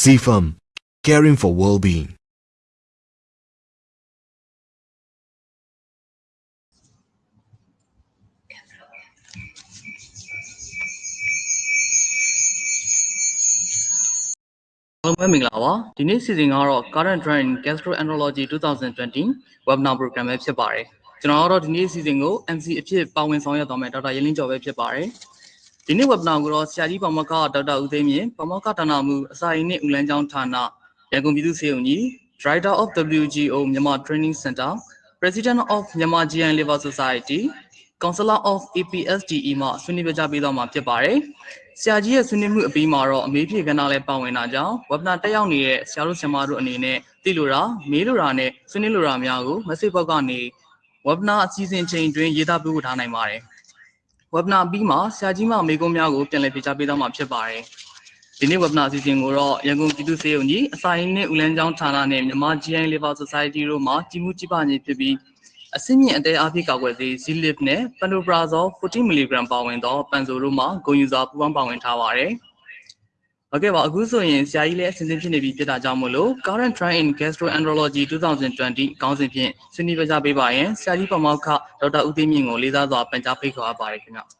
CFAM, caring for well-being. အားလုံးပဲမင်္ဂလာပါဒီနေ့စီစဉ်ကတော့ current trend gastroenterology 2020 webinar program ပဲဖြစ်ပါတယ်ကျွန်တော်ကတော့ဒီနေ့စီစဉ်ကို MC အဖြစ်ပါဝင်ဆောင်ရွက်သွားမယ်ဒေါက်တာရင်းလင်းကျော်ပဲဖြစ်ပါတယ် ဒီနေ့ webinar ကိုတော့ဆရာကြီးပါမောက္ခဒေါက်တာဦးသိန်းမြင့်ပါမောက္ခဌာနမှုအစာရင်းနှင့်ဦးလန်းကျောင်းဌာနရန်ကုန်ပြည်သူ့စေုံကြီး Director of WGO မြန်မာ Training Center President of Myanmar GN Liver Society Counselor of APSDE မှဆွေးနွေးပြကြပေးသွားမှာဖြစ်ပါတယ်ဆရာကြီးရဲ့ဆွေးနွေးမှုအပြီးမှာတော့အမေးဖြေကဏ္ဍလည်းပါဝင်တာကြောင့် webinar တက်ရောက်နေတဲ့ဆရာတို့ဆရာမတို့အနေနဲ့သိလိုတာမေးလိုတာနဲ့ဆွေးနွေးလိုတာများကို message box ကနေ webinar အစီအစဉ်ချိန်တွင်ရေးသားပေးပို့ထားနိုင်ပါတယ် webinar ပြီးမှာဆရာကြီးမမေးခွန်းများကိုပြန်လည်ဖြေကြားပေးသွားမှာဖြစ်ပါတယ်ဒီနေ့ webinar အစီအစဉ်ကိုတော့ရန်ကုန်ပြည်သူ့စေုံကြီးအစာရင်းနှင့်ဦးလန်းကျောင်းဌာနနဲ့မြန်မာ GI Liver Society တို့မှကြီးမှုကြီးပါခြင်းဖြစ်ပြီးအဆင့်မြင့်အတဲအားဖြင့်ကာကွယ်ဆေး Zilip နဲ့ Pantoprazole 40 mg ပါဝင်သောပန်ဆိုတို့မှဂုဏ်ယူစွာပူးပေါင်းပါဝင်ထားပါတယ်။ ဟုတ်ကဲ့ပါအခုဆိုရင်ဆရာကြီးလည်းအစဉ်စဉ်ဖြစ်နေပြီဖြစ်တာကြောင့်မို့လို့ Current Trend in Gastroenterology 2020ခေါင်းစဉ်ဖြင့်ဆွေးနွေးပြကြပေးပါရင်ဆရာကြီးပမောက္ခဒေါက်တာဦးသိန်းမြင့်ကိုလေးစားစွာပန်ကြားဖိတ်ခေါ်အပ်ပါတယ်ခင်ဗျ။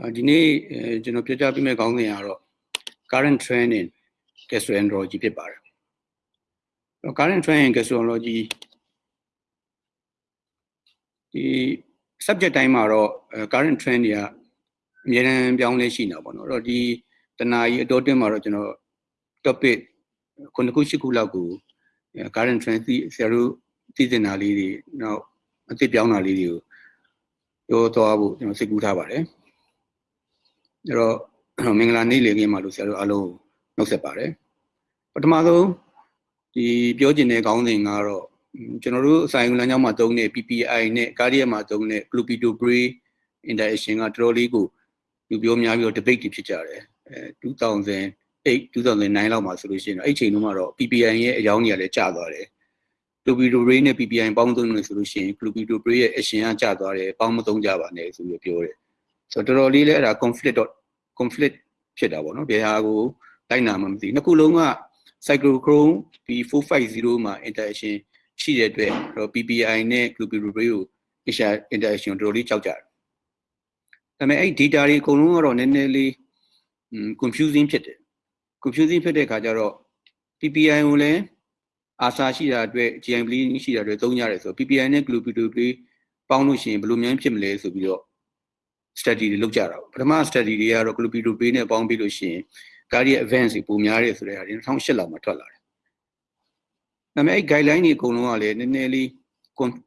အာဒီနေ့အဲကျွန်တော်ပြပြပေးမယ့်ခေါင်းစဉ်ကတော့ current trend in gastroenterology ဖြစ်ပါတယ်အဲ့တော့ current trend in gastroenterology ဒီ subject တိုင်းမှာတော့အဲ current trend တွေကအများအားပြောင်းလဲရှိနေတာပေါ့နော်အဲ့တော့ဒီတနာကြီးအတော်တွင်းမှာတော့ကျွန်တော် topic ခုနှစ်ခုရှစ်ခုလောက်ကိုအဲ current trend သိဆရာတို့သိစင်တာလေးတွေနောက်အသိပြောင်းတာလေးတွေကိုပြောသွားဖို့ကျွန်တော်စိတ်ကူးထားပါတယ်အဲ့တော့မင်္ဂလာနေ့လေခင်းပါလို့ဆရာတို့အားလုံးနှုတ်ဆက်ပါတယ်ပထမဆုံးဒီပြောကျင်တဲ့ခေါင်းစဉ်ကတော့ ကျွန်တော်တို့အဆိုင်လမ်းကြောင်းမှာသုံးတဲ့ PPI နဲ့ cardiac မှာသုံးတဲ့ clopidogrel interaction ကတော်တော်လေးကိုလူပြောများပြီးတော့ debate တွေဖြစ်ကြတယ်အဲ2008 2009လောက်မှာဆိုလို့ရှိရင်အဲ့ချိန်တုန်းကတော့ PPI ရဲ့အကြောင်းကြီးကလည်းကျသွားတယ် clopidogrel နဲ့ PPI ပေါင်းသုံးလို့ဆိုလို့ရှိရင် clopidogrel ရဲ့ action ကကျသွားတယ်ပေါင်းမသုံးကြပါနဲ့ဆိုပြီးပြောတယ်ဆိုတော့တော်တော်လေးလည်းအဲ့ဒါ conflict conflict ဖြစ်တာပေါ့နော်ဘယ်ဟာကိုလိုက်နာမှမသိနှစ်ခုလုံးက cyclochrome B450 မှာ interaction ရှိတဲ့အတွက်တော့ PPI နဲ့ clopidogrel ကို HR interaction ကိုတော်တော်လေးကြောက်ကြတယ်ဒါပေမဲ့အဲ့ data တွေအကုန်လုံးကတော့နည်းနည်းလေး confusing ဖြစ်တယ် confusing ဖြစ်တဲ့အခါကျတော့ PPI ကိုလည်းအာစာရှိတာအတွက် GI bleeding ရှိတာအတွက်သုံးကြတယ်ဆိုတော့ PPI နဲ့ clopidogrel ပေါင်းလို့ရှိရင်ဘယ်လိုများဖြစ်မလဲဆိုပြီးတော့ study တွေလုပ်ကြတာပထမ study တွေကတော့ clopidogrel နဲ့ပေါင်းပြီးလို့ရှိရင် cardiac events တွေပုံများတယ်ဆိုတဲ့ဟာတွေ2008လောက်မှာထွက်လာတယ်။ ဒါပေမဲ့အဲ့ guideline တွေအကုန်လုံးကလည်းနည်းနည်းလေး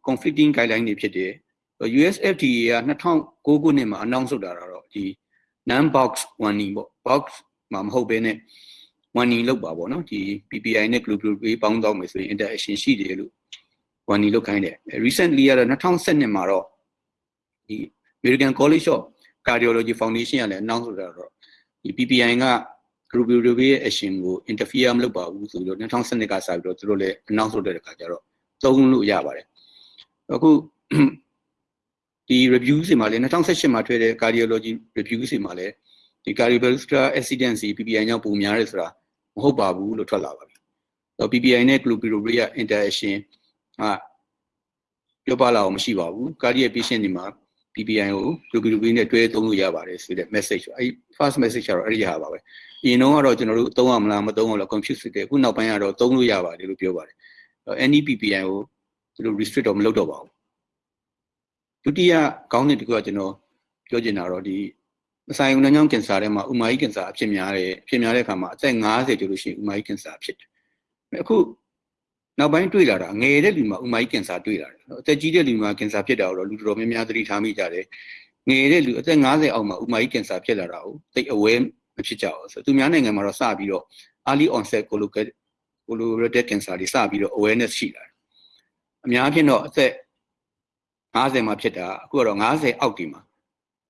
conflicting guideline တွေဖြစ်တယ်။ USFDA က2009ခုနှစ်မှာ announce လုပ်တာတော့ဒီ non box warning ပေါ့ box မှာမဟုတ်ဘဲနဲ့ warning လုပ်ပါပေါ့နော်ဒီ PPI နဲ့ clopidogrel ပေါင်းတော့မယ်ဆိုရင် interaction ရှိတယ်လို့ warning လုပ်ခိုင်းတယ်။ recently ကတော့2012မှာတော့ဒီ American College of Cardiology Foundation ကလည်း announce လုပ်တာတော့ဒီ PPI က clopidogrel ရဲ့ action ကို interfere မလုပ်ပါဘူးဆိုပြီးတော့2012ကစပြီးတော့သူတို့လည်း announce လုပ်တဲ့အခါကျတော့သုံးလို့ရပါတယ်အခုဒီ review တွေမှာလည်း2018မှာထွက်တဲ့ cardiology review တွေမှာလည်းဒီ cardiovascular accident တွေ PPI ကြောင့်ပုံများတယ်ဆိုတာမဟုတ်ပါဘူးလို့ထွက်လာပါပြီ။ PPI နဲ့ clopidogrel ရဲ့ interaction ဟာပြောပါလာအောင်မရှိပါဘူး။ cardiac patient တွေမှာ PPI ကို clopidogrel နဲ့တွဲသုံးလို့ရပါတယ်ဆိုတဲ့ message အဲ့ first message ကတော့အဲ့ဒီဟာပါပဲ။ အရင်တော့ကတော့ကျွန်တော်တို့သုံးရမလားမသုံးရလား confuse ဖြစ်တယ်။အခုနောက်ပိုင်းကတော့သုံးလို့ရပါတယ်လို့ပြောပါတယ်။ NEPPI ကိုသူတို့ restrict တော့မလုပ်တော့ပါဘူး။ဒုတိယခေါင်းစဉ်တစ်ခုကကျွန်တော်ပြောချင်တာတော့ဒီအဆိုင်ဦးနှောင်းချောင်းကင်ဆာထဲမှာဥမာကြီးကင်ဆာအဖြစ်များတယ်အဖြစ်များတဲ့အခါမှာအသက်50ကျော်လို့ရှိရင်ဥမာကြီးကင်ဆာဖြစ်တယ်။အခုနောက်ပိုင်းတွေ့လာတာငယ်တဲ့လူမှာဥမာကြီးကင်ဆာတွေ့လာတယ်။အသက်ကြီးတဲ့လူမှာကင်ဆာဖြစ်တာတော့လူတော်များများသတိထားမိကြတယ်။ငယ်တဲ့လူအသက်50အောက်မှာဥမာကြီးကင်ဆာဖြစ်လာတာကိုသိ aware မဖြစ်ကြဘူးဆိုတော့သူများနိုင်ငံမှာတော့စပြီးတော့ early onset colorectal colorectal cancer တွေစပြီးတော့ awareness ရှိလာတယ်။အများဖြင့်တော့အသက်50မှာဖြစ်တာအခုကတော့50အောက်ဒီမှာ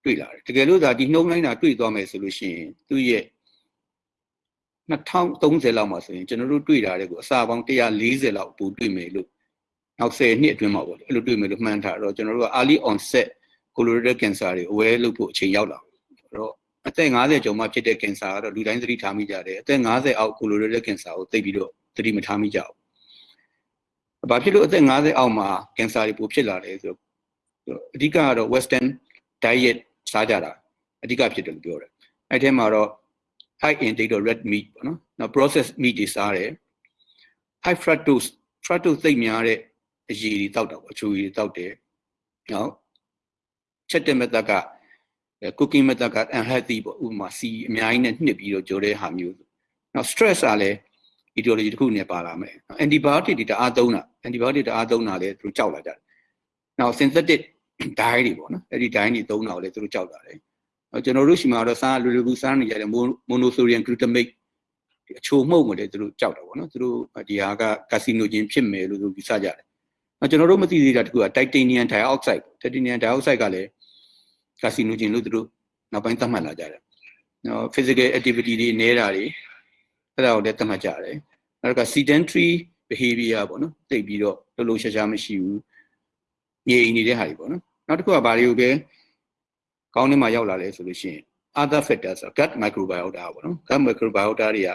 တွေ့လာတယ်။တကယ်လို့သာဒီနှုံးလိုက်တာတွေ့သွားမယ်ဆိုလို့ရှိရင်သူ့ရဲ့2030လောက်မှာဆိုရင်ကျွန်တော်တို့တွေ့တာတဲ့ကိုအစာပေါင်း140လောက်ပို့တွေ့မယ်လို့နောက်10နှစ်အတွင်းမှာပေါ့လေအဲ့လိုတွေ့မယ်လို့မှန်းထားတော့ကျွန်တော်တို့က early onset colorectal cancer တွေ aware လုပ်ဖို့အချိန်ရောက်လာအဲ့တော့ အသက်50ကျော်မှဖြစ်တဲ့ cancer ကတော့လူတိုင်းသတိထားမိကြတယ်အသက်50အောက် colorectal cancer ကိုသိပြီးတော့သတိမထားမိကြဘူး။ဘာဖြစ်လို့အသက်50အောက်မှာ cancer တွေပိုဖြစ်လာလဲဆိုတော့အဓိကကတော့ western diet စားကြတာအဓိကဖြစ်တယ်လို့ပြောတယ်။အဲ့ထဲမှာတော့ high intake of red meat ပေါ့နော်။နောက် processed meat တွေစားတယ်။ high fructose fructose သိပ်များတဲ့အရည်တွေတောက်တာပေါ့အချိုရည်တွေတောက်တယ်။နောက်ချက်တဲ့ method က cooking method က unhealthy ပေါ့ဥပမာစီအများကြီးနဲ့နှစ်ပြီးတော့ကြောတဲ့ဟာမျိုးနောက် stress ကလည်း etiology တစ်ခုနဲ့ပါလာမယ် antibiotic တွေတအားသုံးတာ antibiotic တအားသုံးတာလည်းသူတို့ကြောက်လာကြတယ်နောက် synthetic dye တွေပေါ့နော်အဲ့ဒီ dye တွေသုံးတာကိုလည်းသူတို့ကြောက်လာတယ်ကျွန်တော်တို့ရှိမှာတော့စားလွယ်လွယ်ကူစားနေကြတဲ့ monosodium glutamate အချိုမှုန့်ကိုလည်းသူတို့ကြောက်တာပေါ့နော်သူတို့ဒီဟာက carcinogen ဖြစ်မယ်လို့သူယူဆကြတယ်။ကျွန်တော်တို့မသိသေးတာတခုက titanium dioxide titanium dioxide ကလည်း carcinogen လို့သူတို့နောက်ပိုင်းသတ်မှတ်လာကြတယ်။နော် physical activity တွေနေတာတွေအဲ့ဒါကိုလည်းသတ်မှတ်ကြတယ်။နောက်က sedentary behavior ပေါ့နော်သိပြီးတော့လှုပ်လှုပ်ရှားရှားမရှိဘူး။ငြိမ်နေတဲ့ဟာတွေပေါ့နော်။နောက်တစ်ခုကဘာတွေကိုပဲကောင်းနေမှရောက်လာလဲဆိုလို့ရှိရင် other factors gut microbiota ပေါ့နော် gut microbiota တွေက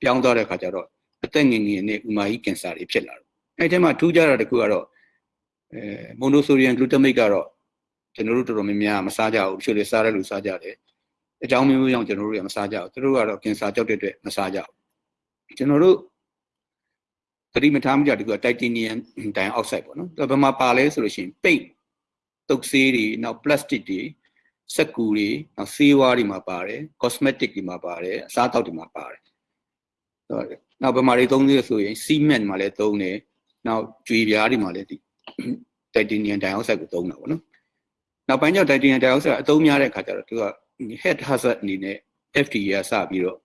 ပြောင်းသွားတဲ့ခါကျတော့အသက်ငယ်ငယ်နဲ့ဥမာကြီးကင်ဆာတွေဖြစ်လာတယ်။အဲ့ဒီမှာထူးခြားတာတစ်ခုကတော့အဲ monosodium glutamate ကတော့ ကျွန်တော်တို့တော်တော်များများမစားကြဘူးတချို့တွေစားတဲ့လူစားကြတယ်အကြောင်းမျိုးမျိုးကြောင့်ကျွန်တော်တို့ကမစားကြဘူးသူတို့ကတော့ကင်ဆာကြောက်တဲ့အတွက်မစားကြဘူးကျွန်တော်တို့သတိမထားမိကြတကူက titanium dioxide ပေါ့နော်ဒါဘယ်မှာပါလဲဆိုလို့ရှိရင်ပိတ်တုပ်ဆေးတွေနောက် plastic တွေစက်ကူတွေနောက်ဆေးဝါးတွေမှာပါတယ် cosmetic တွေမှာပါတယ်အစားအသောက်တွေမှာပါတယ်နောက်ဘယ်မှာတွေသုံးသေးဆိုရင် cement မှာလည်းသုံးတယ်နောက်ကြွေပြားတွေမှာလည်းဒီ titanium dioxide ကိုသုံးတာပေါ့နော် နောက်ပိုင်းကျတော့ titanium dioxide အသုံးများတဲ့အခါကျတော့သူက head hazard အနေနဲ့ FDA ကစပြီးတော့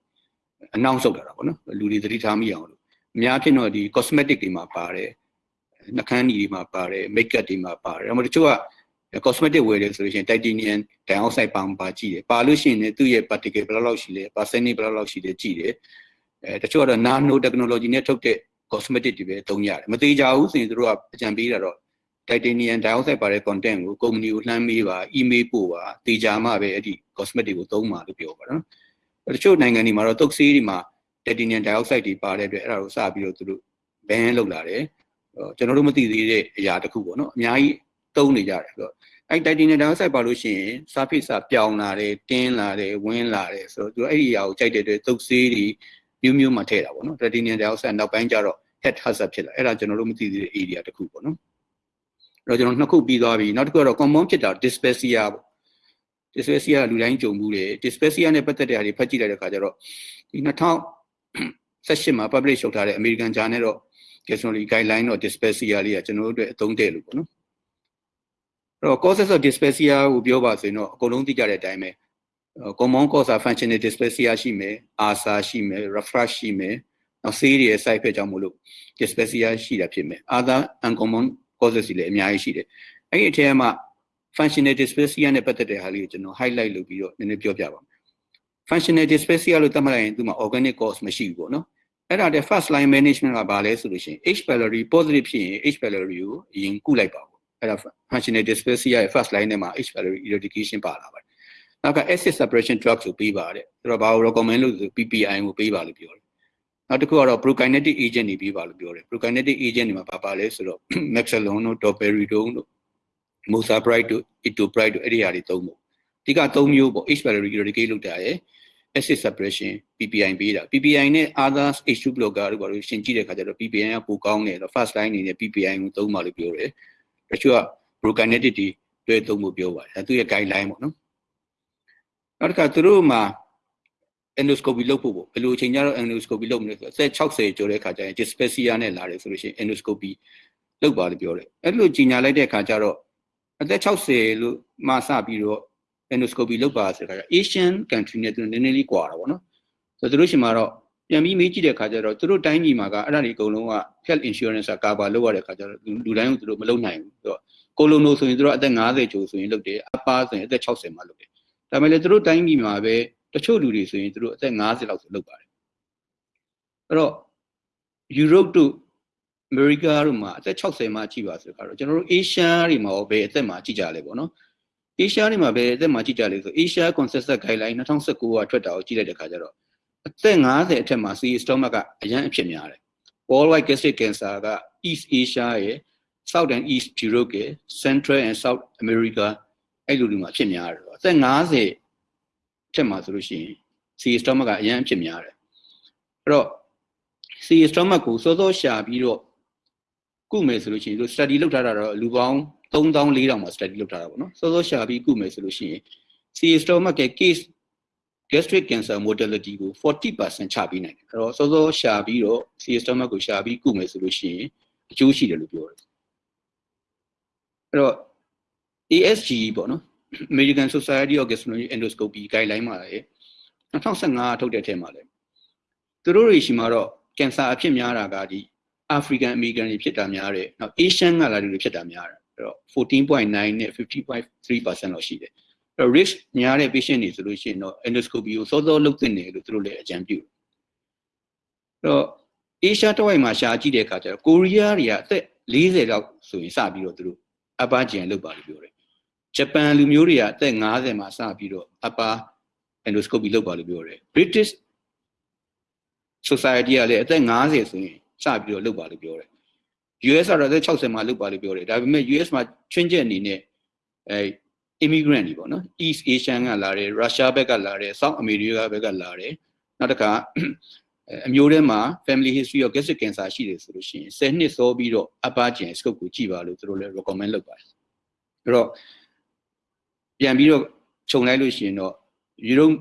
announce လုပ်တာပေါ့နော်လူတွေသတိထားမိအောင်လို့အများဖြစ်တော့ဒီ cosmetic တွေမှာပါတယ်နှာခမ်းညီတွေမှာပါတယ် makeup တွေမှာပါတယ်ဒါမှမဟုတ်တချို့က cosmetic ဝယ်တယ်ဆိုလို့ရှိရင် titanium dioxide ပါမပါကြည့်တယ်ပါလို့ရှိရင်လည်းသူ့ရဲ့ particle ဘယ်လောက်ရှိလဲ percentage ဘယ်လောက်ရှိလဲကြည့်တယ်အဲတချို့ကတော့ nano technology နဲ့ထုတ်တဲ့ cosmetic တွေပဲသုံးရတယ်မသေးကြဘူးဆိုရင်တို့ကအကြံပေးတာတော့ titanium dioxide ပါတဲ့ content ကိုကုမ္ပဏီကိုလှမ်းမေးပါ email ပို့ပါတေချာမှပဲအဲ့ဒီ cosmetic ကိုသုံးပါလို့ပြောပါတော့တချို့နိုင်ငံတွေမှာတော့တုပ်ဆေးတွေမှာ titanium dioxide တွေပါတဲ့အတွက်အဲ့ဒါကိုစပြီးတော့သူတို့ ban လုပ်လာတယ်ကျွန်တော်တို့မသိသေးတဲ့အရာတစ်ခုပေါ့နော်အများကြီးသုံးနေကြတယ်ဆိုတော့အဲ့ titanium dioxide ပါလို့ရှိရင် surface ကပြောင်းလာတယ်တင်းလာတယ်ဝင်းလာတယ်ဆိုတော့သူအဲ့ဒီအရာကိုကြိုက်တဲ့အတွက်တုပ်ဆေးတွေမျိုးမျိုးမှထည့်တာပေါ့နော် titanium dioxide နောက်ပိုင်းကျတော့ head hazard ဖြစ်လာအဲ့ဒါကျွန်တော်တို့မသိသေးတဲ့ area တစ်ခုပေါ့နော်အဲ့ တော့ကျွန်တော်နှစ်ခုပြီးသွားပြီနောက်တစ်ခုကတော့ common ဖြစ်တာ dyspepsia ပေါ့ dyspepsia လူတိုင်းကြုံဘူးတယ် dyspepsia နဲ့ပတ်သက်တဲ့ဟာတွေဖတ်ကြည့်လိုက်တဲ့အခါကျတော့ဒီ2018မှာ publish လုပ်ထားတဲ့ American Journal တော့ gastroenterology guideline တော့ dyspepsia လေးကကျွန်တော်တို့အတွက်အသုံးတဲ့လို့ပေါ့နော်အဲ့တော့ causes of dyspepsia ကိုပြောပါဆိုရင်တော့အကုန်လုံးသိကြတဲ့အတိုင်းပဲ common cause of functional dyspepsia ရှိမယ် ASA ရှိမယ် reflux ရှိမယ်နောက်ဆေးတွေရဲ့ side effect ကြောင့်မလို့ dyspepsia ရှိတာဖြစ်မယ် other uncommon causes တွေလည်းအများကြီးရှိတယ်အဲ့ဒီအထက်မှာ functional dyspepsia နဲ့ပတ်သက်တဲ့ဟာလေးကိုကျွန်တော် highlight လုပ်ပြီးတော့နည်းနည်းပြောပြပါမယ် functional dyspepsia လို့သတ်မှတ်လိုက်ရင်သူမှာ organic cause မရှိဘူးပေါ့နော်အဲ့ဒါတဲ့ first line management ကဘာလဲဆိုလို့ရှိရင် H pylori positive ဖြစ်ရင် H pylori ကိုအရင်ကုလိုက်ပါဘူးအဲ့ဒါ functional dyspepsia ရဲ့ first line နဲ့မှာ H pylori eradication ပါလာပါတယ်နောက်က acid suppression drugs ကိုပေးပါတယ်အဲ့တော့ဘာကို recommend လို့ဆို PPI ကိုပေးပါလို့ပြောတယ် နောက်တစ်ခုကတော့ prokinetic agent တွေပေးပါလို့ပြောတယ် prokinetic agent တွေမှာဘာပါလဲဆိုတော့ maxolone တို့ doperidone တို့ mosapride တို့ etopride တို့အဲ့ဒီဟာတွေသုံးဖို့အဓိက၃မျိုးပေါ့ H pylori eradicate လုပ်တာရယ် acid suppression PPI ပေးတာ PPI နဲ့ others H2 blocker တို့ဘာလို့ရှင်းကြည့်တဲ့ခါကျတော့ PPI ကပိုကောင်းတယ်တော့ first line အနေနဲ့ PPI ကိုသုံးပါလို့ပြောတယ်တချို့က prokinetic တွေတွဲသုံးဖို့ပြောပါတယ်အဲသူရဲ့ guideline ပေါ့နော်နောက်တစ်ခါသူတို့မှာ endoscopy လုပ်ဖို့ပေါ့ဘယ်လိုအချိန်ကျတော့ endoscopy လုပ်မလဲဆိုတော့ဆက်60ကျော်တဲ့ခါကျရင် dyspepsia နဲ့လာတယ်ဆိုလို့ရှိရင် endoscopy လုပ်ပါလို့ပြောတယ်အဲ့လိုကြီးညာလိုက်တဲ့ခါကျတော့အသက်60လို့မှစပြီးတော့ endoscopy လုပ်ပါဆိုတော့ Asian country နဲ့သူနည်းနည်းလေးကွာတာပေါ့နော်ဆိုတော့သူတို့ရှင်မှာတော့ပြန်ပြီးမေးကြည့်တဲ့ခါကျတော့သူတို့တိုင်းပြည်မှာကအဲ့ဒါတွေအကုန်လုံးက health insurance က cover လုပ်ရတဲ့ခါကျတော့လူတိုင်းကိုသူတို့မလုပ်နိုင်ဘူးဆိုတော့ကိုလိုနိုဆိုရင်သူတို့အသက်50ကျော်ဆိုရင်လုပ်တယ်အပါဆိုရင်အသက်60မှာလုပ်တယ်ဒါပေမဲ့လည်းသူတို့တိုင်းပြည်မှာပဲ တချို့လူတွေဆိုရင်သူတို့အသက်50လောက်ဆိုလုပ်ပါတယ်အဲ့တော့ Europe တို့ America တို့မှာအသက်60မှာကြည့်ပါဆိုတော့ကျွန်တော်တို့ Asia တွေမှာရောဘယ်အသက်မှာကြည့်ကြလဲပေါ့နော် Asia နေမှာပဲအသက်မှာကြည့်ကြလေဆို Asia Consensus Guideline 2019ကထွက်တာကိုကြည့်လိုက်တဲ့ခါကျတော့အသက်50အထက်မှာ CE stomach ကအရန်အဖြစ်များတယ် worldwide gastric cancer က East Asia ရဲ့ South and East Europe ရဲ့ Central and South America အဲ့လိုတွေမှာဖြစ်များတယ်အသက်50 ထက်မှာဆိုလို့ရှိရင် CE stomach ကအရန်အဖြစ်များတယ်အဲ့တော့ CE stomach ကိုစောစောရှာပြီးတော့ကုမယ်ဆိုလို့ရှိရင်သူ study လုပ်ထားတာတော့လူပေါင်း3400မှာ study လုပ်ထားတာပေါ့နော်စောစောရှာပြီးကုမယ်ဆိုလို့ရှိရင် CE stomach ရဲ့ case gastric cancer mortality ကို40%ချပြီးနိုင်တယ်အဲ့တော့စောစောရှာပြီးတော့ CE stomach ကိုရှာပြီးကုမယ်ဆိုလို့ရှိရင်အကျိုးရှိတယ်လို့ပြောတယ်အဲ့တော့ ASG ပေါ့နော် American Society of Gastroenterology Endoscopy guideline မှာလည်း2015ထုတ်တဲ့အထက်မှာလည်းသူတို့တွေရှိမှာတော့ကင်ဆာအဖြစ်များတာကဒီ African American တွေဖြစ်တာများတယ်နောက် Asian ကလာတွေဖြစ်တာများတယ်အဲ့တော့14.9နဲ့50.3%လောက်ရှိတယ်အဲ့တော့ risk များတဲ့ patient တွေဆိုလို့ရှိရင်တော့ endoscopy ကိုစောစောလုပ်သင့်တယ်လို့သူတို့လည်းအကြံပြုတယ်အဲ့တော့ Asia တစ်ဝိုက်မှာရှာကြည့်တဲ့အခါကျတော့ကိုရီးယားတွေကအသက်40လောက်ဆိုရင်စပြီးတော့သူတို့ upper GI လုပ်ပါလို့ပြောတယ် ဂျပန်လူမျိုးတွေကအသက်50မှာစပြီးတော့ upper endoscopy လုပ်ပါလို့ပြောတယ် British society ကလည်းအသက်50ဆိုရင်စပြီးတော့လုပ်ပါလို့ပြောတယ် US ကတော့အသက်60မှာလုပ်ပါလို့ပြောတယ်ဒါပေမဲ့ US မှာချွင်းချက်အနေနဲ့အဲ immigrant တွေပေါ့နော် East Asian ကလာတယ် Russia ဘက်ကလာတယ် South America ဘက်ကလာတယ်နောက်တစ်ခါအမျိုးထဲမှာ family history of gastric cancer ရှိတယ်ဆိုလို့ရှိရင်10နှစ်စောပြီးတော့ upper GI scope ကိုကြည့်ပါလို့သူတို့လည်း recommend လုပ်ပါတယ်အဲ့တော့ ပြန်ပြီးတော့ခြုံလိုက်လို့ရှိရင်တော့ Europe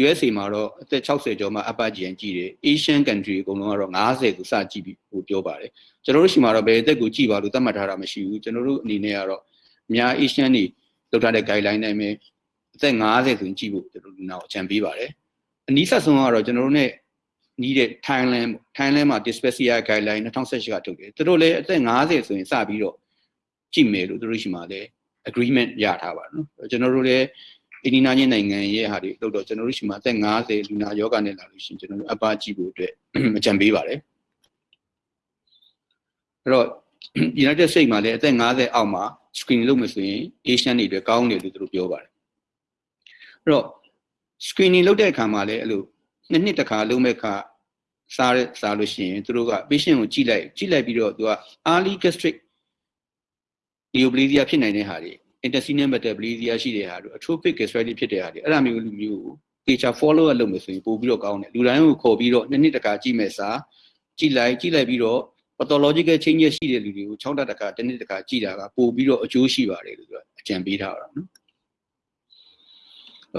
USA မှာတော့အသက်60ကျော်မှ upper GI ကြည့်တယ် Asian country အကုန်လုံးကတော့90ကိုစကြည့်ပြီးဟိုပြောပါတယ်ကျွန်တော်တို့ရှိမှာတော့ဘယ်အသက်ကိုကြည့်ပါလို့သတ်မှတ်ထားတာမရှိဘူးကျွန်တော်တို့အနေနဲ့ကတော့အများ Asian တွေလောက်ထားတဲ့ guideline တိုင်းပဲအသက်50ဆိုရင်ကြည့်ဖို့ကျွန်တော်တို့နောက်အကြံပေးပါတယ်အနည်းဆက်ဆုံးကတော့ကျွန်တော်တို့ ਨੇ နီးတဲ့ Thailand Thailand မှာ dyspepsia guideline 2018ကထုတ်တယ်သူတို့လည်းအသက်50ဆိုရင်စပြီးတော့ကြည့်မယ်လို့သူတို့ရှိမှာလည်း agreement ရထားပါနော်ကျွန်တော်တို့လည်းအိန္ဒိယချင်းနိုင်ငံရဲ့ဟာတွေလို့တော့ကျွန်တော်တို့ရှိမှာအသက်50လူနာယောဂနဲ့လာလို့ရှိရင်ကျွန်တော်တို့အပါကြည့်ဖို့အတွက်အကြံပေးပါတယ်အဲ့တော့ United States မှာလည်းအသက်50အောက်မှာ screen လုပ်မယ်ဆိုရင် Asian တွေအတွက်ကောင်းတယ်လို့သူတို့ပြောပါတယ်အဲ့တော့ screening လုပ်တဲ့အခါမှာလည်းအဲ့လိုနှစ်နှစ်တစ်ခါလုံးမဲ့ခါစားရစားလို့ရှိရင်သူတို့က patient ကိုကြည့်လိုက်ကြည့်လိုက်ပြီးတော့သူက early gastric neoplasia ဖြစ်နိုင်တဲ့ဟာတွေ intestinal metaplasia ရှိတဲ့ဟာတို့ atrophic gastritis ဖြစ်တဲ့ဟာတွေအဲ့ဒါမျိုးလူမျိုးကို teacher follow up လုပ်မယ်ဆိုရင်ပို့ပြီးတော့ကောင်းတယ်လူတိုင်းကိုခေါ်ပြီးတော့နှစ်နှစ်တစ်ခါကြည့်မယ်စားကြည့်လိုက်ကြည့်လိုက်ပြီးတော့ pathological changes ရှိတဲ့လူတွေကို6တက်တစ်ခါတစ်နှစ်တစ်ခါကြည့်တာကပို့ပြီးတော့အကျိုးရှိပါတယ်လို့ပြောအကြံပေးထားတာနော်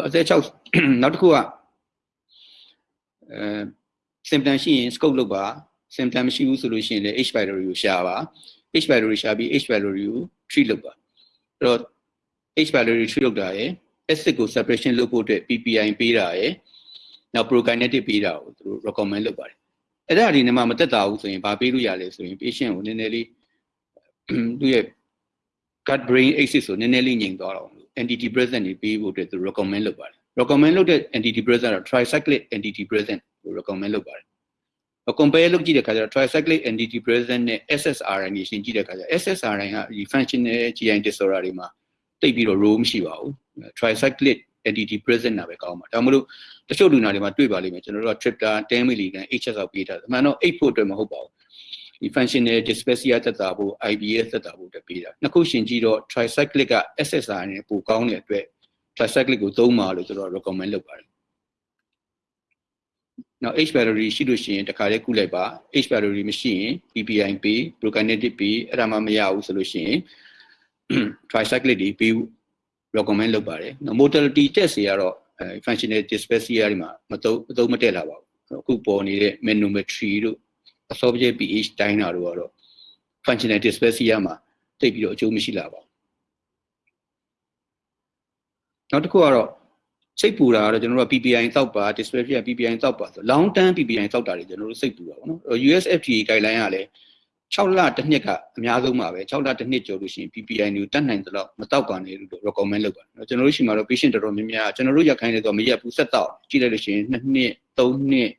အသက်6နောက်တစ်ခုကအဲ symptom ရှိရင် scope လုပ်ပါ symptom မရှိဘူးဆိုလို့ရှိရင်လည်း H pylori ကိုရှာပါ H pylori ရှာပြီး H pylori ကို treat လုပ်ပါအဲ့တော့ H pylori treat လုပ်တာရယ် acid ကို separation လုပ်ဖို့အတွက် PPI ပေးတာရယ်နောက် prokinetic ပေးတာကိုသူတို့ recommend လုပ်ပါတယ်အဲ့ဒါဒီနေ့မှမတက်တာဘူးဆိုရင်ဗာပေးလို့ရလဲဆိုရင် patient ကိုနည်းနည်းလေးသူ့ရဲ့ gut brain axis ကိုနည်းနည်းလေးညင်သွားတော့လို့ antidepressant တွေပေးဖို့အတွက်သူ recommend လုပ်ပါတယ် recommend လုပ်တဲ့ antidepressant တော့ tricyclic antidepressant ကို recommend လုပ်ပါတယ် compare လုပ်ကြည့်တဲ့ခါကျတော့ tricyclic antidepressant နဲ့ SSRI တွေရှင်းကြည့်တဲ့ခါကျ SSRI ကဒီ functional GI disorder တွေမှာတိတ်ပြီးတော့ role မရှိပါဘူး tricyclic antidepressant နာပဲကောင်းပါဒါမှမဟုတ်တချို့လူနာတွေမှာတွေ့ပါလိမ့်မယ်ကျွန်တော်တို့က triptan 10 mg HS လောက်ပေးထားတယ်အမှန်တော့8ဖို့အတွက်မဟုတ်ပါဘူးဒီ functional dyspepsia သက်သာဖို့ IBS သက်သာဖို့တက်ပေးတာနှစ်ခုရှင်ကြည့်တော့ tricyclic က SSRI နဲ့ပိုကောင်းတဲ့အတွက် tricyclic ကိုသုံးပါလို့ကျွန်တော် recommend လုပ်ပါတယ် နောက် H battery ရှိလို့ရှိရင်တခါလေးကုလိုက်ပါ H battery မရှိရင် PPI ပေး prokinetic ပေးအဲ့ဒါမှမရဘူးဆိုလို့ရှိရင် tricyclic တွေပေး recommend လုပ်ပါတယ်နော် mortality test တွေကတော့အဲ functional dyspepsia တွေမှာမသုံးမသုံးမတက်လာပါဘူးအခုပေါ်နေတဲ့ manometry တို့ esophageal pH တိုင်းတာတို့ကတော့ functional dyspepsia မှာတိတ်ပြီးတော့အကျိုးမရှိလာပါဘူးနောက်တစ်ခုကတော့ စိတ်ပူတာကတော့ကျွန်တော်တို့က PPI တောက်ပါ dyspepsia PPI တောက်ပါဆို long term PPI တောက်တာတွေကျွန်တော်တို့စိတ်ပူတာပေါ့နော် USFDA guideline ကလည်း6လတစ်နှစ်ကအများဆုံးပါပဲ6လတစ်နှစ်ကျော်လို့ရှိရင် PPI ကိုတတ်နိုင်သလောက်မတောက်ပါနဲ့လို့ recommend လုပ်ပါတယ်ကျွန်တော်တို့ရှိမှာတော့ patient တော်တော်များများကျွန်တော်တို့ရက်ခိုင်းတယ်ဆိုမရက်ဘူးဆက်တောက်ကြည့်လိုက်လို့ရှိရင်2နှစ်3နှစ်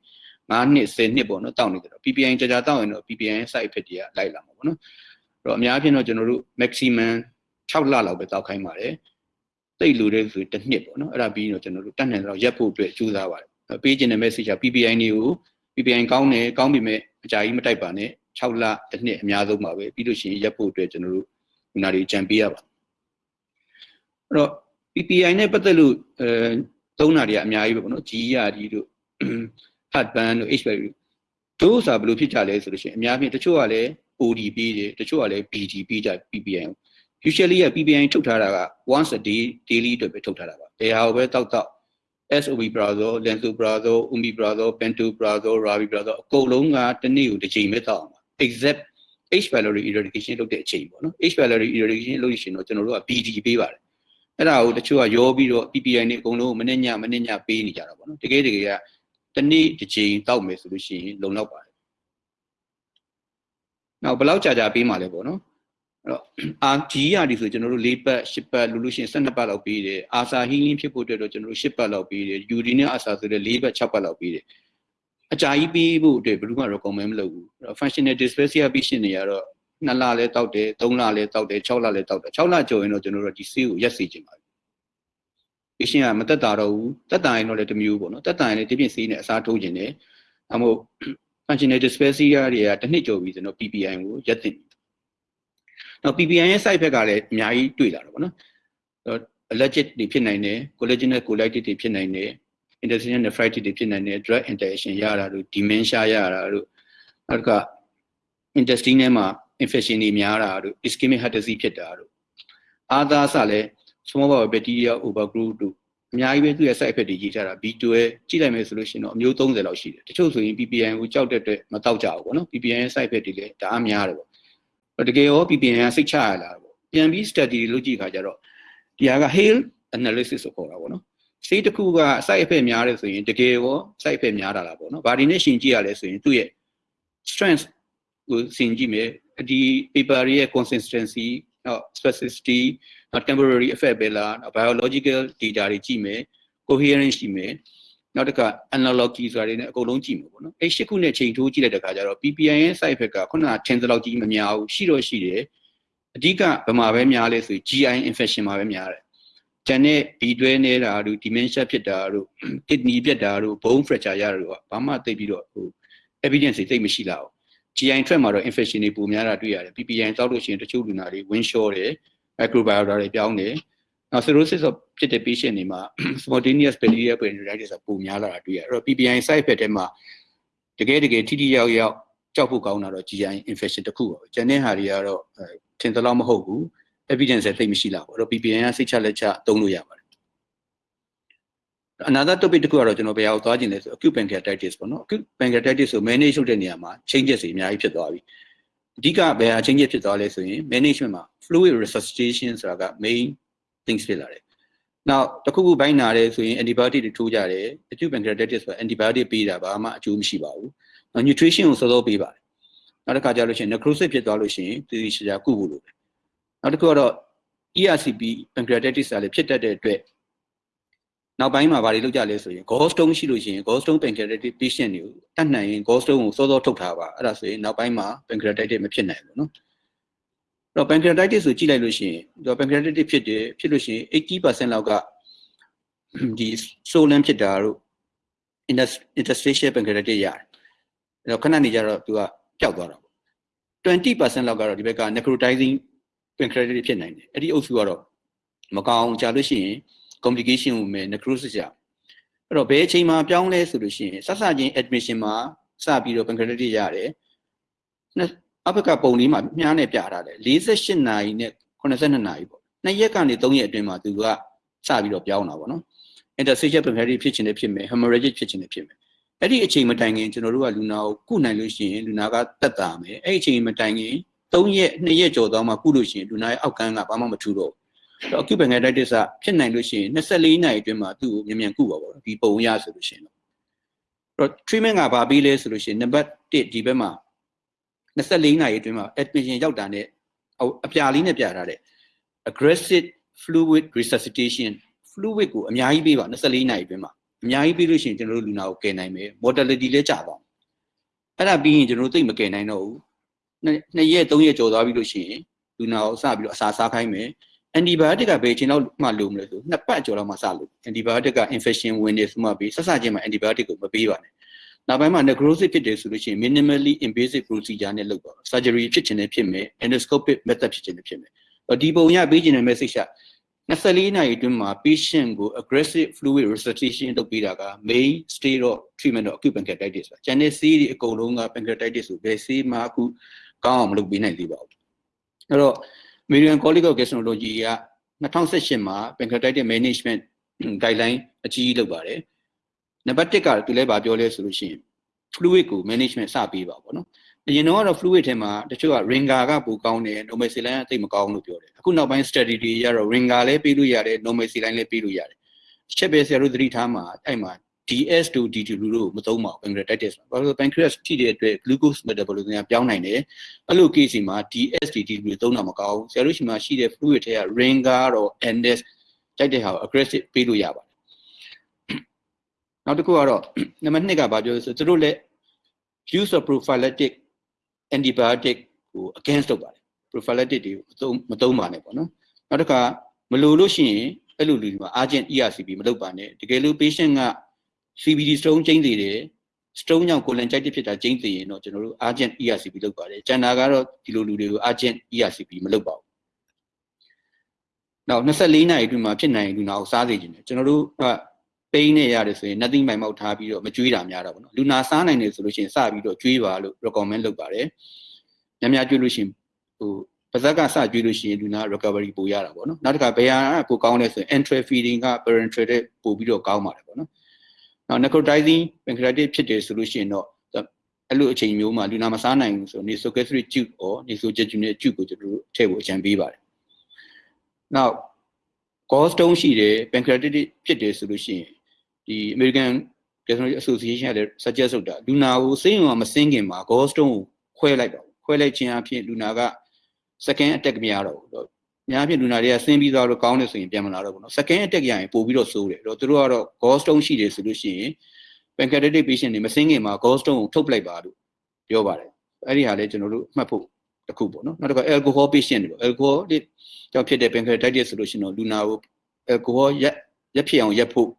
5နှစ်10နှစ်ပေါ့နော်တောက်နေတယ်တော့ PPI ကြာကြာတောက်ရင်တော့ PPI side effect တွေကလိုက်လာမှာပေါ့နော်အဲ့တော့အများအားဖြင့်တော့ကျွန်တော်တို့ maximum 6လလောက်ပဲတောက်ခိုင်းပါတယ် တိတ်လို့တဲ့ဆိုတစ်နှစ်ပေါ့နော်အဲ့ဒါပြီးရင်တော့ကျွန်တော်တို့တတ်နိုင်တော့ရက်ဖို့အတွက်ကြိုးစားပါတယ်ပေးခြင်းတဲ့ message က PPI တွေကို PPI ကောင်းတယ်ကောင်းပြီမဲ့အကြာကြီးမတိုက်ပါနဲ့6လတစ်နှစ်အများဆုံးပါပဲပြီးလို့ရှိရင်ရက်ဖို့အတွက်ကျွန်တော်တို့ဒီနာတွေကြံပေးရပါအဲ့တော့ PPI နဲ့ပတ်သက်လို့အဲသုံးတာတွေကအများကြီးပဲပေါ့နော် GERD တို့ heartburn တို့ HPV တို့ဆိုတာဘယ်လိုဖြစ်ကြလဲဆိုလို့ရှိရင်အများကြီးတချို့ကလည်း OD ပေးတယ်တချို့ကလည်း BD ပေးကြ PPI ကို usually က PPI ထုတ်ထားတာက once a day daily အတွက်ပဲထုတ်ထားတာပါဘယ်ဟာကိုပဲတောက်တောက် SOB brazil lansoprazole omeprazole pantoprazole rabiprazole အကုန်လုံးကတစ်နေ့ကိုတစ်ချိန်ပဲတောက်အောင်ပါ exact H pylori eradication လုပ်တဲ့အချိန်ပေါ့နော် H pylori eradication လုပ်လို့ရှိရင်တော့ကျွန်တော်တို့က BD ပေးပါတယ်အဲ့ဒါကိုတချို့ကရောပြီးတော့ PPI နဲ့အကုန်လုံးမနေ့ညမနေ့ညပေးနေကြတာပေါ့နော်တကယ်တကယ်ကတစ်နေ့တစ်ချိန်တောက်မယ်ဆိုလို့ရှိရင်လုံလောက်ပါတယ်နောက်ဘယ်လောက်ကြာကြာပေးမှလဲပေါ့နော် အဲ့တော့ RG ရတယ်ဆိုကျွန်တော်တို့၄ပတ်၈ပတ်လူလို့ရှိရင်12ပတ်လောက်ပေးတယ်အာစာဟီလင်းဖြစ်ဖို့အတွက်တော့ကျွန်တော်တို့၈ပတ်လောက်ပေးတယ် UD နဲ့အာစာဆိုတဲ့၄ပတ်6ပတ်လောက်ပေးတယ်အကြာကြီးပေးဖို့အတွက်ဘယ်သူမှ recommend မလုပ်ဘူးအဲ့တော့ functional dyspepsia patient တွေကတော့2လလဲတောက်တယ်3လလဲတောက်တယ်6လလဲတောက်တယ်6လကျော်ရင်တော့ကျွန်တော်တို့ဒီဆေးကိုရက်စေချင်ပါတယ် patient ကမတက်တာတော့ဘူးတက်တာရင်တော့လည်းတစ်မျိုးပေါ့နော်တက်တာရင်လည်းဒီပြင်ဆေးနဲ့အစားထိုးခြင်းတယ်အမို့ functional dyspepsia တွေကတစ်နှစ်ကျော်ပြီကျွန်တော် PPI ကိုရက်တင် နောက် PPI ရဲ့ side effect ကလည်းအများကြီးတွေ့လာတော့ဗောနော် allergic တွေဖြစ်နိုင်တယ် collagenous colitis တွေဖြစ်နိုင်တယ် intestinal nephritis တွေဖြစ်နိုင်တယ် drug interaction ရတာတို့ dementia ရတာတို့နောက်က intestine ထဲမှာ infection တွေများတာတို့ ischemic heart disease ဖြစ်တာတို့အာသာစလည်း small bowel bacteria overgrowth တို့အများကြီးပဲသူ့ရဲ့ side effect တွေရေးထားတာ B12 ကြည့်လိုက်မယ်ဆိုလို့ရှိရင်တော့အမျိုး30လောက်ရှိတယ်တချို့ဆိုရင် PPI ကိုကြောက်တဲ့အတွက်မတောက်ကြဘူးပေါ့နော် PPI ရဲ့ side effect တွေလည်းဒါအများတယ်ပေါ့ တကယ်ရော PPI ကစိတ်ချရလာပေါ့ပြန်ပြီး study လုပ်ကြည့်ခါကျတော့ဒီဟာက hail analysis ကိုခေါ်တာပေါ့နော်စိတ်တစ်ခုက side effect များတယ်ဆိုရင်တကယ်ရော side effect များတာလားပေါ့နော်။ဘာဒီနဲ့ရှင်ကြည့်ရလဲဆိုရင်သူ့ရဲ့ strength ကိုရှင်ကြည့်မယ်။ဒီ paper ရဲ့ consistency နောက် specificity နောက် temporary effect ပဲလား biological data တွေကြည့်မယ် coherence ရှိမယ် နောက်တစ်ခါ analogy ဆိုတာတွေနဲ့အကုန်လုံးကြည့်မယ်ပေါ့နော်အဲ့ရှစ်ခုနဲ့ချိန်ထိုးကြည့်လိုက်တဲ့အခါကျတော့ PPI ရဲ့ side effect ကခုနကထင်သလောက်ကြီးမများဘူးရှိတော့ရှိတယ်အဓိကဘယ်မှာပဲများလဲဆိုရင် GI infection မှာပဲများတယ်ကျန်တဲ့ဒီတွဲနေတာတို့ dementia ဖြစ်တာတို့ kidney ပြတ်တာတို့ bone fracture ရတာတို့ကဘာမှသိပြီးတော့ဟို evidence တွေသိပ်မရှိလာဘူး GI ထွက်မှာတော့ infection တွေပိုများတာတွေ့ရတယ် PPI တောက်လို့ရှိရင်တချို့လူနာတွေ wind short တယ် microbiota တွေပြောင်းတယ်နောက် cirrhosis of ဖြစ်တဲ့ patient တွေမှာ spontaneous bacterial peritonitis ပိုများလာတာတွေ့ရတယ်အဲ့တော့ PPI side effect ထဲမှာတကယ်တကယ်ထိထိရောက်ရောက်ကြောက်ဖို့ကောင်းတာတော့ GI infection တစ်ခုပါပဲကျန်တဲ့ဟာတွေကတော့ထင်သလောက်မဟုတ်ဘူး evidence သိပ်မရှိလာဘူးအဲ့တော့ PPI ကစိတ်ချလက်ချသုံးလို့ရပါတယ် another topic တစ်ခုကတော့ကျွန်တော်ဘယ်ဟာကိုသွားခြင်းလဲဆို acute pancreatitis ပေါ့နော် acute pancreatitis ဆို manage လုပ်တဲ့နေရာမှာ changes တွေအများကြီးဖြစ်သွားပြီအဓိကဘယ်ဟာ changes ဖြစ်သွားလဲဆိုရင် management မှာ fluid resuscitation ဆိုတာက main things ဖြစ်လာတယ်နောက်တစ်ခုခုဘိုင်းနာတယ်ဆိုရင် antibiotic တွေထိုးကြတယ် acute pancreatitis ဆို antibiotic ပေးတာဘာမှအကျိုးမရှိပါဘူးနောက် nutrition ကိုစောစောပေးပါတယ်နောက်တစ်ခါကျလို့ရှိရင် necrosis ဖြစ်သွားလို့ရှိရင်တည်ရှာကုဖို့လိုတယ်နောက်တစ်ခုကတော့ ERCP pancreatitis ကလည်းဖြစ်တတ်တဲ့အတွက်နောက်ပိုင်းမှာဘာတွေလုပ်ကြလဲဆိုရင် gallstone ရှိလို့ရှိရင် gallstone pancreatitis patient တွေကိုတတ်နိုင်ရင် gallstone ကိုစောစောထုတ်ထားပါအဲ့ဒါဆိုရင်နောက်ပိုင်းမှာ pancreatitis မဖြစ်နိုင်ဘူးเนาะအဲ့ တော့ pancreatitis ဆိုကြည့်လိုက်လို့ရှိရင်ဒီ pancreatitis ဖြစ်တယ်ဖြစ်လို့ရှိရင်80%လောက်ကဒီ swollen ဖြစ်တာတို့ interstitial pancreatitis ရတယ်အဲ့တော့ခဏနေကြတော့သူကပျောက်သွားတာပေါ့20%လောက်ကတော့ဒီဘက်က necrotizing pancreatitis ဖြစ်နိုင်တယ်အဲ့ဒီအုပ်စုကတော့မကောင်းကြာလို့ရှိရင် complication ကိုမယ် necrosis ရအဲ့တော့ဘယ်အချိန်မှာပြောင်းလဲဆိုလို့ရှိရင်ဆက်စချင်း admission မှာစပြီးတော့ pancreatitis ရတယ် အဘက်ကပုံလေးမှာမြားနဲ့ပြထားတယ်48နာရီနဲ့82နာရီပေါ့နှစ်ရက်ကနေ3ရက်အတွင်းမှာသူကစပြီးတော့ပြောင်းတာပေါ့နော် interstitial pancreatitis ဖြစ်ခြင်းနဲ့ဖြစ်မယ် hemorrhagic ဖြစ်ခြင်းနဲ့ဖြစ်မယ်အဲ့ဒီအချိန်မတိုင်ခင်ကျွန်တော်တို့ကလူနာကိုကုနိုင်လို့ရှိရင်လူနာကတက်တာမယ်အဲ့ဒီအချိန်မတိုင်ခင်3ရက်2ရက်ကျော်သွားမှကုလို့ရှိရင်လူနာရဲ့အောက်ကန်းကဘာမှမထူတော့ဘူးတော့ acute pancreatitis ကဖြစ်နိုင်လို့ရှိရင်24နာရီအတွင်းမှာသူ့ကိုမြန်မြန်ကုပါပေါ့ဒီပုံရဆိုလို့ရှိရင်တော့ treatment ကဘာပြီးလဲဆိုလို့ရှိရင်နံပါတ်1ဒီဘက်မှာ 24နာရီအတွင်းမှာ admission ရောက်တာနဲ့အပြာလေးနဲ့ပြထားတဲ့ aggressive fluid resuscitation fluid ကိုအများကြီးပေးပါ24နာရီအတွင်းမှာအများကြီးပေးလို့ရှိရင်ကျွန်တော်တို့လူနာကိုကယ်နိုင်မယ် mortality လည်းကျသွားအဲ့ဒါပြီးရင်ကျွန်တော်တို့သိမကယ်နိုင်တော့ဘူးနှစ်ရက်သုံးရက်ကျော်သွားပြီလို့ရှိရင်လူနာကိုစပြီးတော့အစာစားခိုင်းမယ် antibiotic ကဘယ်အချိန်လောက်မှလိုမလဲဆိုနှစ်ပတ်ကျော်လောက်မှစလို့ antibiotic က infection ဝင်နေဆိုမှပြီးဆက်စချင်းမှာ antibiotic ကိုမပေးပါနဲ့ နောက်ပိုင်းမှာ necrosis ဖြစ်တယ်ဆိုလို့ရှိရင် minimally invasive procedure နဲ့လုပ်ပါ surgery ဖြစ်ချင်တယ်ဖြစ်မယ် endoscopic method ဖြစ်ချင်တယ်ဖြစ်မယ်အော်ဒီပုံရပေးချင်တဲ့ message က24နာရီအတွင်းမှာ patient ကို aggressive fluid resuscitation လုပ်ပေးတာက main stage of treatment of acute pancreatitis ပါ။ကျန်တဲ့ဆေးတွေအကုန်လုံးက pancreatitis ကိုဘယ်ဆေးမှအခုကောင်းအောင်မလုပ်ပေးနိုင်သေးပါဘူး။အဲ့တော့ American College of Gastroenterology က2018မှာ pancreatitis management guideline အကြီးကြီးလုပ်ပါတယ်။ နံပါတ်1ကသူလည်းဗာပြောလဲဆိုလို့ရှိရင် fluid ကို management စပေးပါပေါ့နော်။အရင်တော့ကတော့ fluid ထဲမှာတချို့က ringer ကပိုကောင်းတယ် normal saline ကတိတ်မကောင်းလို့ပြောတယ်။အခုနောက်ပိုင်း study တွေရတော့ ringer လည်းပေးလို့ရတယ် normal saline လည်းပေးလို့ရတယ်။ချက်ပဲဆရာတို့သတိထားမှာအဲ့မှာ DS to D2 လူတို့မသုံးပါဘူး pancreatitis မှာ။ဘာလို့လဲ pancreas ထိတဲ့အတွက် glucose metabolism ကပြောင်းနိုင်တယ်။အဲ့လို case တွေမှာ DSDT လူတွေသုံးတာမကောင်းဘူး။ဆရာတို့ရှိမှရှိတဲ့ fluid ထဲက ringer တော့ NS ကြိုက်တဲ့ဟာကို aggressive ပေးလို့ရပါတယ်။ နောက်တစ်ခုကတော့နံပါတ်2ကဘာပြောလဲဆိုသူတို့လည်း use of prophylactic antibiotic ကို against လုပ်ပါတယ် prophylactic တွေကိုမသုံးမသုံးပါနဲ့ပေါ့နော်နောက်တစ်ခါမလိုလို့ရှိရင်အဲ့လိုလူတွေမှာ urgent ERCP မလုပ်ပါနဲ့တကယ်လို့ patient က CBD stone ကျင်းသေးတယ် stone ကြောင့်ကိုလန်ကြိုက်တဲ့ဖြစ်တာကျင်းသေးရင်တော့ကျွန်တော်တို့ urgent ERCP လုပ်ပါတယ်ကျန်တာကတော့ဒီလိုလူတွေကို urgent ERCP မလုပ်ပါဘူးနောက်24နာရီအတွင်းမှာဖြစ်နိုင်လူနာကိုစားစေခြင်းတယ်ကျွန်တော်တို့က ပိန်းနေရတယ်ဆိုရင် nothing မိုင်မောက်ထားပြီးတော့မကြွေးတာများတာပေါ့နော်လူနာစားနိုင်တယ်ဆိုလို့ရှိရင်စပြီးတော့ကြွေးပါလို့ recommend လုပ်ပါတယ်ညများကြွေးလို့ရှိရင်ဟိုပါဇက်ကစကြွေးလို့ရှိရင်လူနာ recovery ပိုရတာပေါ့နော်နောက်တစ်ခါဘယ်ဟာပိုကောင်းလဲဆိုရင် enteral feeding က parenteral တဲ့ပိုပြီးတော့ကောင်းပါတယ်ပေါ့နော်နောက် necrotizing pancreatitis ဖြစ်တယ်ဆိုလို့ရှိရင်တော့အဲ့လိုအချိန်မျိုးမှာလူနာမစားနိုင်ဘူးဆို nasogastric tube or nasojejunal tube ကိုကျွန်တော်တို့ထည့်ဖို့အကြံပေးပါတယ်နောက် gallstone ရှိတယ် pancreatitis ဖြစ်တယ်ဆိုလို့ရှိရင် ဒီ American Gastroenterology Association ကလည်း suggest လုပ်တာလူနာကိုစိတ်ဝင်မစင်းခင်မှာ gallstone ကိုခွဲလိုက်ပါခွဲလိုက်ခြင်းအဖြစ်လူနာက second attack မရတော့ဘူး။များဖြင့်လူနာတွေကဆင်းပြီးသွားတော့ကောင်းတယ်ဆိုရင်ပြန်မလာတော့ဘူးနော်။ second attack ရရင်ပို့ပြီးတော့ဆိုးတယ်။အဲ့တော့သူတို့ကတော့ gallstone ရှိတယ်ဆိုလို့ရှိရင် pancreatic patient တွေမစင်းခင်မှာ gallstone ကိုထုတ်ပလိုက်ပါလို့ပြောပါတယ်။အဲ့ဒီဟာလည်းကျွန်တော်တို့မှတ်ဖို့တစ်ခုပေါ့နော်။နောက်တစ်ခါ alcohol patient တွေပေါ့ alcohol ကြောင့်ဖြစ်တဲ့ pancreatitis ဆိုလို့ရှိရင်တော့လူနာကို alcohol ရက်ရက်ဖြစ်အောင်ရက်ဖို့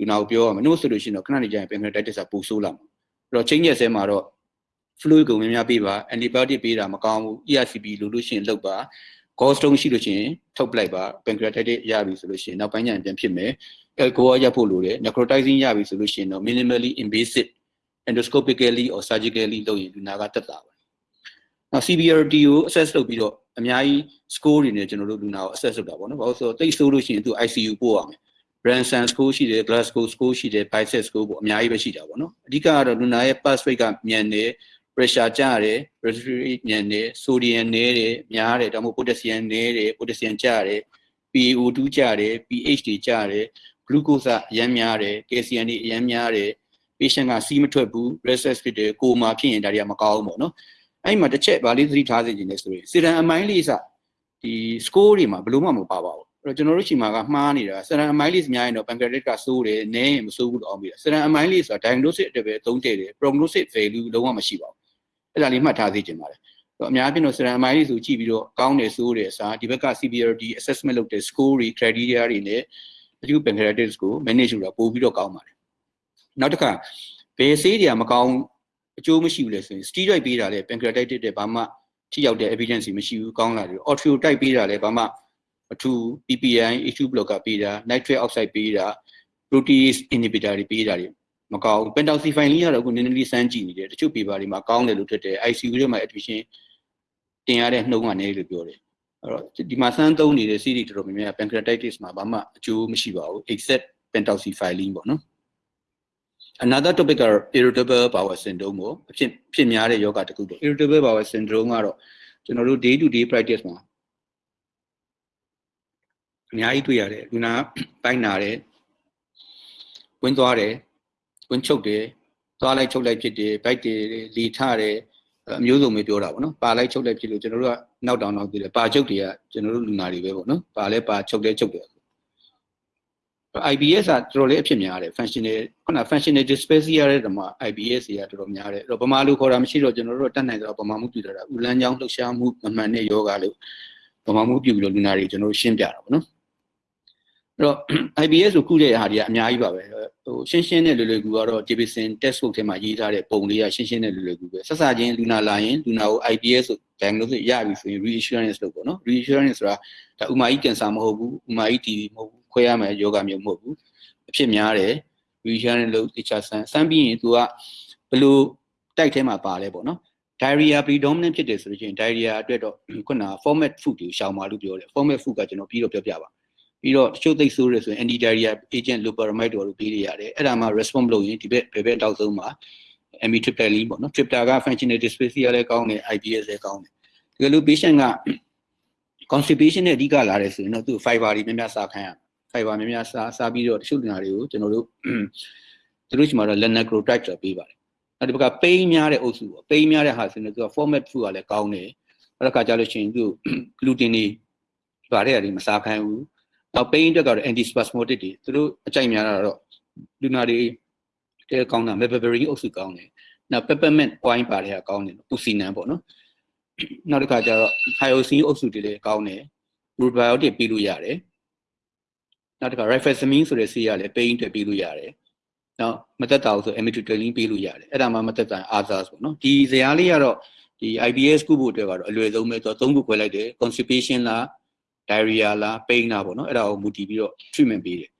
လူနာကိုပြောရမယ်။နှုတ်ဆိုလို့ရှိရင်တော့ခဏနေကြရင် pancreatitis ကပိုဆိုးလာမှာ။အဲ့တော့ချင်းရက်ဆဲမှာတော့ fluid ကိုများများပေးပါ antibiotic ပေးတာမကောင်းဘူး ERCP လို့လို့ရှိရင်လုပ်ပါ gallstone ရှိလို့ရှိရင်ထုတ်ပလိုက်ပါ pancreatitis ရပြီဆိုလို့ရှိရင်နောက်ပိုင်းကျရင်ပြန်ဖြစ်မယ် alcohol ရဖို့လိုတယ် necrotizing ရပြီဆိုလို့ရှိရင်တော့ minimally invasive endoscopically or surgically လုပ်ရင်လူနာကတက်တာပါနောက် CBRT ကို assess လုပ်ပြီးတော့အများကြီး score တွေနဲ့ကျွန်တော်တို့လူနာကို assess လုပ်တာပေါ့နော်ဘာလို့ဆိုတော့တိတ်ဆိုးလို့ရှိရင်သူ ICU ပို့ရမယ် Branson score ရှိတယ် Glasgow score ရှိတယ် Bicep score ပေါ့အများကြီးပဲရှိတာပေါ့နော်အဓိကကတော့လူနာရဲ့ pulse rate ကမြန်တယ် pressure ကျတယ် respiratory ညံတယ် sodium နည်းတယ်များတယ်ဒါမှမဟုတ် potassium နည်းတယ် potassium ကျတယ် PaO2 ကျတယ် pH တွေကျတယ် glucose အရမ်းများတယ် calcium တွေအရမ်းများတယ် patient ကစီးမထွက်ဘူး restless ဖြစ်တယ်ကိုမာဖြစ်ရင်ဒါတွေကမကောင်းဘူးပေါ့နော်အဲ့မှာတစ်ချက်ဗာလေးသတိထားစေချင်တယ်ဆိုရင် serum amylase ဒီ score တွေမှာဘယ်လို့မှမပါပါဘူးအဲ့ တော့ကျွန်တော်တို့ချိန်မှာကမှားနေတာ serum amylase များရင်တော့ pancreatic ကစိုးတယ်နည်းရင်မစိုးဘူးတော့အောင်ပြီ serum amylase ဆိုတာ diagnostic အတွက်ပဲအသုံးတည့်တယ် prognostic value လုံးဝမရှိပါဘူးအဲ့ဒါလေးမှတ်ထားသိချင်ပါတယ်အများအားဖြင့်တော့ serum amylase ဆိုကြည့်ပြီးတော့ကောင်းတယ်ဆိုးတယ်အစားဒီဘက်က CBRD assessment လုပ်တဲ့ score တွေ criteria တွေနဲ့ acute pancreatitis ကို manage လုပ်တာပို့ပြီးတော့ကောင်းပါတယ်နောက်တစ်ခါဘယ်ဆေးတွေကမကောင်းအကျိုးမရှိဘူးလဲဆိုရင် steroid ပေးတာလေ pancreatitis တဲ့ဘာမှထိရောက်တဲ့ evidence မရှိဘူးကောင်းလာတယ် ortho type ပေးတာလေဘာမှ အထူး PPI H2 blocker ပေးတာ nitric oxide ပေးတာ protease inhibitor တွေပေးတာတွေမကောင်းဘူး pentoxifine လေးကတော့အခုနည်းနည်းလေးစမ်းကြည့်နေတယ်တချို့ paper တွေမှာကောင်းတယ်လို့ထွက်တယ် ICU တွေမှာ admission တင်ရတဲ့နှုန်းကနေလို့ပြောတယ်အဲ့တော့ဒီမှာစမ်းသုံးနေတဲ့ series တော်တော်များများ pancreatitis မှာဘာမှအကျိုးမရှိပါဘူး except pentoxifylline ပေါ့နော် another topic ကတော့ irritable bowel syndrome ကိုအဖြစ်ဖြစ်များတဲ့ယောဂတစ်ခုပေါ့ irritable bowel syndrome ကတော့ကျွန်တော်တို့ day to day practice မှာ အများကြီးတွေ့ရတယ်လူနာပိုင်းနာတယ်ဝင်သွားတယ်ဝင်ချုပ်တယ်သွားလိုက်ချုပ်လိုက်ဖြစ်တယ်ဘိုက်တွေလီထတယ်အမျိုးစုံပဲပြောတာပေါ့နော်ပါလိုက်ချုပ်လိုက်ဖြစ်လို့ကျွန်တော်တို့ကနောက်တောင်နောက်သေးတယ်ပါချုပ်တွေကကျွန်တော်တို့လူနာတွေပဲပေါ့နော်ပါလဲပါချုပ်လဲချုပ်တယ် IBS ကတော်တော်လေးအဖြစ်များတယ် functional ခုန functional dyspepsia တဲ့တမှာ IBS တွေကတော်တော်များတယ်အဲ့တော့ဗမာလူခေါ်တာမရှိတော့ကျွန်တော်တို့တတ်နိုင်တော့ဗမာမှုပြည်တာဥလန်းချောင်းလှုပ်ရှားမှုမမှန်တဲ့ယောဂလို့ဗမာမှုပြုပြီးတော့လူနာတွေကျွန်တော်တို့ရှင်းပြတာပေါ့နော်အဲ့ တော့ IBS ကိုခုတဲ့ဟာတွေကအများကြီးပါပဲဟိုရှင်းရှင်းနဲ့လွယ်လွယ်ကူကတော့ Davidson textbook ထဲမှာရေးထားတဲ့ပုံလေးကရှင်းရှင်းနဲ့လွယ်လွယ်ကူပဲဆက်စချင်းလူနာလာရင်လူနာကို IBS ဆို diagnosis ရပြီဆိုရင် reassurance လို့ပေါ့နော် reassurance ဆိုတာဒါဥမာကြီးကင်ဆာမဟုတ်ဘူးဥမာကြီး TB မဟုတ်ဘူးခွဲရမယ်ယောဂမျိုးမဟုတ်ဘူးအဖြစ်များတယ် reassurance လို့တခြားဆန်းဆန်းပြီးရင် तू ကဘယ်လိုတိုက်ထဲမှာပါလဲပေါ့နော် diarrhea predominant ဖြစ်တယ်ဆိုလို့ရှိရင် diarrhea အတွက်တော့ခုန format food ကိုရှောင်ပါလို့ပြောတယ် format food ကကျွန်တော်ပြီးတော့ပြောပြပါ ပြီးတော့တချို့သိဆိုးရဆိုရင် anti diarrhea agent loperamide တို့ပေးရရတယ်အဲ့ဒါမှ response လုပ်ရင်ဒီဘက်ဘယ်ဘက်တောက်ဆုံးမှာ amitriptyline ပေါ့နော် tripta က functional dyspepsia လည်းကောင်းတယ် IBS လည်းကောင်းတယ်တကယ်လို့ patient က constipation နဲ့အဓိကလာတယ်ဆိုရင်တော့သူ fiber တွေများများစားခိုင်းရ fiber များများစားစားပြီးတော့တချို့လူနာတွေကိုကျွန်တော်တို့သူတို့ရှိမှာတော့ lenacrotide ဆိုပေးပါတယ်အဲ့ဒီဘက်က pain များတဲ့အုပ်စုပေါ့ pain များတဲ့ဟာဆိုရင်သူက format food ကလည်းကောင်းတယ်အဲ့ဒါကကြလို့ရှိရင်သူ gluten တွေဗားတဲ့အရာတွေမစားခိုင်းဘူး နောက် pain အတွက်ကတော့ antispasmodic တွေသူတို့အကြိုက်များတာတော့လူနာတွေတဲကောင်းတာ mepeberry အုပ်စုကောင်းတယ်နောက် peppermint wine ပါတဲ့ဟာကောင်းတယ်ပူစီနန်ပေါ့နော်နောက်တစ်ခါကျတော့ hyoscine အုပ်စုတွေလည်းကောင်းတယ် probiotic ပေးလို့ရတယ်နောက်တစ်ခါ rifaximin ဆိုတဲ့ဆေးရလည်း pain အတွက်ပေးလို့ရတယ်နောက်မသက်တာဘူးဆို amitriptyline ပေးလို့ရတယ်အဲ့ဒါမှမသက်တာ others ပေါ့နော်ဒီဇာတ်လေးကတော့ဒီ IBS ကုဖို့အတွက်ကတော့အလွယ်ဆုံးပဲဆိုတော့သုံးခုခွဲလိုက်တယ် constipation လား diarrhea လား pain လားပေါ့နော်အဲ့ဒါကိုမူတည်ပြီးတော့ treatment ပေးတယ်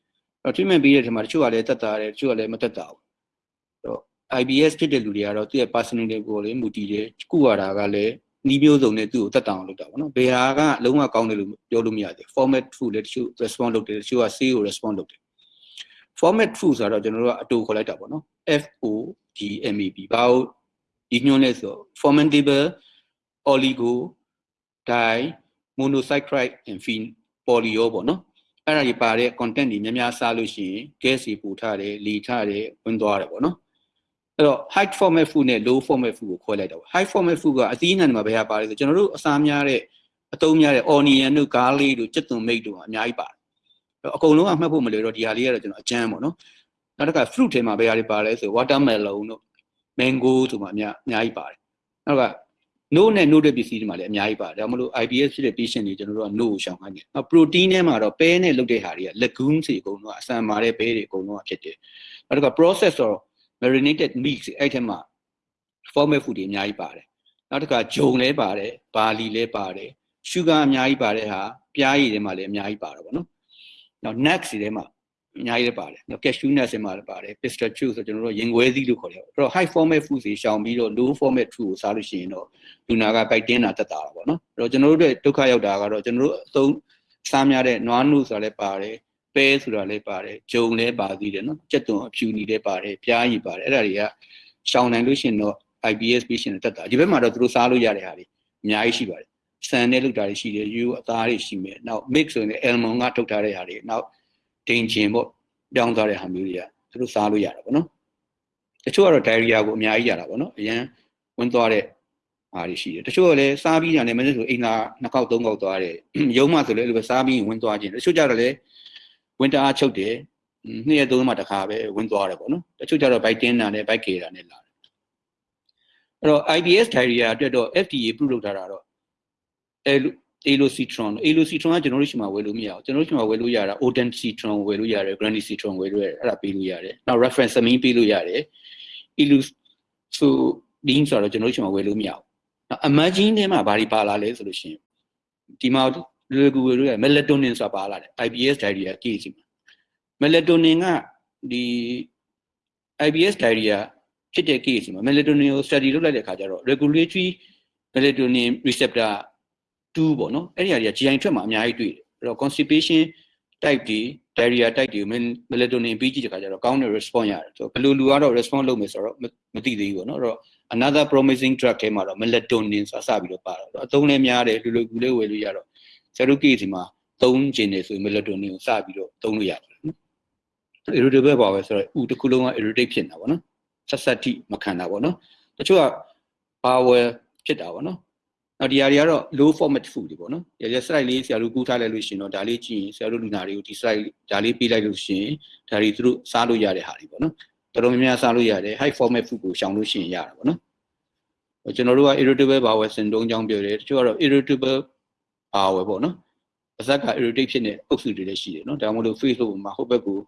အဲ့တော့ treatment ပေးတဲ့ထဲမှာတချို့ကလည်းသက်တာတယ်တချို့ကလည်းမသက်တာဘူးအဲ့တော့ IBS ဖြစ်တဲ့လူတွေကတော့သူ့ရဲ့ personality ကိုလည်းမူတည်တယ်ကုရတာကလည်းနီးမျိုးစုံနဲ့သူ့ကိုတက်တောင်လုပ်တာပေါ့နော်ဘယ်ဟာကလုံးဝကောင်းတယ်လို့ပြောလို့မရသေး format food လည်းတချို့ response လုပ်တယ်တချို့က C ကို response လုပ်တယ် format food ဆိုတော့ကျွန်တော်တို့ကအတူခေါ်လိုက်တာပေါ့နော် F O G M E P ဘာလို့ဒီညွှန်းလဲဆိုတော့ fermentable oligo di monosaccharide and phen polyo ပေါ့နော်အဲ့ဒါကြီးပါတဲ့ content တွေများများစားလို့ရှိရင် gas တွေပူထားတယ်လေထားတယ်ဝင်သွားတယ်ပေါ့နော်အဲ့တော့ high format food နဲ့ low format food ကိုခွဲလိုက်တာပေါ့ high format food ကအသီးအနှံတွေမှာဘယ်ဟာပါလဲဆိုကျွန်တော်တို့အစားများတဲ့အသုံးများတဲ့ onion တို့ garlic တို့ကြက်သွန်မိတ်တို့ကအများကြီးပါတယ်အကုန်လုံးကမှတ်ဖို့မလွယ်တော့ဒီဟာလေးကတော့ကျွန်တော်အကျမ်းပေါ့နော်နောက်တစ်ခါ fruit ထဲမှာဘယ်ဟာတွေပါလဲဆို watermelon တို့ mango တို့မှာအများအများကြီးပါတယ်နောက်က no နဲ့ no တဲ့ပစ္စည်းတွေမှာလည်းအများကြီးပါတယ်ဒါမှမဟုတ် IBS ဖြစ်တဲ့ patient တွေကျွန်တော်တို့က no ကိုရှောင်ခိုင်းတယ်နောက် protein ထဲမှာတော့ပဲနဲ့လုပ်တဲ့ဟာတွေက legumes တွေအကုန်လုံးကအဆန်မာတဲ့ဘဲတွေအကုန်လုံးကဖြစ်တယ်နောက်တစ်ခါ process တော့ marinated meat တွေအဲ့ထဲမှာ format food တွေအများကြီးပါတယ်နောက်တစ်ခါဂျုံလည်းပါတယ်ဘာလီလည်းပါတယ် sugar အများကြီးပါတဲ့ဟာပြားရည်ထဲမှာလည်းအများကြီးပါတော့ဗောနော်နောက် nuts တွေထဲမှာ အများကြီးလည်းပါတယ်နောက် cashew nuts တွေမှာလည်းပါတယ် pistachio ဆိုကျွန်တော်တို့ရင်ခွဲသီးလို့ခေါ်တယ်အဲ့တော့ high format food တွေရှောင်ပြီးတော့ low format food ကိုစားလို့ရှိရင်တော့လူနာကပိုက်တင်းတာတက်တာပါဗောနော်အဲ့တော့ကျွန်တော်တို့ဒုက္ခရောက်တာကတော့ကျွန်တော်တို့အသုံးစားများတဲ့နွားနုဆိုတာလည်းပါတယ်ပဲဆိုတာလည်းပါတယ်ဂျုံလည်းပါသေးတယ်နော်ကြက်သွန်အဖြူနီလည်းပါတယ်ပြားရည်ပါတယ်အဲ့ဒါတွေကရှောင်နိုင်လို့ရှိရင်တော့ IBS patient တက်တာဒီဘက်မှာတော့သူတို့စားလို့ရတဲ့ဟာတွေအများကြီးရှိပါတယ်ဆန်နဲ့လုပ်တာတွေရှိတယ်ယူအသားတွေရှိမယ်နောက် mix ဆိုရင် almond ကထုတ်ထားတဲ့ဟာတွေနောက် ဒိန်ချင်ပေါ့ပြောင်းသွားတဲ့ဟာမျိုးတွေကသူတို့စားလို့ရတာပေါ့နော်တချို့ကတော့ diarrhea ကိုအများကြီးရတာပေါ့နော်အရင်ဝင်သွားတဲ့ဟာတွေရှိတယ်တချို့ကလည်းစားပြီးတာလည်းမနေ့ဆိုအိမ်သာနှစ်ခေါက်သုံးခေါက်သွားတယ်ရုံးမှဆိုလည်းအဲ့လိုပဲစားပြီးဝင်သွားခြင်းတချို့ကြတော့လည်းဝင်တအားချုပ်တယ်နှစ်ရက်သုံးမှတစ်ခါပဲဝင်သွားတယ်ပေါ့နော်တချို့ကြတော့ bite တင်းတာနဲ့ bite ကေတာနဲ့လာတယ်အဲ့တော့ IBS diarrhea အတွက်တော့ FDA ပြုလုပ်ထားတာတော့အဲ elocitron elocitron ကကျွန်တော်တို့ရှိမှဝယ်လို့မရဘူးကျွန်တော်တို့ရှိမှဝယ်လို့ရတာ odencitron ဝယ်လို့ရတယ် grandicitron ဝယ်လို့ရတယ်အဲ့ဒါပေးလို့ရတယ်နောက် reference amine ပေးလို့ရတယ် elosodine ဆိုတော့ကျွန်တော်တို့ရှိမှဝယ်လို့မရဘူးနောက် emerging ထဲမှာဘာတွေပါလာလဲဆိုလို့ရှိရင်ဒီမှာလွယ်ကူဝယ်လို့ရ melatonin ဆိုတာပါလာတယ် IBS diarrhea case မှာ melatonin ကဒီ IBS diarrhea ဖြစ်တဲ့ case မှာ melatonin ကို study လုပ်လိုက်တဲ့အခါကျတော့ regulatory melatonin receptor 2ပေါ့နော်အဲ့ဒီအရာကြီး GI ထွက်မှာအများကြီးတွေ့တယ်အဲ့တော့ constipation type တွေ diarrhea type တွေ melatonin ပြီးကြည့်တဲ့အခါကျတော့ကောင်းတဲ့ response ရတယ်ဆိုတော့ဘယ်လိုလူကတော့ response လုပ်မယ်ဆိုတော့မသိသေးဘူးပေါ့နော်အဲ့တော့ another promising drug ထဲမှာတော့ melatonin ဆိုတာစပြီးတော့ပါတော့အသုံးလည်းများတယ်လူလူကူလေးဝယ်လို့ရတော့ဆရာတို့ case မှာသုံးကျင်နေဆိုရင် melatonin ကိုစပြီးတော့သုံးလို့ရတယ်နော် irritable ပါပဲဆိုတော့ဥတစ်ခုလုံးက irritate ဖြစ်နေတာပေါ့နော်ဆက်ဆက်တိမခံတာပေါ့နော်တချို့က power ဖြစ်တာပေါ့နော် နောက်ဒီဟာတွေကတော့ low format food တွေပေါ့နော်ရရ slide လေးဆရာတို့ကူးထားလိုက်လို့ရှင်တော့ဒါလေးကြည့်ရင်ဆရာတို့လူနာတွေကိုဒီ slide ဒါလေးပေးလိုက်လို့ရှင်ဒါတွေသူတို့စားလို့ရတဲ့ဟာတွေပေါ့နော်တော်တော်များများစားလို့ရတယ် high format food ကိုရှောင်လို့ရှင်ရတာပေါ့နော်ကျွန်တော်တို့က irritable bowel syndrome ကြောင့်ပြောတယ်တချို့ကတော့ irritable အာဝယ်ပေါ့နော်ပါဇက်က irritate ဖြစ်နေအုပ်စုတွေလည်းရှိတယ်နော်ဒါမှမဟုတ် Facebook မှာဟိုဘက်ကို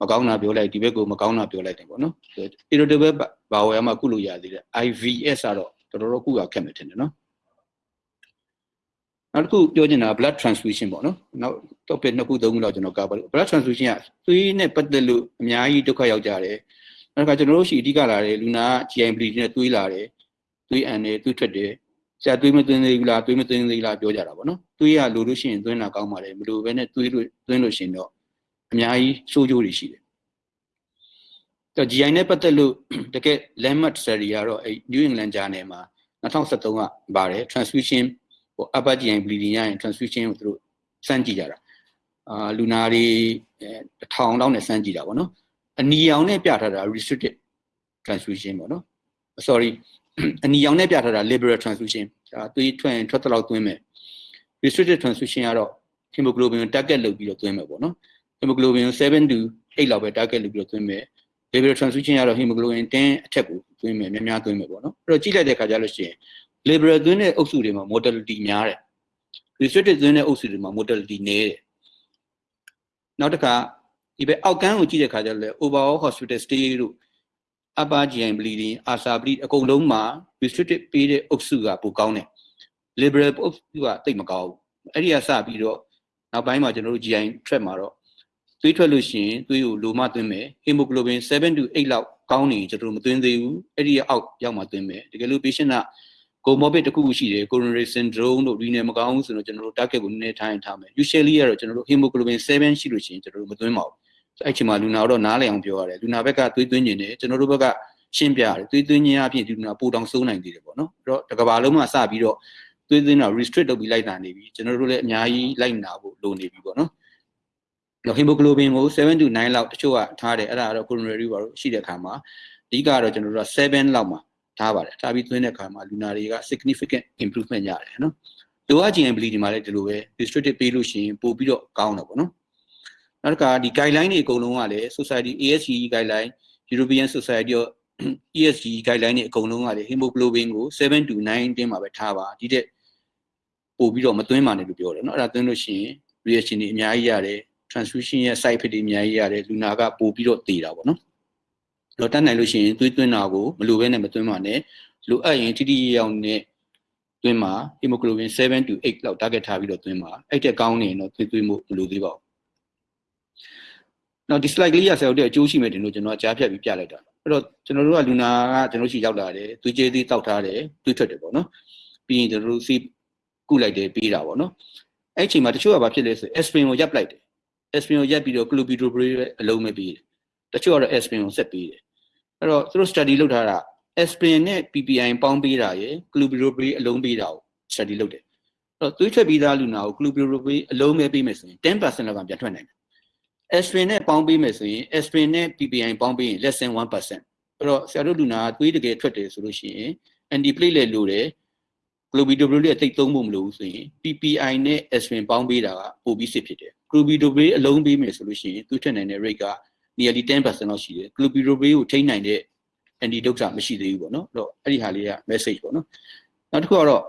မကောင်းတာပြောလိုက်ဒီဘက်ကိုမကောင်းတာပြောလိုက်တယ်ပေါ့နော် irritable bowel မှာကုလို့ရသေးတယ် IVS ကတော့တော်တော်ကုရခက်မယ်ထင်တယ်နော် နောက်တစ်ခုပြောချင်တာ blood transfusion ပေါ့နော်နောက် topic နှစ်ခုသုံးခုလောက်ကျွန်တော်ကပါ blood transfusion ကသွေးနဲ့ပတ်သက်လို့အများကြီးဒုက္ခရောက်ကြတယ်နောက်တစ်ခါကျွန်တော်တို့ရှိအဓိကလာတယ်လူနာ GI bleed နဲ့သွေးလာတယ်သွေးအန်တယ်သွေးထွက်တယ်ဆရာသွေးမသွင်းသေးဘူးလားသွေးမသွင်းသေးလားပြောကြတာပေါ့နော်သွေးရလိုလို့ရှိရင်သွင်းတာကောင်းပါတယ်မလိုဘဲနဲ့သွေးလို့သွင်းလို့ရှိရင်တော့အများကြီးဆိုးကျိုးတွေရှိတယ်တော့ GI နဲ့ပတ်သက်လို့တကယ် landmark study ကတော့အဲ New England Journal မှာ2013ကပါတယ် transfusion ဟို upper GI bleeding ရရင် transfusion ကိုသူတို့စမ်းကြည့်ကြတာအာလူနာတွေတစ်ထောင်လောက်နဲ့စမ်းကြည့်တာပေါ့နော်အနီရောင်နဲ့ပြထားတာ restricted transfusion ပေါ့နော် sorry အနီရောင်နဲ့ပြထားတာ liberal transfusion ဒါသွေးထွက်ရင်ထွက်တလောက်သွင်းမယ် restricted transfusion ကတော့ hemoglobin ကို target လုပ်ပြီးတော့သွင်းမယ်ပေါ့နော် hemoglobin ကို7 to 8လောက်ပဲ target လုပ်ပြီးတော့သွင်းမယ် liberal transfusion ကတော့ hemoglobin 10အထက်ကိုသွင်းမယ်များများသွင်းမယ်ပေါ့နော်အဲ့တော့ကြည့်လိုက်တဲ့အခါကျလို့ရှိရင် liberal သွင်းတဲ့အုပ်စုတွေမှာ mortality များတယ် restricted သွင်းတဲ့အုပ်စုတွေမှာ mortality နည်းတယ်နောက်တစ်ခါဒီဘက်အောက်ကန်းကိုကြည့်တဲ့အခါကျတော့လေ overall hospital stay တို့ upper GI bleeding ASA bleed အကုန်လုံးမှာ restricted ပေးတဲ့အုပ်စုကပိုကောင်းတယ် liberal အုပ်စုကတိတ်မကောင်းဘူးအဲ့ဒီကစပြီးတော့နောက်ပိုင်းမှာကျွန်တော်တို့ GI track မှာတော့သွေးထွက်လို့ရှိရင်သွေးကိုလိုမှသွင်းမယ် hemoglobin 7 to 8လောက်ကောင်းနေကျွန်တော်တို့မသွင်းသေးဘူးအဲ့ဒီအောက်ရောက်မှသွင်းမယ်တကယ်လို့ patient က comorbid တစ်ခုခုရှိတယ် coronary syndrome တို့ renal မကောင်းဘူးဆိုတော့ကျွန်တော်တို့ target ကိုနည်းနည်းထားရင်ထားမယ် usually ကတော့ကျွန်တော်တို့ hemoglobin 7ရှိလို့ရှိရင်ကျွန်တော်တို့မသွင်းပါဘူးအဲ့ချိန်မှာလူနာတော့နားလည်အောင်ပြောရတယ်လူနာဘက်ကသွေးသွင်းနေတယ်ကျွန်တော်တို့ဘက်ကရှင်းပြရတယ်သွေးသွင်းခြင်းအပြင်လူနာပိုတောင်စိုးနိုင်သေးတယ်ပေါ့နော်အဲ့တော့တစ်ကဘာလုံးမှာစပြီးတော့သွေးသွင်းတာ restrict လုပ်ပြီးလိုက်တာနေပြီကျွန်တော်တို့လည်းအများကြီးလိုက်နာဖို့လိုနေပြီပေါ့နော်တော့ hemoglobin ကို7 to 9လောက်တချို့ကထားတယ်အဲ့ဒါကတော့ coronary ပါလို့ရှိတဲ့အခါမှာအဓိကတော့ကျွန်တော်တို့က7လောက်မှာ ထားပါတယ်ထားပြီးသွင်းတဲ့အခါမှာလူနာတွေက significant improvement ရတယ်နော်လိုအပ်ခြင်း bleeding မှာလည်းဒီလိုပဲ restricted ပေးလို့ရှိရင်ပို့ပြီးတော့ကောင်းတယ်ပေါ့နော်နောက်တစ်ခါဒီ guideline တွေအကုန်လုံးကလည်း society ASCE guideline European Society of ESG guideline တွေအကုန်လုံးကလည်း hemoglobin ကို7 to 9တင်းမှာပဲထားပါဒီတဲ့ပို့ပြီးတော့မသွင်းပါနဲ့လို့ပြောတယ်เนาะအဲ့ဒါသွင်းလို့ရှိရင် reaction တွေအများကြီးရတယ် transfusion ရဲ့ side effect တွေအများကြီးရတယ်လူနာကပို့ပြီးတော့တည်တာပေါ့နော် တော့တတ်နိုင်လို့ရှိရင်သွေးသွင်းတာကိုမလိုဘဲနဲ့မသွင်းပါနဲ့လိုအပ်ရင်တိတိကျကျနဲ့သွင်းပါ hemoglobin 7 to 8လောက် target ထားပြီးတော့သွင်းပါအဲ့တဲ့ကောင်းနေရင်တော့သွေးသွင်းမှုမလိုသေးပါဘူးနောက်ဒီ slide ကလေးရဆရာတို့တဲ့အကျိုးရှိမယ်တင်လို့ကျွန်တော်ကြားဖြတ်ပြီးပြလိုက်တာအဲ့တော့ကျွန်တော်တို့ကလူနာကကျွန်တော်ရှိရောက်လာတယ်သွေးကြေးသေးတောက်ထားတယ်သွေးထွက်တယ်ပေါ့နော်ပြီးရင်ကျွန်တော်တို့စီကုလိုက်တယ်ပြီးတာပေါ့နော်အဲ့အချိန်မှာတချို့ကဘာဖြစ်လဲဆို aspirin ကိုရပ်ပလိုက်တယ် aspirin ကိုရပ်ပြီးတော့ clopidogrel အလုံးမဲ့ပြီးတယ်တချို့ကတော့ aspirin ကိုဆက်ပြီးတယ် အဲ့တော့သူတို့ study လုပ်ထားတာ aspirin နဲ့ PPI ပေါင်းပေးတာရယ် clopidogrel အလုံးပေးတာကို study လုပ်တယ်အဲ့တော့သွေးထွက်ပြီးသားလူနာကို clopidogrel အလုံးမဲ့ပေးမယ်ဆိုရင်10%လောက်ကပြန်ထွက်နိုင်တယ် aspirin နဲ့ပေါင်းပေးမယ်ဆိုရင် aspirin နဲ့ PPI ပေါင်းပေးရင် less than 1%အဲ့တော့ဆရာတို့လူနာသွေးတကယ်ထွက်တယ်ဆိုလို့ရှိရင် antiplatelet လိုတယ် clopidogrel ရဲ့တိတ်သုံးဖို့မလိုဘူးဆိုရင် PPI နဲ့ aspirin ပေါင်းပေးတာကပိုပြီးစစ်ဖြစ်တယ် clopidogrel အလုံးပေးမယ်ဆိုလို့ရှိရင်သွေးထွက်နိုင်တဲ့ rate က nearly 10%လောက်ရှိတယ် clopidogrel ကိုထိန်းနိုင်တဲ့ antidote မရှိသေးဘူးပေါ့နော်အဲ့တော့အဲ့ဒီဟာလေးက message ပေါ့နော်နောက်တစ်ခုကတော့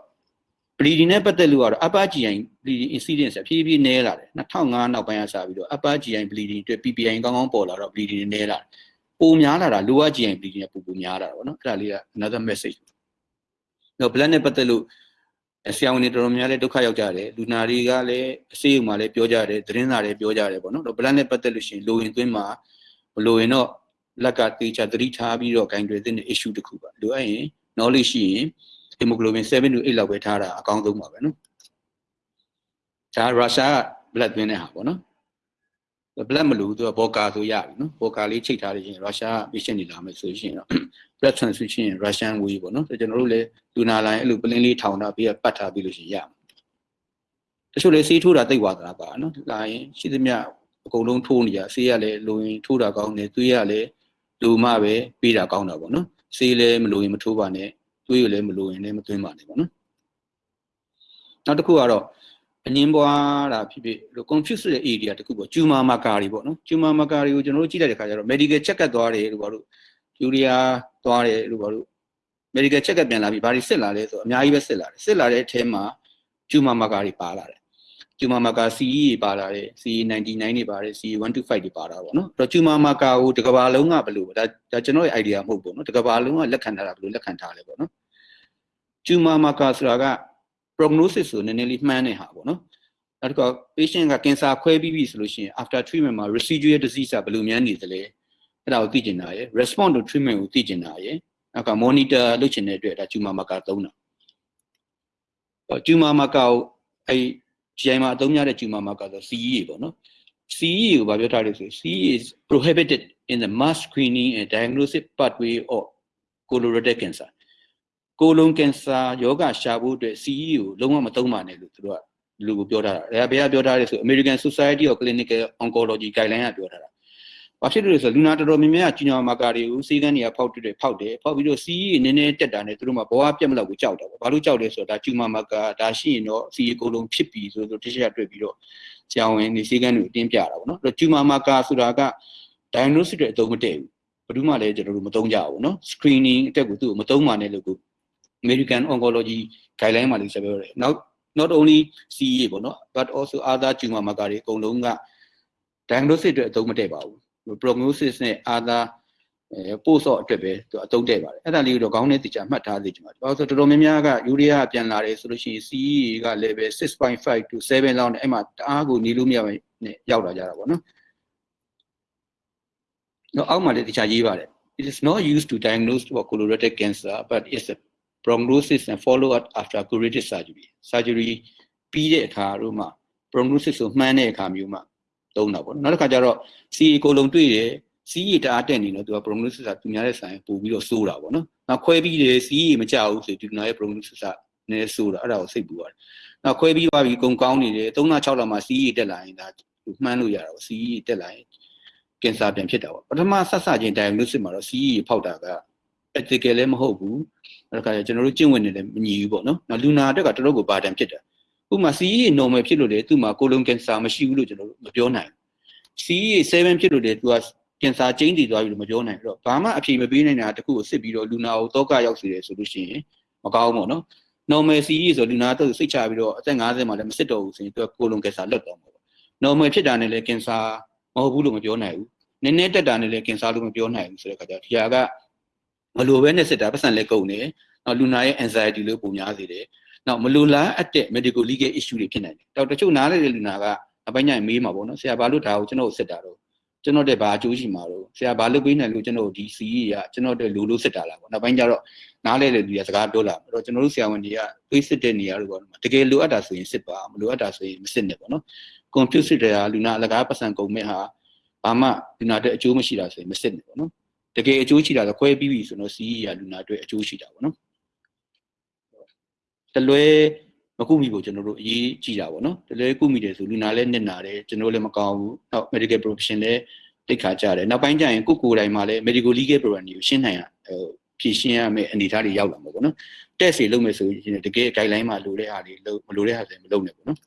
bleeding နဲ့ပတ်သက်လို့ကတော့ upper GI bleeding incidence ဖြည်းဖြည်းနည်းလာတယ်2005နောက်ပိုင်းကစပြီးတော့ upper GI bleeding အတွက် PPI ကောင်းကောင်းပေါ်လာတော့ bleeding နည်းလာတယ်ပိုများလာတာ lower GI bleeding ကပိုပိုများလာတာပေါ့နော်အဲ့ဒါလေးက another message တော့ blood နဲ့ပတ်သက်လို့ဆရာဝန်တွေတော်တော်များများလည်းဒုက္ခရောက်ကြတယ်လူနာတွေကလည်းအစိအုံမှာလည်းပြောကြတယ်သတင်းစာလည်းပြောကြတယ်ပေါ့နော်တော့ blood နဲ့ပတ်သက်လို့ရှိရင်လိုရင်သွင်းမှာ မလိုရင်တော့လက်ကတေချာသတိထားပြီးတော့ဂိုင်တွေတဲ့ issue တစ်ခုပါလိုအပ်ရင် knowledge ရှိရင် hemoglobin 7 to 8လောက်ပဲထားတာအကောင်းဆုံးပါပဲနော်ဒါရုရှားက blood သွင်းတဲ့ဟာပေါ့နော် blood မလို့သူကဘောကာဆိုရပြီနော်ဘောကာလေးချိတ်ထားလို့ရှိရင်ရုရှား patient တွေလာမယ်ဆိုရှင်တော့ blood transfusion Russian way ပေါ့နော်ကျွန်တော်တို့လည်းလူနာလိုင်းအဲ့လိုပလင်းလေးထောင်တာပြီးပတ်ထားပြီးလို့ရှိရင်ရမှာတချို့လည်းဆေးထိုးတာတိတ်သွားတာပါနော်လာရင်ရှိသမျှ အကုန်လုံးထိုးနေကြဆေးရလည်းလိုရင်ထိုးတာကောင်းတယ်သွေးရလည်းလူမှပဲပေးတာကောင်းတာပေါ့နော်ဆေးလည်းမလိုရင်မထိုးပါနဲ့သွေးရလည်းမလိုရင်လည်းမသွင်းပါနဲ့ပေါ့နော်နောက်တစ်ခုကတော့အငင်းပွားတာဖြစ်ဖြစ်လို့ confuse တဲ့ area တခုပေါ့ tumor marker တွေပေါ့နော် tumor marker တွေကိုကျွန်တော်တို့ကြည့်လိုက်တဲ့ခါကျတော့ medical check up သွားတယ်လို့ပြောလို့ယူရီးယားသွားတယ်လို့ပြောလို့ medical check up ပြန်လာပြီးဘာတွေစစ်လာလဲဆိုတော့အများကြီးပဲစစ်လာတယ်စစ်လာတဲ့အထဲမှာကျူမာမာကာတွေပါလာတယ် ကျူမာမာကာ CE တွေပါလာတယ် CE 99တွေပါတယ် CE 125တွေပါတာပေါ့နော်အဲ့တော့ကျူမာမာကာကိုတစ်ကဘာလုံးကဘယ်လိုဒါဒါကျွန်တော်ရဲ့ idea မဟုတ်ဘူးနော်တစ်ကဘာလုံးကလက်ခံထားတာဘယ်လိုလက်ခံထားလဲပေါ့နော်ကျူမာမာကာဆိုတာက prognosis ဆိုနည်းနည်းလေးမှန်းတဲ့ဟာပေါ့နော်နောက်တစ်ခါ patient က cancer ခွဲပြီးပြီဆိုလို့ရှိရင် after treatment မှာ residual disease ကဘယ်လိုများနေသလဲအဲ့ဒါကိုသိကျင်တာရယ် response to treatment ကိုသိကျင်တာရယ်နောက်က monitor လုပ်ချင်တဲ့အတွက်ဒါကျူမာမာကာသုံးတာကျူမာမာကာကိုအဲ့ GI မှာအသုံးများတဲ့ tumor marker ဆို CE ပေါ့နော် CE ကိုဗာပြောထားလို့ဆို CE is prohibited in the mass screening and diagnostic pathway of colorectal cancer ကိုလုံးကင်ဆာယောဂရှာဖို့အတွက် CE ကိုလုံးဝမသုံးပါနဲ့လို့သူတို့ကလူကိုပြောထားတာဒါဘယ်ကပြောထားလဲဆို American Society of Clinical Oncology guideline ကပြောထားတာ ဘာဖြစ်လို့လဲဆိုလူနာတော်တော်များများကျူညာမာကာတွေကိုစီးကန်းတွေကဖောက်တွေ့ဖောက်တယ်ဖောက်ပြီးတော့ CE နည်းနည်းတက်တာနဲ့သူတို့မှဘဝပြတ်မလောက်ကိုကြောက်တာပေါ့ဘာလို့ကြောက်လဲဆိုတော့ဒါကျူမာမာကာဒါရှိရင်တော့ CE ကိုလုံးဖြစ်ပြီဆိုတော့တခြားတွေ့ပြီးတော့ဆရာဝန်တွေစီးကန်းတွေအတင်းပြတာပေါ့နော်အဲ့တော့ကျူမာမာကာဆိုတာက diagnosis တွေအသုံးမတည့်ဘူးဘယ်သူမှလည်းကျွန်တော်တို့မသုံးကြဘူးနော် screening အတက်ကိုသူ့ကိုမသုံးပါနဲ့လို့ကို American Oncology guideline မှာလည်းဆက်ပြောတယ်။ not not only CEA ပေါ့နော် but also other tumor marker တွေအကုန်လုံးက diagnosis အတွက်အသုံးမတည့်ပါဘူး။ prognosis နဲ့ other အဲပို့ဆော့အတွက်ပဲသူအသုံးတည့်ပါတယ်။အဲ့ဒါလေးကိုတော့ခေါင်းနဲ့တိကျမှတ်ထားသေးချင်ပါတယ်။ဘာလို့ဆိုတော့တော်တော်များများကယူရီးယားပြန်လာတယ်ဆိုလို့ရှိရင် CEA က level 6.5 to 7လောက်နဲ့အဲ့မှာတအားကိုနေလို့မရဘူးနဲ့ရောက်လာကြတာပေါ့နော်။တော့အောက်မှာလည်းတခြားရေးပါတယ်။ It is not used to diagnose for colorectal cancer but it's a prognosis and follow up after curative surgery surgery ပြီးတဲ့အခါတို့မှာ prognosis ကိုမှန်းတဲ့အခါမျိုးမှာ သုံးတာပေါ့နော်နောက်တစ်ခါကျတော့ CE ကိုလုံးတွေ့တယ် CE တအားတက်နေတော့သူက prognosis ကသူများတဲ့ဆိုင်ပို့ပြီးတော့စိုးတာပေါ့နော်နောက်ခွဲပြီးတယ် CE မကြဘူးဆိုဒီနာရဲ့ prognosis ကနည်းစိုးတာအဲ့ဒါကိုစိတ်ပူရတယ်နောက်ခွဲပြီးသွားပြီကုံကောင်းနေတယ်3လ6လမှာ CE တက်လာရင်ဒါမှန်းလို့ရတာပေါ့ CE တက်လာရင်ကင်ဆာပြန်ဖြစ်တာပေါ့ပထမဆက်စချင်း diagnosis မှာတော့ CE ဖောက်တာက ethical လည်းမဟုတ်ဘူးအဲ့ဒါကကျွန်တော်တို့ကျင့်ဝင်နေလည်းမညီဘူးပေါ့နော်။နောက်လူနာအတွက်ကတော်တော်ကိုဘာတန်ဖြစ်တယ်။ ဥပမာ CE normal ဖြစ်လို့လေသူ့မှာကိုလုံးကင်ဆာမရှိဘူးလို့ကျွန်တော်တို့မပြောနိုင်ဘူး။ CE 7ဖြစ်လို့လေသူကကင်ဆာကျိန်းတည်သွားပြီလို့မပြောနိုင်ဘူး။အဲ့တော့ဘာမှအဖြေမပေးနိုင်တာတခုကိုစစ်ပြီးတော့လူနာကိုတော့ကရောက်စေတယ်ဆိုလို့ရှိရင်မကောင်းဘူးပေါ့နော်။ normal CE ဆိုလူနာတော့စိတ်ချပြီးတော့အသက်50မှာလည်းမစစ်တော့ဘူးဆိုရင်သူကကိုလုံးကင်ဆာလွတ်တော့မှာပေါ့။ normal ဖြစ်တာနဲ့လည်းကင်ဆာမဟုတ်ဘူးလို့မပြောနိုင်ဘူး။နည်းနည်းတက်တာနဲ့လည်းကင်ဆာလို့မပြောနိုင်ဘူးဆိုတဲ့အခါကျတော့ဒီဟာကမလိုပဲနဲ့စစ်တာပတ်စံလည်းကုန်တယ်နောက်လူနာရဲ့ anxiety လို့ပုံများစေတယ် နောက်မလိုလားအပ်တဲ့ medical legal issue တွေဖြစ်နိုင်တယ်တော့တချို့နားလေတဲ့လူနာကအပိုင်းညမေးမှာပေါ့နော်ဆရာဘာလို့ဒါကိုကျွန်တော်စစ်တာတော့ကျွန်တော်တဲ့ဘာအကျိုးရှိမှာတော့ဆရာဘာလုပ်ပေးနိုင်လို့ကျွန်တော်ဒီ CE ကကျွန်တော်တဲ့လူလို့စစ်တာလားပေါ့နောက်ပိုင်းကျတော့နားလေတဲ့လူကစကားပြောလာအဲ့တော့ကျွန်တော်တို့ဆရာဝန်တွေကတွေးစစ်တဲ့နေရာတွေပေါ့တကယ်လိုအပ်တာဆိုရင်စစ်ပါမလိုအပ်တာဆိုရင်မစစ်နဲ့ပေါ့နော် computer စစ်တဲ့ဟာလူနာအလကားပတ်စံကုန်မဲ့ဟာဘာမှလူနာတဲ့အကျိုးမရှိတာဆိုရင်မစစ်နဲ့ပေါ့နော်တကယ်အကျိုးရှိတာဆိုခွဲပြီးပြီဆိုတော့ CE ရလူနာအတွက်အကျိုးရှိတာပေါ့နော် တလွဲမကုမိဖို့ကျွန်တော်တို့အရေးကြီးတာပေါ့နော်တလွဲကုမိတယ်ဆိုလူနာလည်းနစ်နာတယ်ကျွန်တော်လည်းမကောင်းဘူးနောက် medical profession လည်းတိတ်ခါကြတယ်နောက်ပိုင်းကျရင်ကိုကိုယ်တိုင်မှာလည်း medical legal program တွေကိုရှင်းနိုင်ရဖြည့်ရှင်းရမယ့်အနေအထားတွေရောက်လာမှာပေါ့နော်တက်စီလုပ်မယ်ဆိုရင်တကယ် guideline မှာလိုတဲ့ဟာတွေလုပ်မလိုတဲ့ဟာတွေမလုပ်နဲ့ပေါ့နော်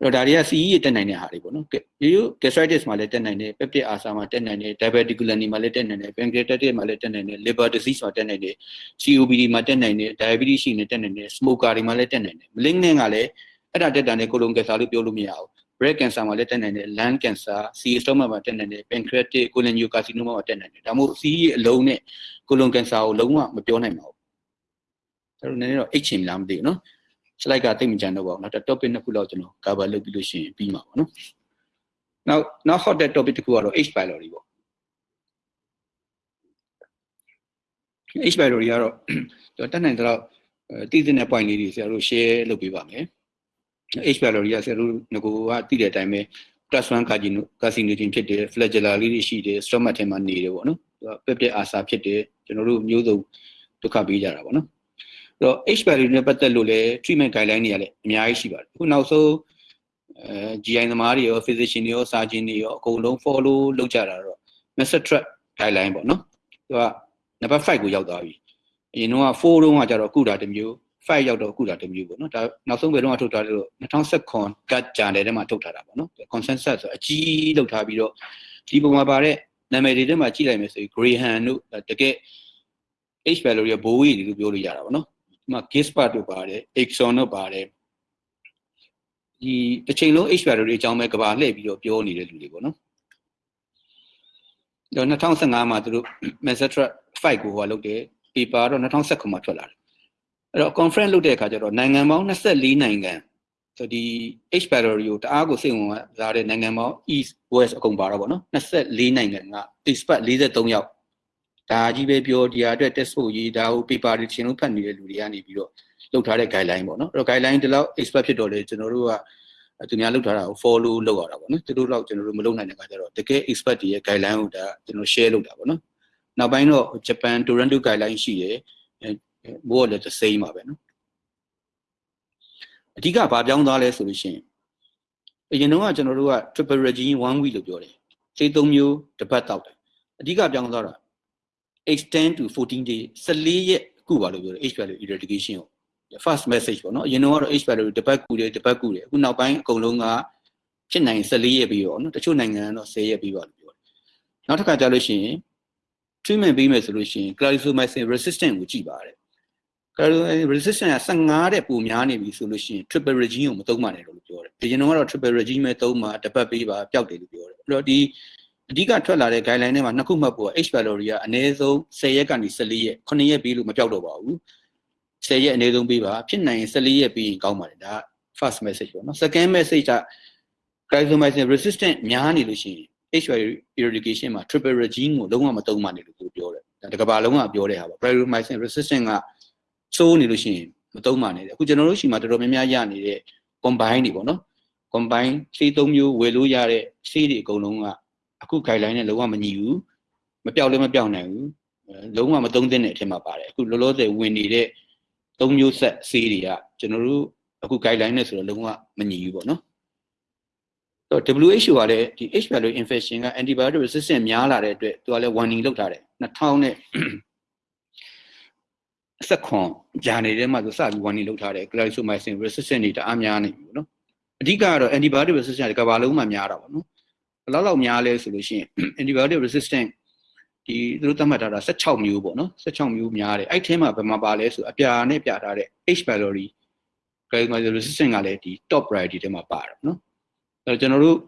အဲ့တော့ဒါတွေက CE ရတက်နိုင်တဲ့ဟာတွေပေါ့နော်ဒီလို gastritis မှာလည်းတက်နိုင်တယ် peptic ulcer မှာတက်နိုင်တယ် diverticulum မှာလည်းတက်နိုင်တယ် pancreatitis မှာလည်းတက်နိုင်တယ် liver disease မှာတက်နိုင်တယ် COPD မှာတက်နိုင်တယ် diabetes ရှိနေတက်နိုင်တယ် smoker တွေမှာလည်းတက်နိုင်တယ် malignant ကလည်းအဲ့ဒါတက်တာနဲ့ colon cancer လို့ပြောလို့မရဘူး breast cancer မှာလည်းတက်နိုင်တယ် lung cancer CA stomach မှာတက်နိုင်တယ် pancreatic cholangiocarcinoma မှာတက်နိုင်တယ်ဒါမှမဟုတ် CE အလုံးနဲ့ colon cancer ကိုလုံးဝမပြောနိုင်ပါဘူးဒါတို့နည်းနည်းတော့အိတ်ချင်လားမသိဘူးနော် slide ကတိတ်မကြမ်းတော့ပါဘူးနောက် topic နှစ်ခုလောက်ကျွန်တော် cover လုပ်ပြီးလို့ရှိရင်ပြီးမှာပါနော်နောက်နောက် hot topic တစ်ခုကတော့ H pylori ပေါ့ H pylori ကတော့ကျွန်တော်တက်နိုင်တော့တည်တဲ့ point လေးတွေဆရာတို့ share လုပ်ပေးပါမယ် H pylori ကဆရာတို့ငကိုကတည်တဲ့အတိုင်းပဲ plus 1 carcino carcinogen ဖြစ်တယ် flagella လေးတွေရှိတယ် stomach ထဲမှာနေတယ်ပေါ့နော်သူက peptic ulcer ဖြစ်တယ်ကျွန်တော်တို့မျိုးစုံဒုက္ခပေးကြတာပေါ့နော် တော့ H value နဲ့ပတ်သက်လို့လည်း treatment guideline တွေကလည်းအများကြီးရှိပါတယ်အခုနောက်ဆုံးအဲ GI သမားတွေရော physician တွေရော surgeon တွေရောအကုန်လုံး follow လုပ်ကြတာတော့ master track guideline ပေါ့နော်သူက number 5ကိုရောက်သွားပြီအရင်တော့4တုန်းကကျတော့ကုတာတစ်မျိုး5ရောက်တော့ကုတာတစ်မျိုးပေါ့နော်ဒါနောက်ဆုံးဘယ်တော့မှထုတ်ထားလို့2019 gut journal ထဲမှာထုတ်ထားတာပေါ့နော် consensus ဆိုအကြီးလောက်ထားပြီးတော့ဒီပုံမှာပါတဲ့နာမည်တွေထဲမှာကြည့်လိုက်မယ်ဆိုရင် Graham တို့တကယ် H value ရဘိုးကြီးလို့ပြောလို့ရတာပေါ့နော်ဒီ မှာ Gispert တို့ပါတယ် Exxon တို့ပါတယ်ဒီတစ်ချိန်လုံး H value တွေအကြောင်းပဲကဘာလှည့်ပြီးတော့ပြောနေတဲ့လူတွေပေါ့နော်တော့2015မှာသူတို့ Mastetra 5ကိုဟိုလုပ်တယ် paper တော့2019မှာထွက်လာတယ်အဲ့တော့ conference လုပ်တဲ့အခါကျတော့နိုင်ငံပေါင်း24နိုင်ငံဆိုဒီ H value ကိုတအားကိုစိတ်ဝင်စားတဲ့နိုင်ငံပေါင်း East West အကုန်ပါတော့ဗောနော်24နိုင်ငံက expert 43ယောက် ဒါကြီးပဲပြောဒီဟာအတွက် test ဖို့ရေးဒါကို paper တွေချင်းလုံးဖတ်နေတဲ့လူတွေကနေပြီးတော့လုပ်ထားတဲ့ guideline ပေါ့နော်အဲ့တော့ guideline ဒီလောက် expert ဖြစ်တော့လေကျွန်တော်တို့ကသူများလုပ်ထားတာကို follow လုပ်ရတာပေါ့နော်သူတို့တော့ကျွန်တော်တို့မလုပ်နိုင်တဲ့အခါကျတော့တကယ် expert တွေရဲ့ guideline ကိုဒါကျွန်တော် share လုပ်တာပေါ့နော်နောက်ပိုင်းတော့ Japan Toronto guideline ရှိတယ်အဲဘောလည်း the same ပါပဲနော်အဓိကဘာပြောင်းသွားလဲဆိုလို့ရှိရင်အရင်တော့ကျွန်တော်တို့က triple regime one week လို့ပြောတယ်စေးသုံးမျိုးတစ်ပတ်တောက်တယ်အဓိကပြောင်းသွားတာ extend to 14 day 14ရက်ခုပါလို့ပြောတယ် H value eradication ကို first message ပေါ့နော်အရင်တော့ H value တစ်ပတ်ကူတယ်တစ်ပတ်ကူတယ်အခုနောက်ပိုင်းအကုန်လုံးကဖြစ်နိုင်14ရက်ပြီးရောနော်တချို့နိုင်ငံကတော့10ရက်ပြီးပါလို့ပြောတယ်နောက်တစ်ခါကြာလို့ရှိရင် treatment ပေးမယ်ဆိုလို့ရှိရင် clarithromycin resistant ကိုကြည့်ပါတယ် clarithromycin resistant က15တဲ့ပုံများနေပြီဆိုလို့ရှိရင် triple regime ကိုမသုံးပါနဲ့လို့ပြောတယ်အရင်ကတော့ triple regime ပဲသုံးပါတစ်ပတ်ပေးပါပျောက်တယ်လို့ပြောတယ်အဲ့တော့ဒီ အဓိကထွက်လာတဲ့ guideline ထဲမှာနှစ်ခုမှတ်ဖို့ H value တွေကအနည်းဆုံး10ရက်ကနေ14ရက်9ရက်ပြီးလို့မပြောက်တော့ပါဘူး10ရက်အနည်းဆုံးပေးပါဖြစ်နိုင်ရင်14ရက်ပြီးရင်ကောင်းပါတယ်ဒါ first message ပေါ့နော် second message က clarithromycin resistant များနေလို့ရှိရင် H value eradication မှာ triple regime ကိုလုံးဝမသုံးပါနဲ့လို့သူပြောတယ်ဒါတကဘာလုံးကပြောတဲ့ဟာပေါ့ clarithromycin resistant ကစိုးနေလို့ရှိရင်မသုံးပါနဲ့အခုကျွန်တော်တို့ရှိမှတော်တော်များများရနေတဲ့ combine တွေပေါ့နော် combine ဆေးသုံးမျိုးဝယ်လို့ရတဲ့ဆေးတွေအကုန်လုံးက အခု guideline နဲ့လုံးဝမညီဘူးမပြောက်လည်းမပြောက်နိုင်ဘူးလုံးဝမသုံးသင့်တဲ့အထက်မှာပါတယ်အခုလောလောဆယ်ဝင်နေတဲ့သုံးမျိုးဆက်ဆေးတွေကကျွန်တော်တို့အခု guideline နဲ့ဆိုတော့လုံးဝမညီဘူးပေါ့နော်တော့ WHO ကလည်းဒီ H value infection က antibiotic resistant များလာတဲ့အတွက်သူကလည်း warning လုပ်ထားတယ်2000နဲ့ဆက်ခွန်ဂျာနေထဲမှာသူစပြီး warning လုပ်ထားတယ် clarithromycin resistant တွေတအားများနေပြီနော်အဓိကကတော့ antibiotic resistant ကဘာလုံးမှများတာပေါ့နော် ဘယ်လောက်လောက်များလဲဆိုလို့ရှိရင် antibiotic resistant ဒီသူတို့သတ်မှတ်ထားတာ16မျိုးပေါ့နော်16မျိုးများတယ်အဲ့ထဲမှာဘယ်မှာပါလဲဆိုအပြာနဲ့ပြထားတဲ့ H pylori clarithromycin resistant ကလည်းဒီ top priority ထဲမှာပါတယ်နော်အဲ့တော့ကျွန်တော်တို့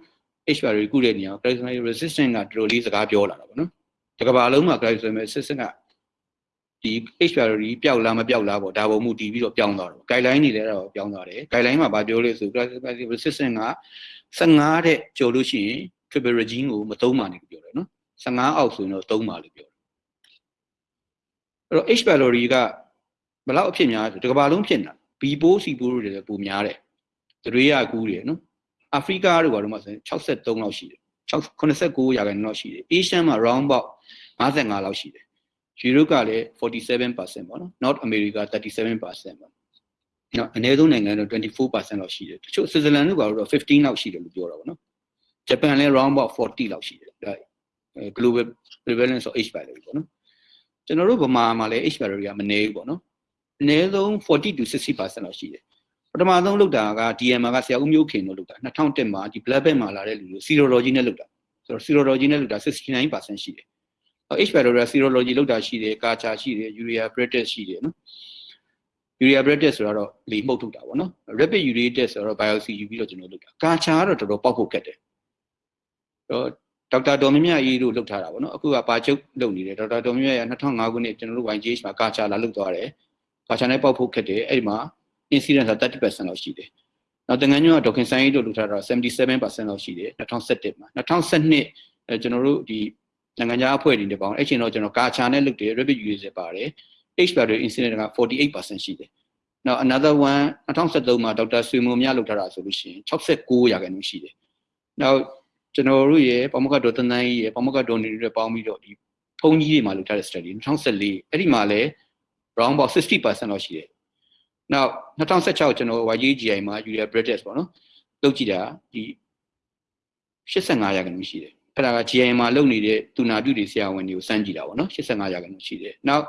H pylori ကုတဲ့နေရာ clarithromycin resistant ကတော်တော်လေးစကားပြောလာတာပေါ့နော်ဒီကဘာလုံးမှာ clarithromycin resistant ကဒီ H pylori ပျောက်လားမပျောက်လားပေါ့ဒါပုံမှုတည်ပြီးတော့ပြောင်းသွားတော့ guideline တွေလည်းတော့ပြောင်းသွားတယ် guideline မှာဗာပြောလို့ဆို clarithromycin resistant က15တဲ့ကျော်လို့ရှိရင် triple regime ကိုမသုံးပါနဲ့ပြောတယ်နော်15အောက်ဆိုရင်တော့သုံးပါလို့ပြောတယ်အဲ့တော့ H pylori ကဘယ်လောက်အဖြစ်များဆိုဒီကဘာလုံးဖြစ်နေတာ B ပိုး C ပိုးတွေလည်းပိုများတယ်တရေရကူးတယ်နော်အာဖရိကတို့ဘာလို့မှဆိုရင်63လောက်ရှိတယ်89ရာခိုင်နှုန်းလောက်ရှိတယ် Asian မှာ round about 55လောက်ရှိတယ် Europe ကလည်း47%ပေါ့နော် North America 37%ပေါ့နော်အနည်းဆုံးနိုင်ငံတော့24%လောက်ရှိတယ်တချို့ Switzerland တို့ဘာလို့တော့15လောက်ရှိတယ်လို့ပြောတာပေါ့နော် Japan လည်း round about 40လောက်ရှိတယ်ဒါ global prevalence of H pylori ပေါ့နော်ကျွန်တော်တို့ဗမာမှာလည်း H pylori ကမနည်းဘူးပေါ့နော်အနည်းဆုံး40 to 60%လောက်ရှိတယ်ပထမဆုံးလုပ်တာက DMR ကဆရာဦးမျိုးခင်တို့လုပ်တာ2001မှာဒီ blood bank မှာလာတဲ့လူတွေ serology နဲ့လုပ်တာဆိုတော့ serology နဲ့လုပ်တာ69%ရှိတယ် H pylori serology လုပ်တာရှိတယ်ကာချာရှိတယ် urea pretis ရှိတယ်နော် urea pretis ဆိုတော့လေမှုတ်ထုတ်တာပေါ့နော် rapid urea test ဆိုတော့ biopsy ယူပြီးတော့ကျွန်တော်လုပ်တာကာချာကတော့တော်တော်ပေါက်ဖို့ခက်တယ်တော့ ဒေါက်တာဒေါ်မြမြအေးတို့လုပ်ထားတာပေါ့နော်အခုကပါချုပ်လုပ်နေတယ်ဒေါက်တာဒေါ်မြမြက2005ခုနှစ်ကျွန်တော်တို့ YGH မှာကာချာလာလုပ်သွားတယ်ကာချာနဲ့ပေါက်ဖို့ခက်တယ်အဲ့ဒီမှာ incidence က30%လောက်ရှိတယ်နောက်တငန်းညွန့်ကဒေါခင်ဆိုင်ကြီးတို့လုပ်ထားတာ77%လောက်ရှိတယ်2017မှာ2012အဲကျွန်တော်တို့ဒီနိုင်ငံခြားအဖွဲ့တွေနဲ့ပေါင်းအဲ့ချိန်တော့ကျွန်တော်ကာချာနဲ့လုပ်တယ် rapid user ပါတယ် H value incident က48%ရှိတယ်နောက် another one 2013မှာဒေါက်တာဆွေမိုမြလုပ်ထားတာဆိုလို့ရှိရင်69ရာခိုင်နှုန်းရှိတယ်နောက် ကျွန်တော်တို့ရဲ့ပမကဒေါ်တန်းတန်းကြီးရဲ့ပမကဒေါ်နေတွေပေါင်းပြီးတော့ဒီဖုန်းကြီးတွေမှာလုပ်ထားတဲ့ study 2014အဲ့ဒီမှာလည်း round about 60%လောက်ရှိတယ်။နောက်2016ကျွန်တော် YGGI မှာ Urea British ပေါ့နော်။လုပ်ကြည့်တာဒီ85ရာခိုင်နှုန်းရှိတယ်။အဲ့ဒါက GI မှာလုပ်နေတဲ့တူနာပြုတွေဆရာဝန်တွေကိုစမ်းကြည့်တာပေါ့နော်85ရာခိုင်နှုန်းရှိတယ်။နောက်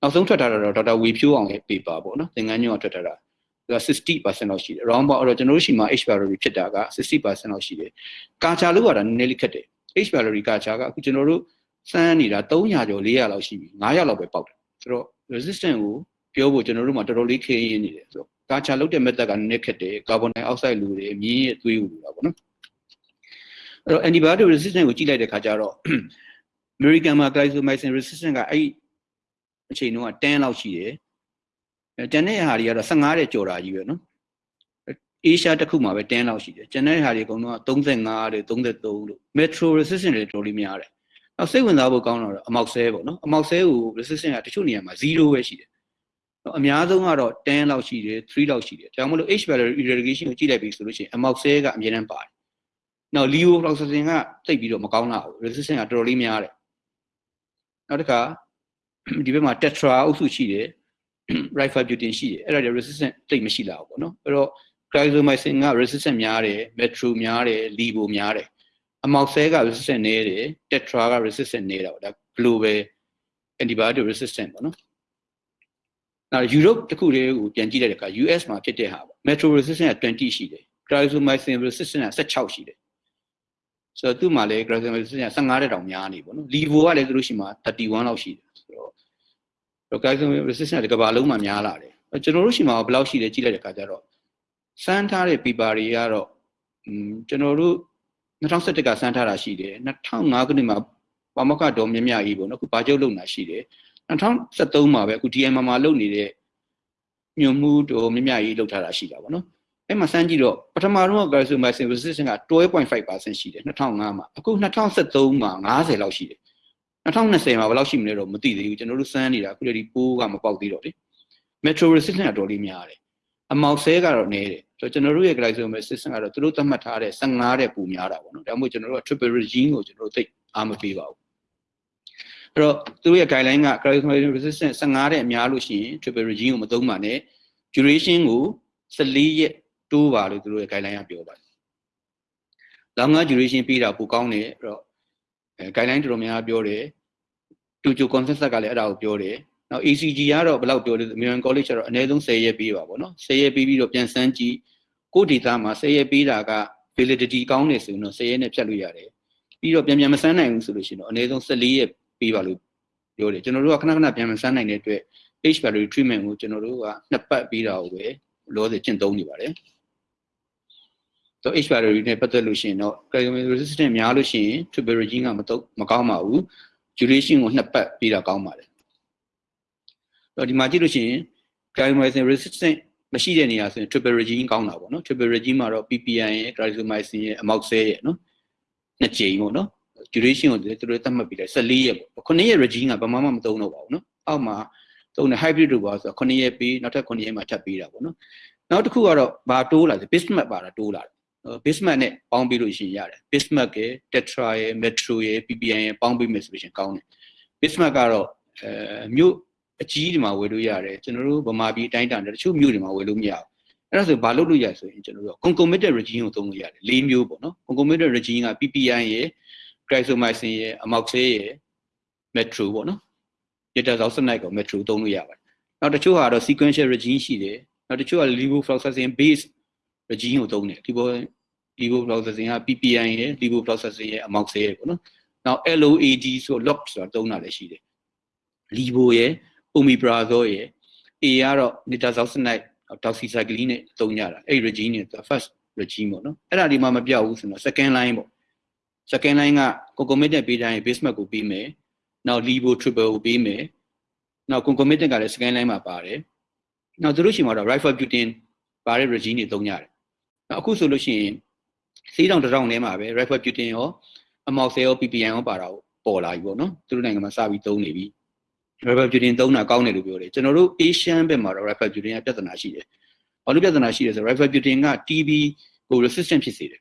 နောက်ဆုံးထွက်ထားတာတော့ဒေါက်တာဝေဖြိုးအောင်ရဲ့ paper ပေါ့နော်။သင်္ကန်းညွန့်ထွက်ထားတာသူက 60%လောက်ရှိတယ် round about အဲ့တော့ကျွန်တော်တို့ရှိမှာ H value ဖြစ်တာက60%လောက်ရှိတယ်ကာချာလို့ရတာနည်းနည်းလေးခက်တယ် H value ကာချာကအခုကျွန်တော်တို့စမ်းနေတာ300ကျော်400လောက်ရှိပြီ900လောက်ပဲပေါက်တယ်ဆိုတော့ resistant ကိုပြောဖို့ကျွန်တော်တို့မှာတော်တော်လေးခင်းရင်းနေတယ်ဆိုတော့ကာချာလုပ်တဲ့ method ကနည်းနည်းခက်တယ်ကာဗွန်ဒိုင်အောက်ဆိုက်လူတွေမြင်းရဲ့သွေးဦးလူတာပေါ့နော်အဲ့တော့ antibiotic resistant ကိုကြည့်လိုက်တဲ့ခါကျတော့ American မှာ glycomycin resistant ကအဲ့အချိန်တုန်းက10လောက်ရှိတယ်အဲ ကျန်တဲ့ဟာတွေကတော့15တဲ့ကျော်တာကြီးပဲနော်အေရှားတစ်ခုမှာပဲ10လောက်ရှိတယ်ကျန်တဲ့ဟာတွေအကုန်လုံးက35တဲ့33လို့ metro resistant တွေတော်တော်လေးများတယ်နောက်စိတ်ဝင်စားဖို့ကောင်းတော့အမောက်ဆဲပေါ့နော်အမောက်ဆဲကို resistant ကတချို့နေရာမှာ0ပဲရှိတယ်အများဆုံးကတော့10လောက်ရှိတယ်3လောက်ရှိတယ်ဒါကြောင့်မလို့ H value irrigation ကိုကြည့်လိုက်ပြီဆိုလို့ရှိရင်အမောက်ဆဲကအမြဲတမ်းပါတယ်နောက် levofloxacin ကတိတ်ပြီးတော့မကောင်းတာဘူး resistant ကတော်တော်လေးများတယ်နောက်တစ်ခါဒီဘက်မှာ tetra အုပ်စုရှိတယ် rifabutin ရှိတယ်အဲ့ဒါတွေ resistant တိတ်မရှိလာဘူးပေါ့နော်အဲ့တော့ glycomycin က resistant များတယ် metro များတယ် levo များတယ်အမောက်ဆဲက resistant နည်းတယ် tetra က resistant နည်းတာပေါ့ဒါ global antibiotic resistant ပေါ့နော်နောက် Europe တခုတည်းကိုပြန်ကြည့်လိုက်တဲ့အခါ US မှာဖြစ်တဲ့ဟာပေါ့ metro resistant က20ရှိတယ် glycomycin resistant က16ရှိတယ်ဆိုတော့သူ့မှာလည်း glycemia 15တဲ့တောင်များနေပေါ့နော် levo ကလည်းသူတို့ရှိမှာ31လောက်ရှိတယ်ဆို တော့ glycemia resistance ကကဘာလုံးမှာများလာတယ်ကျွန်တော်တို့ရှိမှာဘယ်လောက်ရှိလဲကြည့်လိုက်တဲ့အခါကျတော့စမ်းထားတဲ့ paper တွေကတော့อืมကျွန်တော်တို့2017ကစမ်းထားတာရှိတယ်2005ခုနှစ်မှာပါမကဒေါ်မြမြကြီးပေါ့နော်အခုဘာကျုပ်လုံတာရှိတယ်2013မှာပဲအခု DM မှာလုပ်နေတဲ့ညွန်မှုဒေါ်မြမြကြီးလုပ်ထားတာရှိတာပေါ့နော်အဲ့မှာစမ်းကြည့်တော့ပထမတော့ glycomycin resistance က12.5%ရှိတယ်2005မှာအခု2013မှာ90လောက်ရှိတယ် 2020မှာဘယ်လောက်ရှိမလဲတော့မသိသေးဘူးကျွန်တော်တို့စမ်းနေတာအခုတည်းပိုးကမပေါက်သေးတော့လေ metro resistance ကတော်လေးများတယ်အမောက်ဆဲကတော့နည်းတယ်ဆိုတော့ကျွန်တော်တို့ရဲ့ glycosmic resistance ကတော့သူတို့သတ်မှတ်ထားတဲ့15တဲ့ပူများတာပေါ့နော်ဒါမှမဟုတ်ကျွန်တော်တို့က triple regime ကိုကျွန်တော်တို့သိအားမပေးပါဘူးအဲ့တော့သူတို့ရဲ့ guideline က glycosmic resistance 15တဲ့အများလို့ရှိရင် triple regime ကိုမသုံးပါနဲ့ duration ကို14ရက်တိုးပါလို့သူတို့ရဲ့ guideline ကပြောပါတယ်။ longer duration ပေးတာပိုကောင်းတယ်အဲ့တော့ အဲ guideline တော်တော်များများပြောတယ်။တူချို consensus ကလည်းအဲ့ဒါကိုပြောတယ်။နောက် ACG ကတော့ဘယ်လောက်ပြောလဲ American College ကတော့အနည်းဆုံး10ရက်ပေးပါပေါ့နော်။10ရက်ပေးပြီးတော့ပြန်စမ်းကြည့်ကိုဒေတာမှာ10ရက်ပေးတာက validity ကောင်းတယ်ဆိုရင်တော့10ရက်နဲ့ဖြတ်လို့ရတယ်။ပြီးတော့ပြန်ပြန်မစမ်းနိုင်ဘူးဆိုလို့ရှိရင်တော့အနည်းဆုံး14ရက်ပေးပါလို့ပြောတယ်ကျွန်တော်တို့ကခဏခဏပြန်မစမ်းနိုင်တဲ့အတွက် H value treatment ကိုကျွန်တော်တို့ကနှစ်ပတ်ပေးတာကိုပဲလောဆယ်ကျင့်သုံးနေပါတယ်။ တော့ H value နဲ့ပတ်သက်လို့ရှိရင်တော့ calcium resistant များလို့ရှိရင် triple regime ကမတော့မကောင်းပါဘူး duration ကိုနှစ်ပတ်ပြီးတာကောင်းပါတယ်တော့ဒီမှာကြည့်လို့ရှိရင် calcium resistant မရှိတဲ့နေရာဆိုရင် triple regime ကောင်းတာပေါ့နော် triple regime မှာတော့ PPI ရဲ့ calciumycin ရဲ့ amoxicillin ရဲ့နော်နှစ်ကြိမ်ပေါ့နော် duration ကိုသူတို့သတ်မှတ်ပြီးလိုက်14ရက်ပေါ့9ရက် regime ကဘာမှမသုံးတော့ပါဘူးနော်အောက်မှာသုံးတဲ့ hybrid တို့ပါဆိုတော့9ရက်ပြီးနောက်ထပ်9ရက်မှထပ်ပြီးတာပေါ့နော်နောက်တစ်ခုကတော့ဘာတိုးလာလဲ bismuth ပါတာတိုးလာတယ် bismuth နဲ့ပေါင်းပြီးလို့ရှိရင်ရတယ် bismuth ရဲ့ tetra ရဲ့ metro ရဲ့ ppn ရဲ့ပေါင်းပြီးမယ်ဆိုလို့ရှိရင်ကောင်းတယ် bismuth ကတော့အဲမြို့အကြီးဒီမှာဝယ်လို့ရတယ်ကျွန်တော်တို့ဗမာပြည်အတိုင်းတန်တချို့မြို့တွေမှာဝယ်လို့မရဘူးအဲ့ဒါဆိုဘာလုပ်လို့ရဆိုရင်ကျွန်တော်တို့ concomitant regime ကိုသုံးလို့ရတယ်၄မျိုးပေါ့နော် concomitant regime က ppn ရဲ့ glycomycin ရဲ့ amoxicillin ရဲ့ metro ပေါ့နော် tetrazoxanide ကို metro သုံးလို့ရပါတယ်နောက်တချို့ဟာတော့ sequential regime ရှိတယ်နောက်တချို့က levofloxacin base regime ကိုသုံးတယ်ဒီပေါ် levofloxacin က PPI ရယ် levofloxacin ရယ် amoxicillin ရယ်ပေါ့နော်နောက် LOAD ဆို LOX ဆိုတာသုံးတာလည်းရှိတယ် levo ရယ် omeprazole ရယ် A ကတော့ nitazoxanide doxycycline နဲ့သုံးကြတာအဲ့ regime နဲ့ first regime ပေါ့နော်အဲ့ဒါဒီမှမပြောက်ဘူးဆိုတော့ second line ပေါ့ second line က concomitant ပေးတိုင်း basement ကိုပေးမယ်နောက် levo triple ကိုပေးမယ်နောက် concomitant ကလည်း second line မှာပါတယ်နောက်သူတို့ရှိမှာတော့ rifabutin ပါတဲ့ regime တွေသုံးကြတယ် အခုဆိုလို့ရှိရင်စီးတောင်တစ်တောင်ထဲမှာပဲ rifabutin ရော amoxicillin ရော ppn ရောပါတာကိုပေါ်လာပြီပေါ့နော်သူတို့နိုင်ငံမှာစပြီးသုံးနေပြီ rifabutin သုံးတာကောင်းတယ်လို့ပြောတယ်ကျွန်တော်တို့ Asian ဘက်မှာတော့ rifabutin ကပြဿနာရှိတယ်ဘာလို့ပြဿနာရှိလဲဆိုတော့ rifabutin က TB ကို resistant ဖြစ်စေတယ်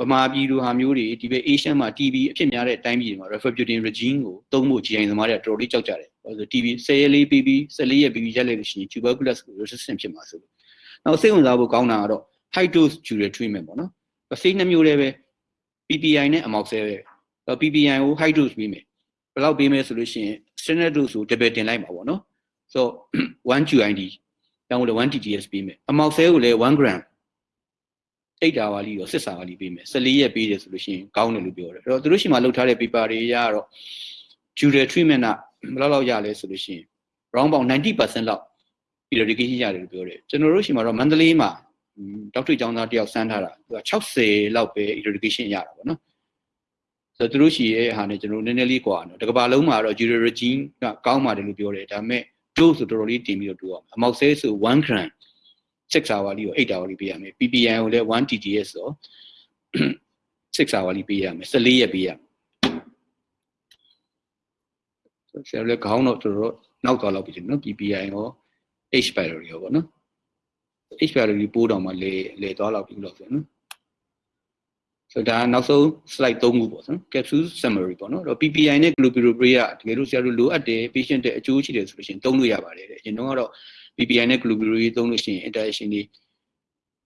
ဗမာပြည်လိုဟာမျိုးတွေဒီဘက် Asian မှာ TB အဖြစ်များတဲ့အတိုင်းပြည်တွေမှာ rifabutin regime ကိုသုံးဖို့ GI သမားတွေကတော်တော်လေးကြောက်ကြတယ်။ဘာလို့ဆို TB 10ရက်လေးပြီးပြီး14ရက်ပြီးပြီးရက်လိုက်လို့ရှိရင် tuberculosis ကို resistant ဖြစ်မှာဆိုလို့။နောက်စိတ်ဝင်စားဖို့ကောင်းတာကတော့ high dose dual treatment ပေါ့နော်။စိတ်နှမျိုးလေးပဲ PPI နဲ့ amoxicillin ပဲ PPI ကို high dose ပေးမယ်။ဘယ်လောက်ပေးမယ်ဆိုလို့ရှိရင် standard dose ကို double တင်လိုက်ပါပေါ့နော်။ဆိုတော့1 QID တောင်းလို့1 TTS ပေးမယ်။ amoxicillin ကိုလည်း1 gram 8တာဝါလီရော6စာဝါလီပေးမယ်14ရက်ပေးတယ်ဆိုလို့ရှိရင်ကောင်းတယ်လို့ပြောတယ်အဲ့တော့သူတို့ရှိမှလုပ်ထားတဲ့ paper တွေရတော့ dual treatment ကဘယ်လောက်လောက်ရလဲဆိုလို့ရှိရင် round about 90%လောက် eradication ရတယ်လို့ပြောတယ်ကျွန်တော်တို့ရှိမှာတော့မန္တလေးမှာ ဒေါက်တာကျောင်းသားတယောက်စမ်းထားတာသူက60လောက်ပဲ eradication ရတာပေါ့နော်ဆိုတော့သူတို့ရှိရဲ့ဟာနဲ့ကျွန်တော်တို့နည်းနည်းလေးကွာနော်တကဘာလုံးမှာတော့ zero regime ကကောင်းပါတယ်လို့ပြောတယ်ဒါပေမဲ့ dose ဆိုတော်တော်လေးတင်ပြီးတော့တူအောင်အမောက်ဆဲဆို1 gram 6 hour လေးကို8 hour လေးပေးရမယ် PPI ကိုလည်း1 TTS ဆို6 hour လေးပေးရမယ်14ရက်ပေးရမယ်ဆိုဆရာလည်းခေါင်းတော့တော်တော်နောက်သွားလောက်ပြီနော် PPI ရော H pylori ရောပေါ့နော် H pylori ပိုးတော်မှာလေလေသွားလောက်ပြီလို့ဆိုနော်ဆိုတော့ဒါနောက်ဆုံး slide 3ခုပေါ့နော် capsule summary ပေါ့နော်တော့ PPI နဲ့ glucuronidase ကတကယ်လို့ဆရာတို့လိုအပ်တယ် patient တဲ့အကျိုးရှိတယ်ဆိုလို့ရှိရင်သုံးလို့ရပါတယ်တဲ့အရင်တော့ကတော့ PPI နဲ့ glucuronidase သုံးလို့ရှိရင် interaction တွေ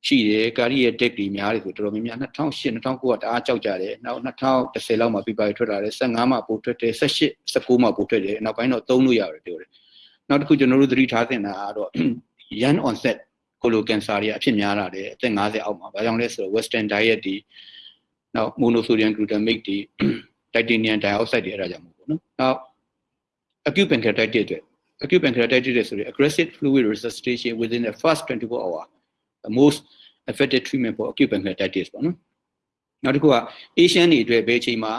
ရှိတယ်ကာရီရဲ့ deck တွေများတယ်ဆိုတော်တော်များများ2008 2009ကတအားကြောက်ကြတယ်နောက်2010လောက်မှာ PPI ထွက်လာတယ်15မှာပို့ထွက်တယ်18 19မှာပို့ထွက်တယ်နောက်ပိုင်းတော့သုံးလို့ရတယ်ပြောတယ်နောက်တစ်ခုကျွန်တော်တို့သတိထားသင့်တာကတော့ young onset colon cancer တွေအဖြစ်များလာတယ်အသက်50အောက်မှာဘာကြောင့်လဲဆိုတော့ western diet တွေနောက် monosodium glutamate တွေ titanium dioxide တွေအဲ့ဒါကြောင့်မို့ပေါ့နော်နောက် acute pancreatitis တွေ acute pancreatitis ဆိုရင် aggressive fluid resuscitation within the first 24 hour the most effective treatment for acute pancreatitis ပေါ့နော်နောက်တစ်ခုက Asian တွေအတွက်ဘယ်အချိန်မှာ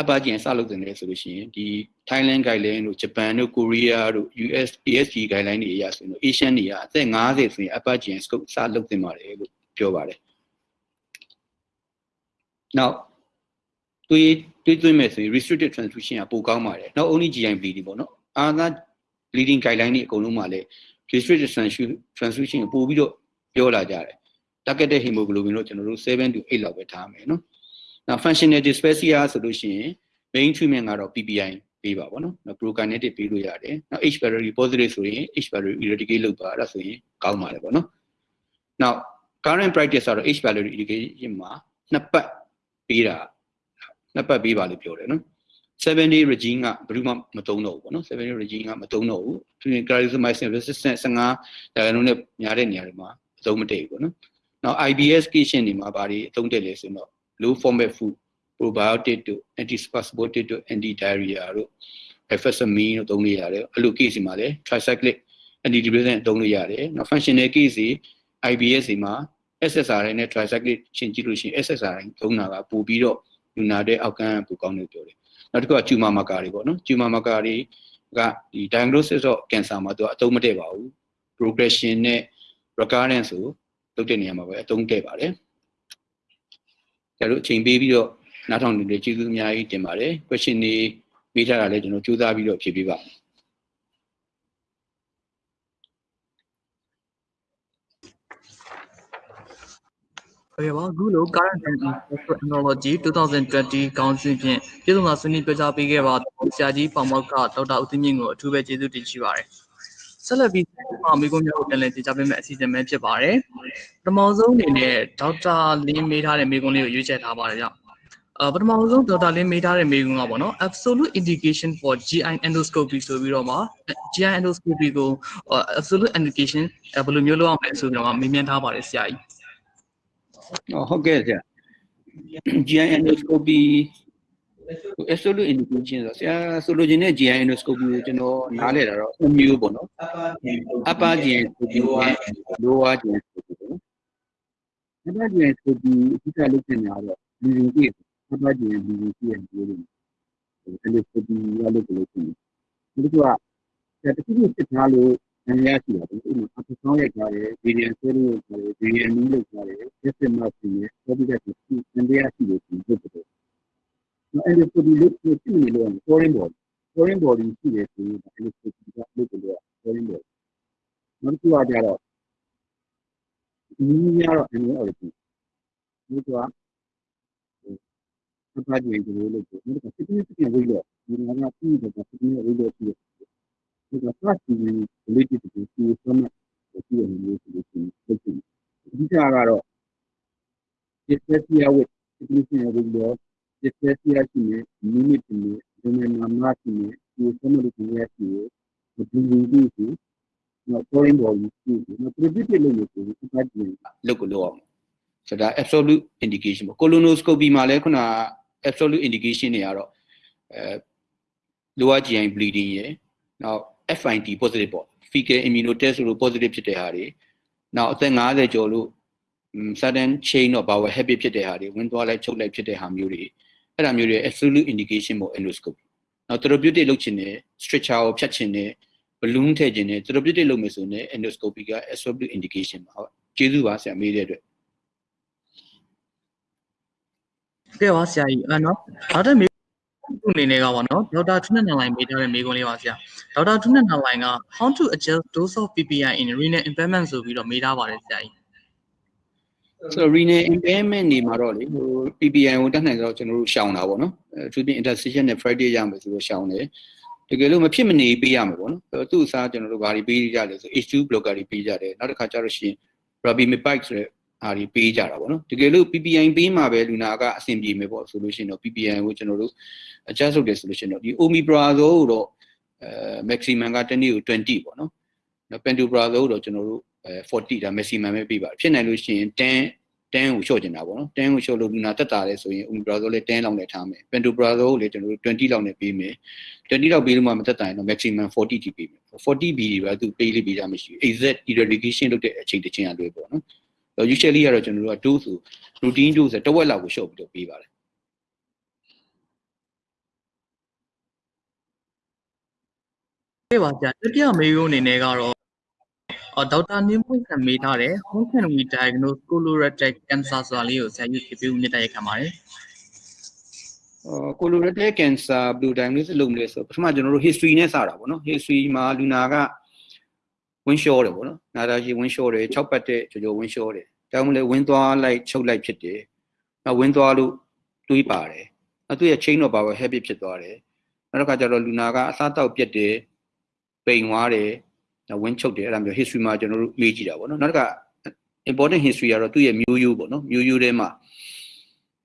အပကျင်စလုပ်တယ်လဲဆိုလို့ရှိရင်ဒီ Thailand guideline တို့ Japan တို့ Korea တို့ US ASG guideline တွေအရဆိုရင် Asian တွေကအသက်50ဆိုရင်အပကျင် scope စလုပ်တင်ပါတယ်လို့ပြောပါတယ်နောက်တွေးတွေးသွင်းမယ်ဆိုရင် restricted transfusion ကပိုကောင်းပါတယ်နောက် only GI bleeding ပေါ့နော်အာသာ bleeding guideline တွေအကုန်လုံးမှာလည်း restricted transfusion ကိုပို့ပြီးတော့ပြောလာကြတယ် targeted hemoglobin လို့ကျွန်တော်တို့7 to 8လောက်ပဲထားမယ်နော် နောက် functional dyspepsia ဆိုလို့ရှိရင် main treatment ကတော့ PPI ပေးပါဗောနော်နောက် prokinetic ပေးလို့ရတယ်နောက် H pylori positive ဆိုရင် H pylori eradicate လုပ်ပါအဲ့ဒါဆိုရင်ကောင်းပါတယ်ဗောနော်နောက် current practice ကတော့ H pylori eradication မှာနှစ်ပတ်ပေးတာနှစ်ပတ်ပေးပါလို့ပြောတယ်နော်7 day regime ကဘယ်သူမှမသုံးတော့ဘူးပေါ့နော်7 day regime ကမသုံးတော့ဘူးသူရင် clarithromycin resistant 15ဒါကလုံးနဲ့များတဲ့နေရာတွေမှာအသုံးမတည့်ဘူးပေါ့နော်နောက် IBS patient တွေမှာဘာတွေအသုံးတည့်လဲဆိုတော့ low format food probiotic တို့ antispasmodic တို့ anti diarrhea တို့ effervescent တို့သုံးလို့ရတယ်အဲ့လို case တွေမှာလည်း tricyclic antidepressant သုံးလို့ရတယ်နောက် functional case တွေ IBS တွေမှာ SSRI နဲ့ tricyclic ရှင်းကြည့်လို့ရှိရင် SSRI သုံးတာကပိုပြီးတော့လူနာတဲ့အောက်ကန်းပိုကောင်းတယ်ပြောတယ်နောက်တစ်ခုက tumor marker တွေပေါ့နော် tumor marker တွေကဒီ diagnosis of cancer မှာသူကအသုံးမတည့်ပါဘူး progression နဲ့ recurrence ကိုလုပ်တဲ့နေရာမှာပဲအသုံးတည့်ပါတယ် ကျတို့အချိန်ပေးပြီးတော့နားထောင်နေတဲ့ကျေးဇူးအများကြီးတင်ပါတယ် question တွေမေးထားတာလည်းကျွန်တော်ကြိုးစားပြီးတော့ဖြေပေးပါမယ်ဟုတ်ကဲ့ပါအခုလို current technology 2020ခေါင်းစဉ်ဖြင့်ပြည်စုံသာဆွေးနွေးပြောကြားပေးခဲ့ပါဆရာကြီးပေါမောက်ကဒေါက်တာဦးသိမြင့်ကိုအထူးပဲကျေးဇူးတင်ရှိပါတယ် ဆက်လက်ပြီးအမေကွန်မျိုးကိုပြန်လည်တင်ကြားပေးမယ့်အစီအစဉ်ပဲဖြစ်ပါတယ်ပထမဆုံးအနေနဲ့ဒေါက်တာလင်းမေးထားတဲ့မေကွန်လေးကိုရွေးချယ်ထားပါတယ်ကြောင့်အပထမဆုံးဒေါက်တာလင်းမေးထားတဲ့မေကွန်ကပေါ့နော် absolute indication for GI endoscopy ဆိုပြီးတော့မှ GI endoscopy ကို absolute indication ဘယ်လိုမျိုးလုပ်အောင်လဲဆိုပြီးတော့မေးမြန်းထားပါတယ်ဆရာကြီးဟုတ်ကဲ့ဆရာ GI endoscopy absolute indication ဆိုဆရာဆိုလိုချင်တဲ့ GI endoscopy ကိုကျွန်တော်နားလည်တာတော့အမျိုးပေါ့နော် upper GI endoscopy နဲ့ lower GI endoscopy ပေါ့နော် upper GI endoscopy အဓိကလုပ်နေတာတော့ bleeding case upper GI bleeding case ရဲ့ပြောလို့ endoscopy ရလို့ပြောလို့ရှိရင်ဒီကဆရာတခုခုစစ်ထားလို့အများကြီးရှိတာပေါ့ဥပမာအပဆောင်းရိုက်ထားတယ်ဗီဒီယိုဆွဲလို့ရိုက်ထားတယ်ဗီဒီယိုနည်းလုပ်ထားတယ် system မှာရှိနေပေါ်ပြီးတဲ့ဒီအန်ဒီယာရှိလို့ဒီလုပ်တယ် နော်အဲ့ဒီကိုဒီလုပ်ကိုရှိနေလို့ foreign body foreign body ရှိတယ်ဆိုရင်အဲ့ဒီကိုဒီကလုပ်တယ်လို့ foreign body နောက်တစ်ခုကကြတော့ဒီများတော့အမျိုးအော်ဒီဒီကအပါကြီးကိုလုပ်တယ်ဒီက significant ဝိလို့ဒီမှာကပြီးတော့ significant ဝိလို့ရှိတယ်ဒီက first degree related to the summit ကိုကြည့်ရလို့ဆိုလို့ရှိရင်ဖြစ်တယ်အဓိကကတော့ dyspepsia with significant ဝိ လို့ dyspepsia ရှိနေ minute နေဒီမှာမှာရှိနေဒီ summit ကိုရရှိနေဒီဒီဒီဒီနော် foreign body ရှိနေနော် predicted လို့လို့ဆိုရင်အပတ်ကြီးလောက်ကိုလောက်အောင်ဆိုတော့ absolute indication ပေါ့ colonoscopy မှာလည်းခုန absolute indication တွေကတော့အဲ lower GI bleeding ရယ်နောက် FIT positive ပေါ့ fecal immunotest လို့ positive ဖြစ်တဲ့ဟာတွေနောက်အသက်50ကျော်လို့ sudden chain of bowel habit ဖြစ်တဲ့ဟာတွေဝင်သွားလိုက်ချုပ်လိုက်ဖြစ်တဲ့ဟာမျိုးတွေ အဲ့ဒါမျိုးတွေ absolute indication ပေါ့ endoscopy နောက် therapeutic လုပ်ချင်တယ် stretcher ကိုဖြတ်ချင်တယ် balloon ထည့်ချင်တယ် therapeutic လုပ်မယ်ဆိုရင် endoscopy က absolute indication ပါဟုတ်ကျေးဇူးပါဆရာမေးတဲ့အတွက်ကဲပါဆရာကြီးအဲ့နော်နောက်တစ်မေးခုအနေနဲ့ကပါနော်ဒေါက်တာထွန်းနန္ဒလိုင်မေးထားတဲ့မေးခွန်းလေးပါဆရာဒေါက်တာထွန်းနန္ဒလိုင်က how to adjust dose of PPI in renal impairment ဆိုပြီးတော့မေးထားပါတယ်ဆရာကြီး ဆိုတော့ renal impairment နေမှာတော့လေဟို PPI ကိုတက်နိုင်တော့ကျွန်တော်တို့ရှောင်တာပေါ့နော်အဲသူပြင် interstitial နဲ့ Friday ရမယ်ဆိုတော့ရှောင်တယ်တကယ်လို့မဖြစ်မနေပေးရမှာပေါ့နော်အဲသူ့အစားကျွန်တော်တို့ဘာတွေပေးကြလဲဆို H2 blocker တွေပေးကြတယ်နောက်တစ်ခါကျတော့ရှင် Rabimipide ဆိုတဲ့အားတွေပေးကြတာပေါ့နော်တကယ်လို့ PPI ပေးမှာပဲလူနာကအဆင်ပြေမယ်ပေါ့ဆိုလို့ရှိရင်တော့ PPI ကိုကျွန်တော်တို့ adjust လုပ်တယ်ဆိုလို့ရှိရင်တော့ဒီ omeprazole ကိုတော့အဲ maximum ကတစ်နေ့ကို20ပေါ့နော်နော် pantoprazole ကိုတော့ကျွန်တော်တို့အဲ 40ဒါ maximum ပဲပေးပါတယ်ဖြစ်နိုင်လို့ရှိရင်10 10ကိုလျှော့ကျင်တာပေါ့နော်10ကိုလျှော့လို့လူနာတက်တာလဲဆိုရင် omeprazole လဲ10လောက်နဲ့ထားမယ် pantoprazole ကိုလည်းကျွန်တော်တို့20လောက်နဲ့ပေးမယ်20လောက်ပေးလို့မှမတက်တာရင်တော့ maximum 40ထိပေးမယ် 40B တွေပဲသူပေးလိပေးကြမရှိဘူး exact eradication လုပ်တဲ့အချိန်တစ်ချိန်အလွယ်ပေါ့နော် usually ကတော့ကျွန်တော်တို့က dose ဆို routine dose ဆိုတဝက်လောက်ကိုလျှော့ပြီးတော့ပေးပါတယ်ကဲပါဆရာတတိယမေးခွန်းအနေနဲ့ကတော့အော် ဒေါက်တာနင်းမွေးခံမေးထားတယ် how can we diagnose colorectal cancer ဆိုတာလေးကိုဆရာကြီးဖြေပေးဦးမြတ်တိုက်ခံပါတယ်အာကိုလိုရက်တဲ့ cancer blue diagnosis လုပ်မလဲဆိုပထမကျွန်တော်တို့ history နဲ့စတာပေါ့နော် history မှာလူနာကဝင်းလျှောတယ်ပေါ့နော်နာတာကြီးဝင်းလျှောတယ်6ပတ်တဲ့ကြော်ကြော်ဝင်းလျှောတယ်ဒါမှမဟုတ်ဝင်းသွားလိုက်ချုပ်လိုက်ဖြစ်တယ်နောက်ဝင်းသွားလို့တွေးပါတယ်နောက်သူ့ရဲ့ chain of power habit ဖြစ်သွားတယ်နောက်တစ်ခါကျတော့လူနာကအစားတောက်ပြက်တယ်ပိန်သွားတယ်နောက် ဝင်းချုပ်တယ်အဲ့ဒါမျိုး history မှာကျွန်တော်တို့လေ့ကြည့်တာပေါ့နော်နောက်တစ်ခါ important history ကတော့သူ့ရဲ့မျိုးရိုးပေါ့နော်မျိုးရိုးထဲမှာ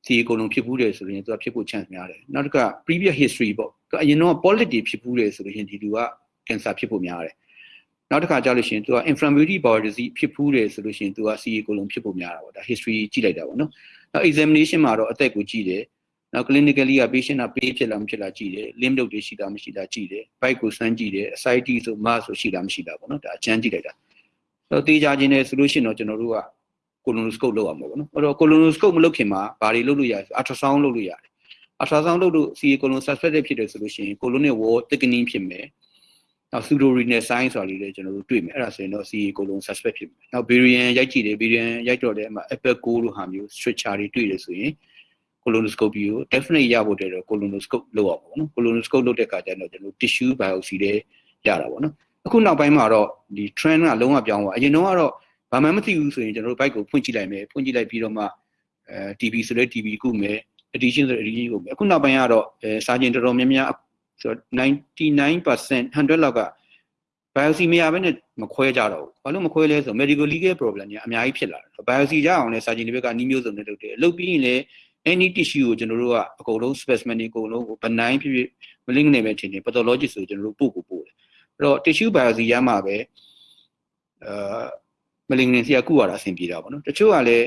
ဒီအကုန်လုံးဖြစ်ဘူးတယ်ဆိုရင်သူကဖြစ်ဖို့ chance များတယ်နောက်တစ်ခါ previous history ပေါ့သူအရင်တော့ politics ဖြစ်ဘူးတယ်ဆိုလို့ရှိရင်ဒီလူက cancer ဖြစ်ဖို့များတယ်နောက်တစ်ခါကြာလို့ရှိရင်သူက inflammatory bowel disease ဖြစ်ဘူးတယ်ဆိုလို့ရှိရင်သူက CA အကုန်လုံးဖြစ်ဖို့များတာပေါ့ဒါ history ကြည့်လိုက်တာပေါ့နော်နောက် examination မှာတော့အသက်ကိုကြည့်တယ် နောက် clinically က patient ကပေးဖြစ်လားမဖြစ်လားကြည့်တယ် limb node တွေရှိလားမရှိလားကြည့်တယ် bite ကိုစမ်းကြည့်တယ် ascites ဆို mass ဆိုရှိလားမရှိလားပေါ့နော်ဒါအချမ်းကြည့်လိုက်တာဆိုတော့တေးကြခြင်းနဲ့ဆိုလို့ရှိရင်တော့ကျွန်တော်တို့က colonoscope လုပ်အောင်ပေါ့နော်အဲ့တော့ colonoscope မလုပ်ခင်မှာဘာတွေလုပ်လို့ရလဲဆို ultrasound လုပ်လို့ရတယ် ultrasound လုပ်လို့ CA colon suspected ဖြစ်တယ်ဆိုလို့ရှိရင် colon နဲ့ wall thickening ဖြစ်မယ်နောက် pseudo renal sign ဆိုတာလေးလည်းကျွန်တော်တို့တွေ့မယ်အဲ့ဒါဆိုရင်တော့ CA colon suspect ဖြစ်မယ်နောက် variant ရိုက်ကြည့်တယ် variant ရိုက်တော့တယ်အမှ apple 9လို့ဟာမျိုး structure တွေတွေ့တယ်ဆိုရင် colonoscopy ကို definitely ရဖို့တည်းတော့ colonoscope လုပ်အောင်ပေါ့နော် colonoscope လုပ်တဲ့အခါကျတော့ကျွန်တော် tissue biopsy တွေရတာပေါ့နော်အခုနောက်ပိုင်းမှာတော့ဒီ trend ကလုံးဝပြောင်းသွားအရင်တော့ကတော့ဘာမှမသိဘူးဆိုရင်ကျွန်တော်တို့ bike ကိုဖွင့်ကြည့်လိုက်မယ်ဖွင့်ကြည့်လိုက်ပြီးတော့မှအဲ TB ဆိုလဲ TB ကုမယ် addition ဆိုလဲ addition ကုမယ်အခုနောက်ပိုင်းကတော့အဲစာကျင်တော်တော်များများဆို99% 100လောက်က biopsy မရဘဲနဲ့မခွဲကြတော့ဘူးဘာလို့မခွဲလဲဆို medical legal problem တွေအများကြီးဖြစ်လာတယ် biopsy ရအောင်လဲစာကျင်တွေဘက်ကနီးမျိုးစုံနဲ့လုပ်တယ်လုပ်ပြီးရင်လည်း any tissue ကိုကျွန်တော်တို့ကအကုန်လုံး specimen တွေအကုန်လုံးကို benign ဖြစ်ဖြစ် malignant နဲ့ပဲထင်တယ် pathologist ဆိုကျွန်တော်တို့ပို့ကိုပို့တယ်အဲ့တော့ tissue biopsy ရမှာပဲအာ malignancy ကကုရတာအဆင်ပြေတာပေါ့နော်တချို့ကလည်း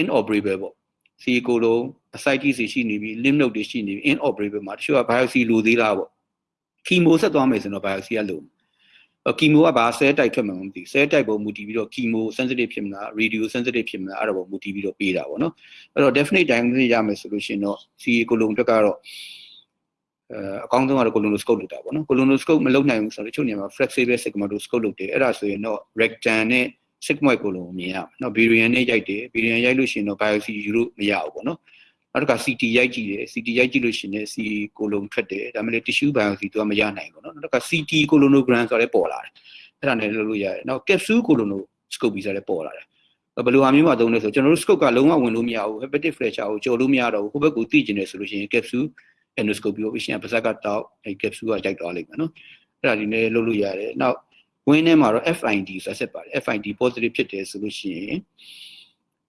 inoperable ပေါ့စီကိုလုံး ascites ရှိနေပြီ lymph node တွေရှိနေပြီ inoperable မှာတချို့က biopsy လိုသေးလားပေါ့ chemo ဆက်သွားမယ်ဆိုတော့ biopsy ကလို ကီမိုကဘာ cell type ထွက်မှမသိ cell type ပုံမူတည်ပြီးတော့ chemo sensitive ဖြစ်မလား radio sensitive ဖြစ်မလားအဲ့ဒါပုံမူတည်ပြီးတော့ပေးတာပေါ့နော်အဲ့တော့ definite diagnosis ရမယ်ဆိုလို့ရှိရင်တော့ CA ကိုလုံးတက်ကတော့အဲအကောင်းဆုံးကတော့ colonoscope လုပ်တာပေါ့နော် colonoscope မလုပ်နိုင်ဘူးဆိုတော့တချို့နေရာမှာ flexible sigmoidoscope လုပ်တယ်အဲ့ဒါဆိုရင်တော့ rectum နဲ့ sigmoid ကိုလုံးမြင်ရမယ်နော် variant နဲ့ရိုက်တယ် variant ရိုက်လို့ရှိရင်တော့ biopsy ယူလို့မရဘူးပေါ့နော် နောက်တစ်ခါ CT ရိုက်ကြည့်တယ် CT ရိုက်ကြည့်လို့ရှိရင် C ကိုလုံးထွက်တယ်ဒါမှလည်း tissue biopsy သူကမရနိုင်ဘူးเนาะနောက်တစ်ခါ CT colonogram ဆိုရဲပေါ်လာတယ်အဲ့ဒါနဲ့လုပ်လို့ရတယ်နောက် capsule colonoscopy ဆိုရဲပေါ်လာတယ်ဘယ်လိုဟာမျိုးမှာသုံးလဲဆိုကျွန်တော်တို့ scope ကလုံးဝဝင်လို့မရဘူး hepatic fracture ကိုကျော်လို့မရတော့ဘူးဟိုဘက်ကိုသိကျင်တယ်ဆိုလို့ရှိရင် capsule endoscopy ကိုရှင်ပါဇက်ကတောက်အဲ့ capsule ကရိုက်သွားလိမ့်မယ်เนาะအဲ့ဒါဒီနဲ့လုပ်လို့ရတယ်နောက်ဝင်းထဲမှာတော့ FID ဆိုဆက်ပါတယ် FID positive ဖြစ်တယ်ဆိုလို့ရှိရင်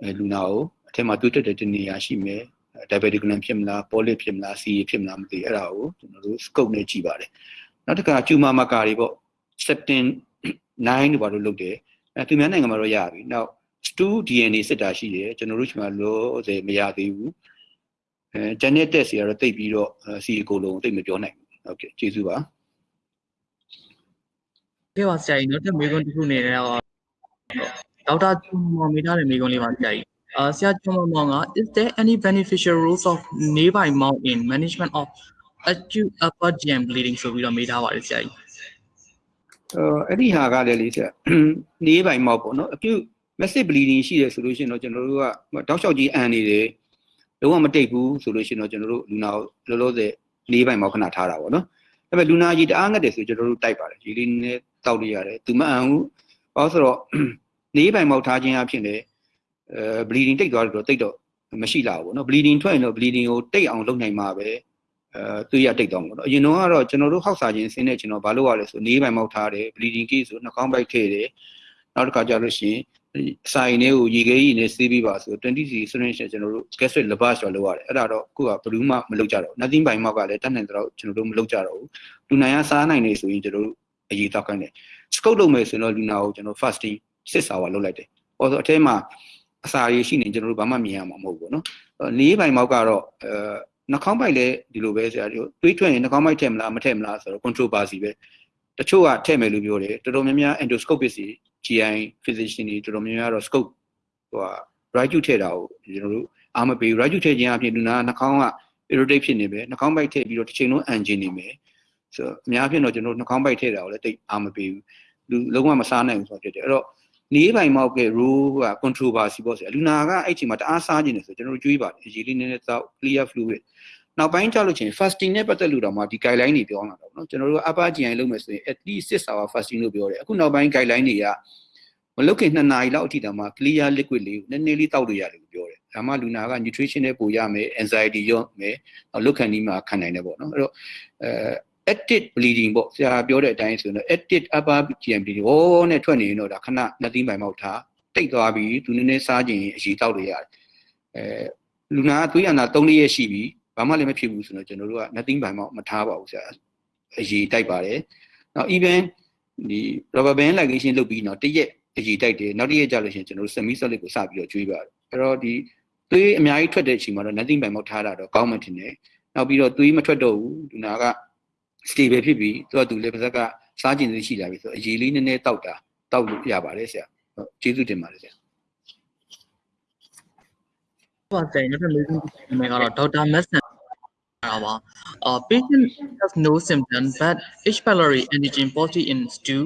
အဲလူနာကိုအထက်မှာတွေ့တဲ့တနေရာရှိမယ် diverticulum ဖြစ်မလား polyp ဖြစ်မလား CA ဖြစ်မလားမသိအဲ့ဒါကိုကျွန်တော်တို့ scope နဲ့ကြည့်ပါတယ်နောက်တစ်ခါ tumor marker တွေပေါ့ septin 9တို့ဘာလို့လုပ်တယ်အဲသူများနိုင်ငံမှာတော့ရပြီနောက် stool DNA စစ်တာရှိတယ်ကျွန်တော်တို့ချိန်မှာလို့စေမရသေးဘူးအဲ genetic test တွေကတော့တိတ်ပြီးတော့ CA ကိုလုံးတိတ်မပြောနိုင်ဘူးဟုတ်ကဲ့ကျေးဇူးပါကဲပါဆရာကြီးနောက်တစ်မေးခွန်းတစ်ခုအနေနဲ့တော့ဒေါက်တာချွန်မောင်မေးထားတဲ့မေးခွန်းလေးပါဆရာကြီး အာဆရာချွန်မောင်မောင်က is there any beneficial rules of nearby mount in management of acute upper GM bleeding ဆိုပြီးတော့မေးထားပါတယ်ဆရာကြီးအဲအဲ့ဒီဟာကလည်းလေဆရာနေပိုင်မောက်ပေါ့နော် acute massive bleeding ရှိတယ်ဆိုလို့ရှိရင်တော့ကျွန်တော်တို့ကတောက်လျှောက်ကြီးအန်နေတယ်လုံးဝမတိတ်ဘူးဆိုလို့ရှိရင်တော့ကျွန်တော်တို့လူနာကိုလောလောဆယ်နေပိုင်မောက်ခဏထားတာပေါ့နော်ဒါပေမဲ့လူနာကြီးတအားငတ်တယ်ဆိုကျွန်တော်တို့တိုက်ပါတယ်ဒီလေးနဲ့တောက်လို့ရတယ်သူမအန်ဘူးဘာလို့ဆိုတော့နေပိုင်မောက်ထားခြင်းအဖြစ်လေ အဲ bleeding တိတ်သွားတယ်တော့တိတ်တော့မရှိလာဘူးပေါ့နော် bleeding ထွက်ရင်တော့ bleeding ကိုတိတ်အောင်လုပ်နိုင်မှာပဲအဲသူရတိတ်တော့ပေါ့နော်အရင်တော့ကတော့ကျွန်တော်တို့ဟောက်စာခြင်းဆင်းနေကျွန်တော်ဘာလုပ်ရလဲဆိုနေပိုင်မောက်ထားတယ် bleeding case ဆိုနှာခေါင်းပိုက်ထည့်တယ်နောက်တစ်ခါကျလို့ရှိရင်အစာရင်လေးကိုရေခဲကြီးနဲ့ဆေးပြီးပါဆို20 c syringe နဲ့ကျွန်တော်တို့ gastric lavage တော့လုပ်ရတယ်အဲ့ဒါတော့အခုကဘယ်သူမှမလုပ်ကြတော့ဘူး nothing ပိုင်မောက်ကလည်းတတ်နိုင်တော့ကျွန်တော်တို့မလုပ်ကြတော့ဘူးလူနာရစားနိုင်နေဆိုရင်ကျွန်တော်တို့အရေးတောက်ခိုင်းတယ် scope လုပ်မယ်ဆိုရင်တော့လူနာကိုကျွန်တော် fasting 6 hour လုပ်လိုက်တယ်ဟောဆိုအထဲမှာ အစာရည်ရှိနေကျွန်တော်တို့ဘာမှမြင်ရမှာမဟုတ်ဘူးเนาะနေပိုင်မောက်ကတော့အဲနှာခေါင်းပိုက်လည်းဒီလိုပဲဆရာတို့တွေးထွက်ရင်နှာခေါင်းပိုက်ထည့်မလားမထည့်မလားဆိုတော့ controversy ပဲတချို့ကထည့်မယ်လို့ပြောတယ်တော်တော်များများ endoscopist တွေ GI physician တွေတော်တော်များများတော့ scope ဟိုဟာ right ထည့်တာကိုကျွန်တော်တို့အားမပေး right ထည့်ခြင်းအပြင်လူနာနှာခေါင်းက irritate ဖြစ်နေပဲနှာခေါင်းပိုက်ထည့်ပြီးတော့တစ်ချိန်လုံး engine နေမယ်ဆိုတော့အများဖြင့်တော့ကျွန်တော်နှာခေါင်းပိုက်ထည့်တာကိုလည်းတိတ်အားမပေးဘူးလူလုံးဝမစားနိုင်ဘူးဆိုတော့ဖြစ်တယ်အဲ့တော့ နေပိုင်မောက်ကရိုးက controversy ပေါ့ဆိုလူနာကအဲ့ချိန်မှာတအားစားနေတယ်ဆိုကျွန်တော်တို့ကြွေးပါတယ်ရေလေးနည်းနည်းသောက် clear fluid နောက်ပိုင်းကျလို့ချင်း fasting နဲ့ပတ်သက်လို့တော့မှဒီ guideline တွေပြောလာတာပေါ့နော်ကျွန်တော်တို့က upper GI လုပ်မယ်ဆိုရင် at least 6 hour fasting လို့ပြောတယ်အခုနောက်ပိုင်း guideline တွေကမလုတ်ခင်2နာရီလောက်အထိတောင်မှ clear liquid လေးကိုနည်းနည်းလေးတောက်လို့ရတယ်လို့ပြောတယ်။ဒါမှလူနာက nutrition နဲ့ပူရမယ် anxiety ရော့မယ်။နောက်လုတ်ခံဒီမှာခံနိုင်တယ်ပေါ့နော်။အဲ့တော့အဲ active bleeding ပေါ့ဆရာပြောတဲ့အတိုင်းဆိုရင်တော့ active upper GI bleeding ဟောနဲ့ထွက်နေရင်တော့ဒါခဏနှစ်သိန်းပိုင်မောက်ထားတိတ်သွားပြီးသူနည်းနည်းစားခြင်းအရေးတောက်လို့ရတယ်အဲလူနာကသွေးရနာ3ရက်ရှိပြီဘာမှလည်းမဖြစ်ဘူးဆိုတော့ကျွန်တော်တို့ကနှစ်သိန်းပိုင်မောက်မထားပါဘူးဆရာအရေးတိုက်ပါတယ်နောက် even ဒီ rubber band ligation လုပ်ပြီးတော့တရက်အရေးတိုက်တယ်နောက်တစ်ရက်ကျလို့ရှိရင်ကျွန်တော်တို့ semi solid ကိုစပြီးတော့ကျွေးပါတယ်အဲ့တော့ဒီသွေးအများကြီးထွက်တဲ့အချိန်မှာတော့ nothing ပိုင်မောက်ထားတာတော့ကောင်းမှထင်တယ်နောက်ပြီးတော့သွေးမထွက်တော့ဘူးလူနာက stable ဖြစ်ပြီးသူကသူလည်းပါဇက်ကစားကျင်သေးရှိလာပြီဆိုအရေးလေးနည်းနည်းတောက်တာတောက်လို့ရပါတယ်ဆရာဟုတ်ကျေးဇူးတင်ပါတယ်ဆရာ ပါဆရာကြီးနောက်တစ်မေးခွန်းတစ်ခုအနေနဲ့ကတော့ဒေါက်တာမက်ဆန်တာပါအာ patient has no symptom but H pylori antigen positive in stew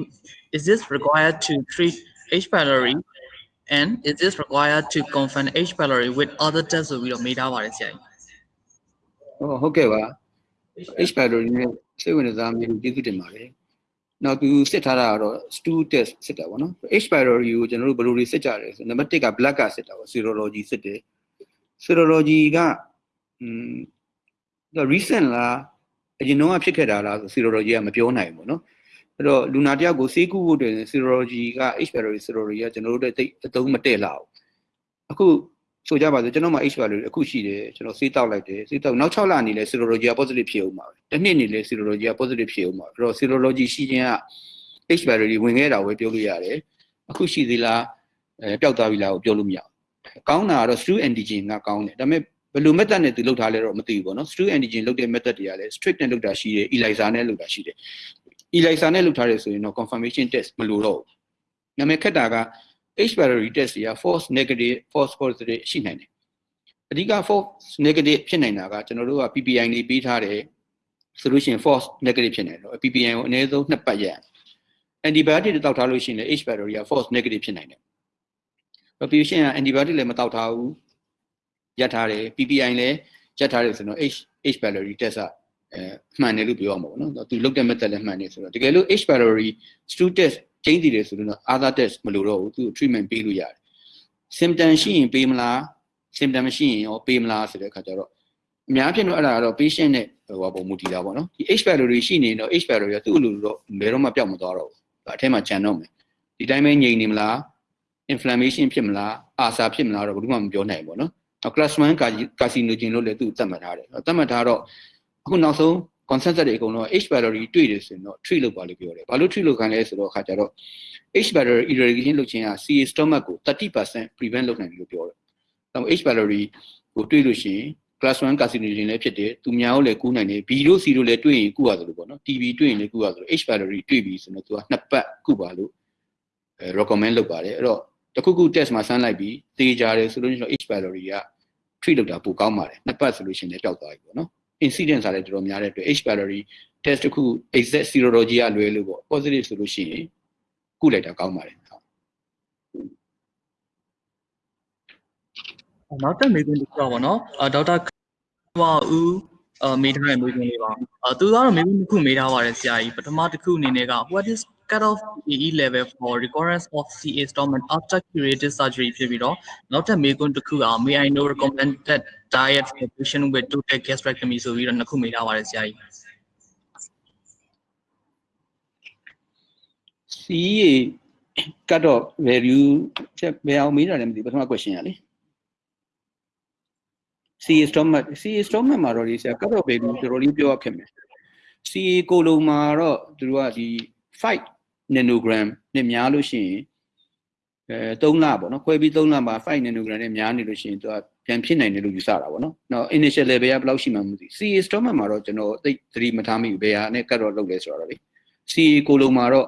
is this required to treat H pylori and is this required to confirm H pylori with other tests ဆိုပြီးတော့မေးထားပါတယ်ဆရာကြီး ဟုတ်ဟုတ်ကဲ့ပါ H pylori နဲ့ စိတ်ဝင်စားမျိုးကျေးဇူးတင်ပါတယ်နောက်သူစစ်ထားတာကတော့ stool test စစ်တာပေါ့နော် H pylori ကိုကျွန်တော်တို့ဘယ်လိုတွေစစ်ကြလဲဆိုနံပါတ်1က blood ကစစ်တာပေါ့ serology စစ်တယ် serology ကอืม recent လားအရင်တော့ဖြစ်ခဲ့တာလားဆို serology ကမပြောနိုင်ဘူးเนาะအဲ့တော့လူနာတယောက်ကိုဆေးကုဖို့တွင် serology က H pylori serology ကကျွန်တော်တို့တိတ်အသုံးမတည့်လာဘူးအခု ဆိုကြပါစို့ကျွန်တော်မှ H pylori အခုရှိတယ်ကျွန်တော်ဆေးတောက်လိုက်တယ်ဆေးတောက်နောက်6လနေလဲ serology က positive ဖြစ်အောင်ပါပဲတစ်နှစ်နေလဲ serology က positive ဖြစ်အောင်ပါအဲ့တော့ serology ရှိခြင်းက H pylori ဝင်ခဲ့တာကိုပြောလို့ရတယ်အခုရှိသေးလားအဲပျောက်သွားပြီလားကိုပြောလို့မရဘူးကောင်းတာကတော့ true antigen ကကောင်းတယ်ဒါပေမဲ့ဘယ်လို method နဲ့သူလုပ်ထားလဲတော့မသိဘူးပေါ့နော် true antigen လုပ်တဲ့ method တွေကလည်း strict နဲ့လုပ်တာရှိတယ် ELISA နဲ့လုပ်တာရှိတယ် ELISA နဲ့လုပ်ထားတယ်ဆိုရင်တော့ confirmation test မလိုတော့ဘူးနာမည်ခက်တာက H pylori test တွေက false negative false positive ရှိနိုင်တယ်အဓိက false negative ဖြစ်နိုင်တာကကျွန်တော်တို့က PPI နေပေးထားတယ်ဆိုလို့ရှိရင် false negative ဖြစ်နေတယ် PPI ကိုအနည်းဆုံးနှစ်ပတ်ရ antibiotic တွေတောက်ထားလို့ရှိရင်လည်း H pylori က false negative ဖြစ်နိုင်တယ်။ patient က antibiotic လည်းမတောက်ထားဘူးရထားတယ် PPI လည်းရက်ထားတယ်ဆိုတော့ H H pylori test ကအဲမှန်တယ်လို့ပြောရမှာပေါ့နော်သူလုပ်တဲ့ method လည်းမှန်တယ်ဆိုတော့တကယ်လို့ H pylori stool test ကျင်းတည်တယ်ဆိုတော့ other test မလိုတော့ဘူးသူ treatment ပေးလို့ရတယ် symptom ရှိရင်ပေးမလား symptom မရှိရင်ရောပေးမလားဆိုတဲ့အခါကျတော့အများဖြစ်တော့အဲ့ဒါကတော့ patient နဲ့ဟိုပါပုံမူတည်တာပေါ့နော်ဒီ H pylori ရှိနေတော့ H pylori ကသူ့အလိုလိုတော့ဘယ်တော့မှပျောက်မသွားတော့ဘူးဒါအထက်မှာဂျန်တော့မယ်ဒီတိုင်းပဲငြိမ်နေမလား inflammation ဖြစ်မလားအာစာဖြစ်မလားတော့ဘယ်သူမှမပြောနိုင်ဘူးပေါ့နော်နောက် class 1 carcinogen လို့လည်းသူသတ်မှတ်ထားတယ်သတ်မှတ်ထားတော့အခုနောက်ဆုံး consensus တွေအကုန်လုံး H pylori တွေ့တယ်ဆိုရင်တော့ treat လုပ်ပါလို့ပြောတယ်ဘာလို့ treat လုပ်ခံလဲဆိုတော့အခါကျတော့ H pylori irrigation လုပ်ခြင်းက CA stomach ကို30% prevent လုပ်နိုင်တယ်လို့ပြောတယ်။ဒါပေမဲ့ H pylori ကိုတွေ့လို့ရှိရင် class 1 carcinogen လည်းဖြစ်တယ်သူများကိုလည်းကူးနိုင်တယ် B တို့ C တို့လည်းတွေ့ရင်ကူရတယ်လို့ပေါ့နော် TB တွေ့ရင်လည်းကူရသလို H pylori တွေ့ပြီဆိုတော့သူကနှစ်ပတ်ကူပါလို့အဲ recommend လုပ်ပါတယ်အဲ့တော့တခုခု test မှာဆန်းလိုက်ပြီးသေချာတယ်ဆိုလို့ရှိရင် H pylori က treat လုပ်တာပိုကောင်းပါတယ်နှစ်ပတ်ဆိုလို့ရှိရင်လည်းပျောက်သွားပြီပေါ့နော် incidence ကလည်းတော်တော်များတဲ့အတွက် H pylori test တစ်ခု exact serology ကလွဲလို့ပေါ့ positive ဆိုလို့ရှိရင်ကုလိုက်တာကောင်းပါတယ်ဟုတ်နောက်တက်မေးခွန်းတစ်ခုပါပေါ့နော်အာဒေါက်တာဝါဦးအာမေးထားတဲ့မေးခွန်းလေးပါအာသူကတော့မေးခွန်းတစ်ခုမေးထားပါတယ်ဆရာကြီးပထမတစ်ခုအနေနဲ့က what is cut off AE level for recurrence of CA stomach after curative surgery ဖြစ်ပြီးတော့နောက်ထပ်မေးခွန်းတစ်ခုက may I know recommended diet for patient with total gastrectomy ဆိုပြီးတော့နှစ်ခုမေးထားပါတယ်ဆရာကြီး CA cut off value ချက်ဘယ်အောင်မေးတာလဲမသိဘူးပထမ question ကလေ CA stomach CA stomach မှာတော့ဒီဆရာ cut off value တော်တော်လေးပြောရခက်မယ် CA ကိုလုံးမှာတော့သူတို့ကဒီ5 nanogram နဲ့များလို့ရှိရင်အဲ3လပေါ့နော်ခွဲပြီး3လမှာ5 nanogram နဲ့များနေလို့ရှိရင်သူက ပြန်ဖြစ်နိုင်တယ်လို့ယူဆတာပေါ့နော်။နောက် initial level ကဘယ်လောက်ရှိမှမသိဘူး CA stomach မှာတော့ကျွန်တော်သိသတိမထားမိဘူးဘယ်ဟာနဲ့ cut off လုပ်လဲဆိုတော့လေ CA ကိုလုံးမှာတော့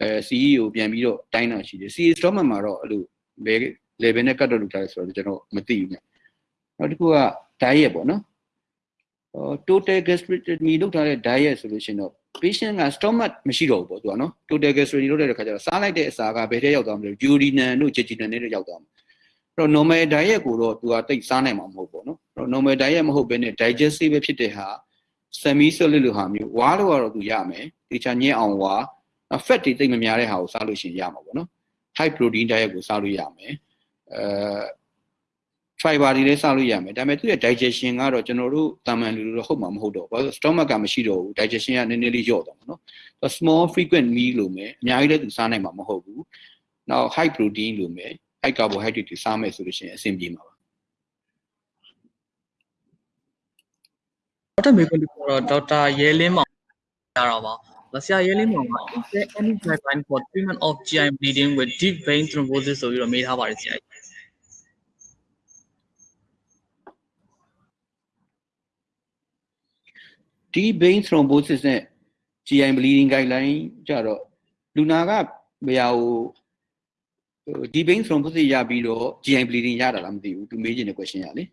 အဲ CE ကိုပြန်ပြီးတော့တိုင်းတာရှိတယ် CA stomach မှာတော့အဲ့လိုဘယ် level နဲ့ cut off လုပ်ထားလဲဆိုတော့ကျွန်တော်မသိဘူးည။နောက်တစ်ခုက diet ပေါ့နော်။ဟော total gastrectomy လုပ်ထားတဲ့ diet ဆိုလို့ရှိရင်တော့ patient က stomach မရှိတော့ဘူးပေါ့သူကနော် total gastrectomy လုပ်တဲ့ခါကျတော့စားလိုက်တဲ့အစာကဘယ်ထဲရောက်သွားမလဲ duodenum တို့ jejunum တွေရောက်သွားမှာအဲ့ တော့ normal diet ကိုတော့သူကတိတ်စားနိုင်မှာမဟုတ်ပေါ့နော်အဲ့တော့ normal diet မဟုတ်ဘဲနဲ့ digestive ပဲဖြစ်တဲ့ဟာ semi solid လိုဟာမျိုးဝါတော့ကတော့သူရမယ်တခြားညင်းအောင်ဝါ fat တွေတိတ်မများတဲ့ဟာကိုစားလို့ရှိရင်ရမှာပေါ့နော် high protein diet ကိုစားလို့ရမယ်အဲ fiber တွေလည်းစားလို့ရမယ်ဒါပေမဲ့သူရဲ့ digestion ကတော့ကျွန်တော်တို့တာမန်လူလိုတော့ဟုတ်မှာမဟုတ်တော့ဘူးဘာလို့ stomach ကမရှိတော့ဘူး digestion ကနည်းနည်းလေးလျော့သွားမှာနော် small frequent meal လို့မယ်အများကြီးလည်းသူစားနိုင်မှာမဟုတ်ဘူးနောက် high protein လို့မယ် high carbohydrate တွေစားမယ်ဆိုလို့ရှိရင်အဆင်ပြေမှာပါနောက်ထပ်မေးခွန်းတစ်ခုကတော့ဒေါက်တာရဲလင်းမောင်ရတာပါဆရာရဲလင်းမောင်က is there any guideline for treatment of GI bleeding with deep vein thrombosis ဆိုပြီးတော့မေးထားပါတယ်ဆရာကြီးဒီ vein thrombosis နဲ့ GI bleeding guideline ကြတော့လူနာကဘယ်ဟာကို ဟိုဒီ vein thrombosis ရပြီးတော့ GI bleeding ရတာလားမသိဘူးသူမေးချင်တဲ့ question ရလေ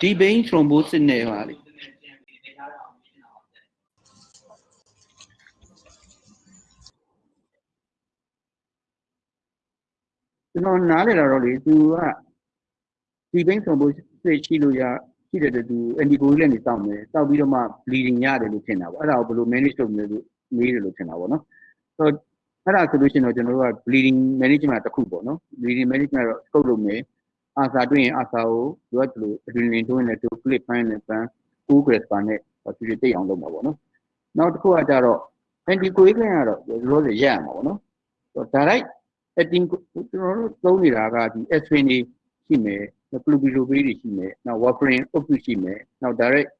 ဒီ vein thrombosis နဲ့ဟာလေကျွန်တော်နားလည်တာတော့လေသူကဒီ vein thrombosis ရှိလို့ရရှိတဲ့တူ anticoagulant နေစောင့်မယ်စောက်ပြီးတော့မှ bleeding ရတယ်လို့ထင်တာပေါ့အဲ့ဒါကိုဘယ်လို manage လုပ်မလဲလို့ မေးတယ်လို့ထင်တာပေါ့နော်ဆိုတော့အဲ့ဒါဆိုလို့ရှိရင်တော့ကျွန်တော်တို့က bleeding management တစ်ခုပေါ့နော် bleeding management တော့ scope လုပ်မယ်အာစာတွေ့ရင်အာစာကိုသူကဒီလို adrenaline တွင်းနဲ့သူ clip ပိုင်းနဲ့ပန်း9 gram ပါနဲ့သူတွေတိတ်အောင်လုပ်မှာပေါ့နော်နောက်တစ်ခုကကြတော့ anticoagulant ကတော့ရိုးရိုးရရမှာပေါ့နော်ဆိုတော့ direct acting ကျွန်တော်တို့သုံးနေတာကဒီ aspirin တွေရှိမယ် flubilopril တွေရှိမယ်နောက် warfarin အုပ်စုရှိမယ်နောက် direct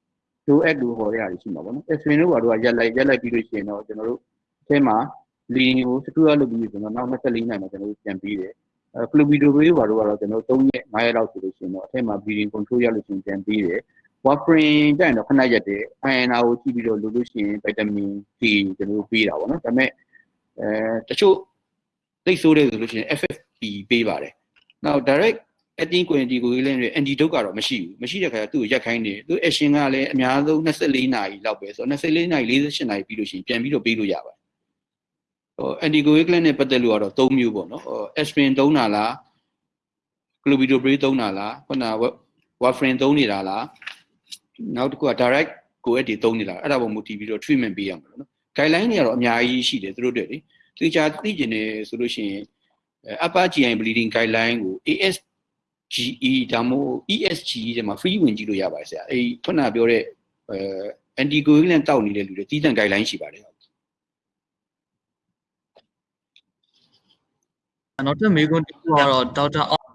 DOAC လို့ခေါ်ရတာရှိမှာပေါ့နော် aspirin တို့ကတော့ရက်လိုက်ရက်လိုက်ပြီးလို့ရှိရင်တော့ကျွန်တော်တို့အထဲမှာ bleeding ကို secure လုပ်ပြီးဆိုတော့နောက်24နိုင်မှာကျွန်တော်တို့ပြန်ပြီးတယ်အဲ flubilopril ဘာလို့ကတော့ကျွန်တော်တို့3ရက်5ရက်လောက်ဆိုလို့ရှိရင်တော့အထဲမှာ bleeding control ရလို့ရှိရင်ပြန်ပြီးတယ် warfarin ကြရင်တော့ခဏရက်တယ် INR ကိုကြည့်ပြီးတော့လို့လို့ရှိရင် vitamin D ကျွန်တော်တို့ပေးတာပေါ့နော်ဒါပေမဲ့အဲတချို့သိဆိုးတယ်ဆိုလို့ရှိရင် FFP ပေးပါတယ်နောက် direct အတင်းကွင်တီကိုလည်း antidote ကတော့မရှိဘူးမရှိတဲ့ခါကျသူ့ကိုရက်ခိုင်းနေသူ action ကလည်းအများဆုံး24နာရီလောက်ပဲဆိုတော့24နာရီ48နာရီပြီးလို့ရှိရင်ပြန်ပြီးတော့ပေးလို့ရပါတယ်ဟို anticoagulant နဲ့ပတ်သက်လို့ကတော့3မျိုးပေါ့နော်ဟို aspirin သုံးတာလား clopidogrel သုံးတာလားခုန warfarin သုံးနေတာလားနောက်တစ်ခုက direct ကိုယ့်အတီသုံးနေတာအဲ့ဒါပေါ်မူတည်ပြီးတော့ treatment ပေးရမှာနော် guideline တွေကတော့အများကြီးရှိတယ်သူတို့တွေလေသူချာသိကျင်နေဆိုလို့ရှိရင် upper GI bleeding guideline ကို AS GE ဒါမှမဟုတ် ESG တဲ့မှာ free ဝင်ကြည့်လို့ရပါတယ်ဆရာအဲဒီခုနပြောတဲ့အဲ anticoagulant တောက်နေတဲ့လူတွေတီးတန့် guideline ရှိပါတယ်နောက်ထပ်မေးခွန်းတစ်ခုကတော့ဒေါက်တာအောင်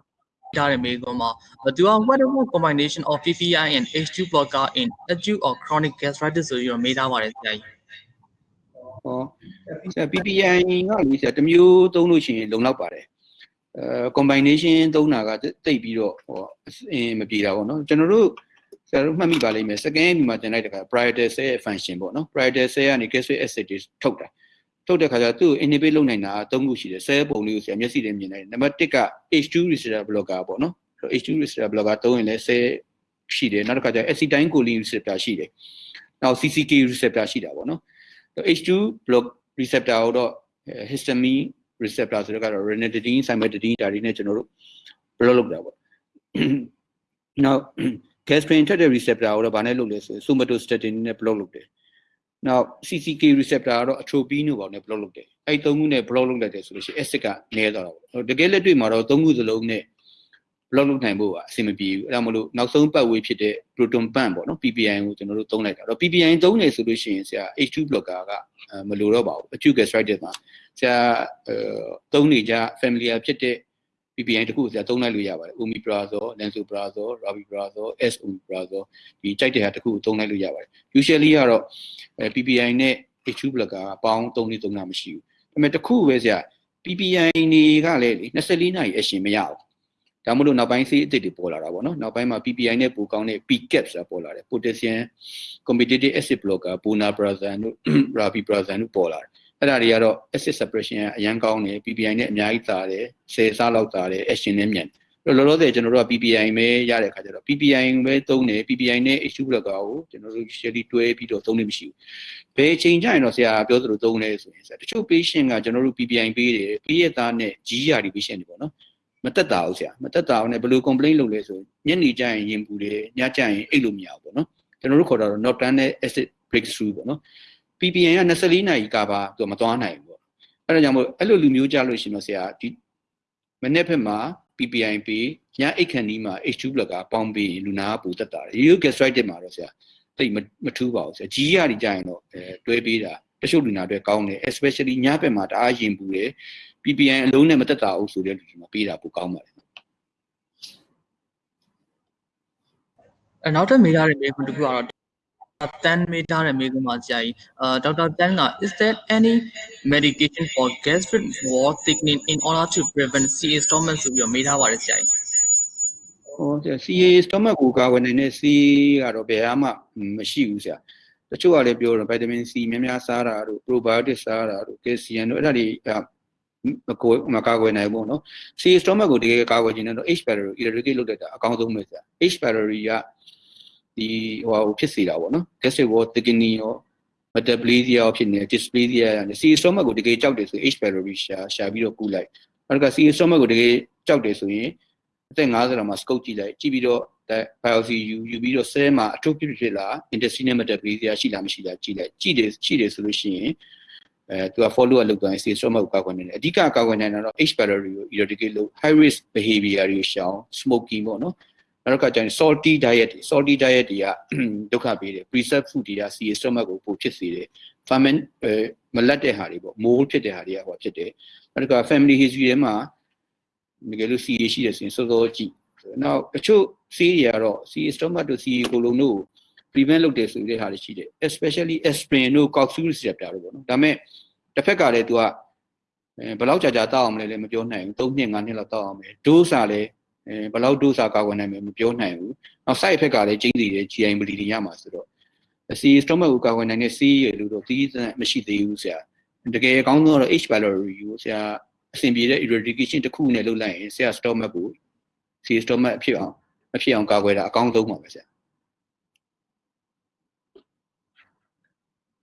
ထားတဲ့မေးခွန်းမှာသူက what about combination of PPI and H2 blocker in acute or chronic gastritis ဆိုပြီးတော့မေးထားပါတယ်ဆရာကြီးဟောဆရာ PPI ကလေဆရာတစ်မျိုးသုံးလို့ရှိရင်လုံလောက်ပါတယ်အဲ combination သုံးတာကတိတ်ပြီးတော့ဟောအင်းမပြေတာပေါ့နော်ကျွန်တော်တို့ဆရာတို့မှတ်မိပါလိမ့်မယ် second ဒီမှာတင်လိုက်တဲ့ခါ parietal cell ရဲ့ function ပေါ့နော် parietal cell ကနေ gastric acid တွေထုတ်တာထုတ်တဲ့ခါကျတော့သူ့ကို inhibit လုပ်နိုင်တာသုံးခုရှိတယ် cell ပုံလေးကိုဆရာမျက်စိနဲ့မြင်နိုင်တယ်နံပါတ်1က H2 receptor blocker ပေါ့နော် H2 receptor blocker သုံးရင်လည်း cell ရှိတယ်နောက်တစ်ခါကျ acetylcholine receptor ရှိတယ်နောက် CCK receptor ရှိတာပေါ့နော် H2 block receptor ကိုတော့ histamine receptor ဆိုတော့ကတော့ ranitidine cimetidine ဒါတွေနဲ့ကျွန်တော်တို့ block လုပ်တာပေါ့နောက် gastrin ထက်တဲ့ receptor ကိုတော့ဗာနဲ့လုပ်လဲဆိုရင် somatostatin နဲ့ block လုပ်တယ်နောက် CCK receptor ကတော့ atropine တို့ပေါ့နဲ့ block လုပ်တယ်အဲ့သုံးခုနဲ့ block လုပ်လိုက်တယ်ဆိုလို့ရှိရင် acid ကနည်းသွားတာပေါ့တကယ်လက်တွေ့မှာတော့သုံးခုစလုံးနဲ့ block လုပ်နိုင်ဖို့ကအဆင်မပြေဘူးအဲ့ဒါမလို့နောက်ဆုံးပတ်ဝေးဖြစ်တဲ့ proton pump ပေါ့နော် PPI ကိုကျွန်တော်တို့သုံးလိုက်တာတော့ PPI သုံးနေဆိုလို့ရှိရင်ဆရာ H2 blocker ကမလိုတော့ပါဘူး acute gastritis မှာ ဆရာအဲသုံးနေကြ familiar ဖြစ်တဲ့ PPI တခုဆရာသုံးလိုက်လို့ရပါတယ် omeprazole lansoprazole rabeprazole esomeprazole ဒီကြိုက်တဲ့ဟာတခုကိုသုံးလိုက်လို့ရပါတယ် usually ကတော့အဲ PPI နဲ့ H2 blocker ကပေါင်းသုံးနေသုံးတာမရှိဘူးဒါပေမဲ့တခုပဲဆရာ PPI တွေကလည်းလေ24နာရီအရှင်မရဘူးဒါမှမဟုတ်နောက်ပိုင်းဆေးအသစ်တွေပေါ်လာတာပေါ့နော်နောက်ပိုင်းမှာ PPI နဲ့ပိုကောင်းတဲ့ PCAP ဆိုတာပေါ်လာတယ် potassium competitive acid blocker bonabrazan တို့ rabeprazan တို့ပေါ်လာတယ် အဲ့ဒါတွေကတော့ acid suppression ကအရန်ကောင်းတယ် PPI နဲ့အများကြီးသာတယ်10ဆလောက်သာတယ် action နဲ့မြန်တယ်လောလောဆယ်ကျွန်တော်တို့က PPI ပဲရတဲ့ခါကျတော့ PPI ပဲသုံးတယ် PPI နဲ့ H2 blocker ကိုကျွန်တော်တို့ usually တွဲပြီးတော့သုံးနေမရှိဘူးဘယ်အချိန်ကျရင်တော့ဆရာပြောသလိုသုံးလဲဆိုရင်ဆရာတချို့ patient ကကျွန်တော်တို့ PPI ပေးတယ်ပေးရသားနဲ့ GR ဒီ patient တွေပေါ့နော်မတက်တာဘူးဆရာမတက်တာဘူးနဲ့ဘယ်လို complaint လုပ်လဲဆိုညနေကျရင်ရင်ပူတယ်ညကျရင်အိတ်လို့မရဘူးပေါ့နော်ကျွန်တော်တို့ခေါ်တာတော့ nocturnal acid breakthrough ပေါ့နော် PPN က24နာရီကပါသူမသွားနိုင်ဘူးပေါ့အဲ့ဒါကြောင့်မို့အဲ့လိုလူမျိုးကြလို့ရှိရင်တော့ဆရာဒီမနေ့ဖက်မှာ PPI ပေးညအိတ်ခန့်ဒီမှာ H2 blocker ပေါင်းပေးရင်လူနာကပူတက်တာတယ် Uric gastritis မှာတော့ဆရာတိတ်မထူးပါဘူးဆရာ G ရည်ကြရင်တော့အဲတွဲပေးတာတချို့လူနာတွေကောင်းတယ် especially ညဘက်မှာတအားရင်ပူတယ် PPI အလုံးနဲ့မတက်တာအောင်ဆိုတဲ့လူတွေမှာပေးတာပိုကောင်းပါတယ်အဲနောက်ထပ်မေးထားတဲ့မေးခွန်းတစ်ခုကတော့ တန်မေးထားတဲ့မေးခွန်းပါဆရာကြီးအာဒေါက်တာတန်က is there any medication for gastric wall thickening in order to prevent CA stomach ဆိုပြီးတော့မေးထားပါတယ်ဆရာကြီး ဟောဆရာ CA stomach ကိုကာဝယ်နိုင်တဲ့ C ကတော့ဘယ်မှမရှိဘူးဆရာတချို့ကလည်းပြောတော့ vitamin C များများစားတာတို့ probiotic စားတာတို့ calcium တို့အဲ့ဒါတွေမကိုမကာကွယ်နိုင်ဘူးเนาะ C stomach ကိုတကယ်ကာကွယ်ခြင်းနဲ့တော့ H pylori eradicate လုပ်တတ်တာအကောင်းဆုံးပဲဆရာ H pylori က ဒီဟိုဖြစ်စေတာပေါ့နော် gastric wall thickening ရော metaplasia ရောဖြစ်နေ dysplasia ရတယ် C stomach ကိုတကယ်ကြောက်တယ်ဆို H pylori ရှာရှာပြီးတော့ကူလိုက်နောက်က C stomach ကိုတကယ်ကြောက်တယ်ဆိုရင်အသက်50လောက်မှာ scope ကြည့်လိုက်ကြည့်ပြီးတော့ biopsy ယူယူပြီးတော့ cell မှာ atrophy ဖြစ်လာ intestinal metaplasia ရှိလားမရှိလားကြည့်လိုက်ကြည့်တယ်ရှိတယ်ဆိုလို့ရှိရင်အဲသူက follow up လုပ်သွားရင် C stomach ကိုကောက်ကွယ်နေတယ်အဓိကကောက်ကွယ်နိုင်တာတော့ H pylori ကို eradicate လုပ် high risk behavior တွေကိုရှောင် smoking ပေါ့နော် နောက်ကကျရင် salty diet တွေ salty diet တွေကဒုက္ခပေးတယ် preserve food တွေက C stomach ကိုပိုဖြစ်စေတယ် ferment အဲမလက်တဲ့ဟာတွေပေါ့ mold ဖြစ်တဲ့ဟာတွေကဟောဖြစ်တယ်နောက်က family history ထဲမှာတကယ်လို့ CA ရှိတယ်ဆိုရင်စောစောကြည့်နောက်တချို့ C တွေကတော့ C stomach တို့ CA ကိုလုံးတို့ prevent လုပ်တယ်ဆိုတဲ့ဟာတွေရှိတယ် especially aspirin တို့ coxu receptor တို့ပေါ့နော်ဒါပေမဲ့တစ်ဖက်ကလည်း तू ကအဲဘယ်လောက်ကြာကြာတောက်အောင်လဲလည်းမပြောနိုင်ဘူး3နှစ်5နှစ်လောက်တောက်အောင်ပဲ dose ကလည်းအဲ ဘယ်လောက် dose ကာကွယ်နိုင်မယ်မပြောနိုင်ဘူးနောက် side effect ကလည်းကျင်းစီတယ် GI bleeding ရမှာဆိုတော့ C stomach ကိုကာကွယ်နိုင်တဲ့ C ရလို့တော့တီးစံမရှိသေးဘူးဆရာတကယ်အကောင်းဆုံးကတော့ H pylori ကိုဆရာအဆင်ပြေတဲ့ eradication တစ်ခုနဲ့လုပ်လိုက်ရင်ဆရာ stomach ကို C stomach အဖြစ်အောင်အဖြစ်အောင်ကာကွယ်တာအကောင်းဆုံးပါပဲဆရာ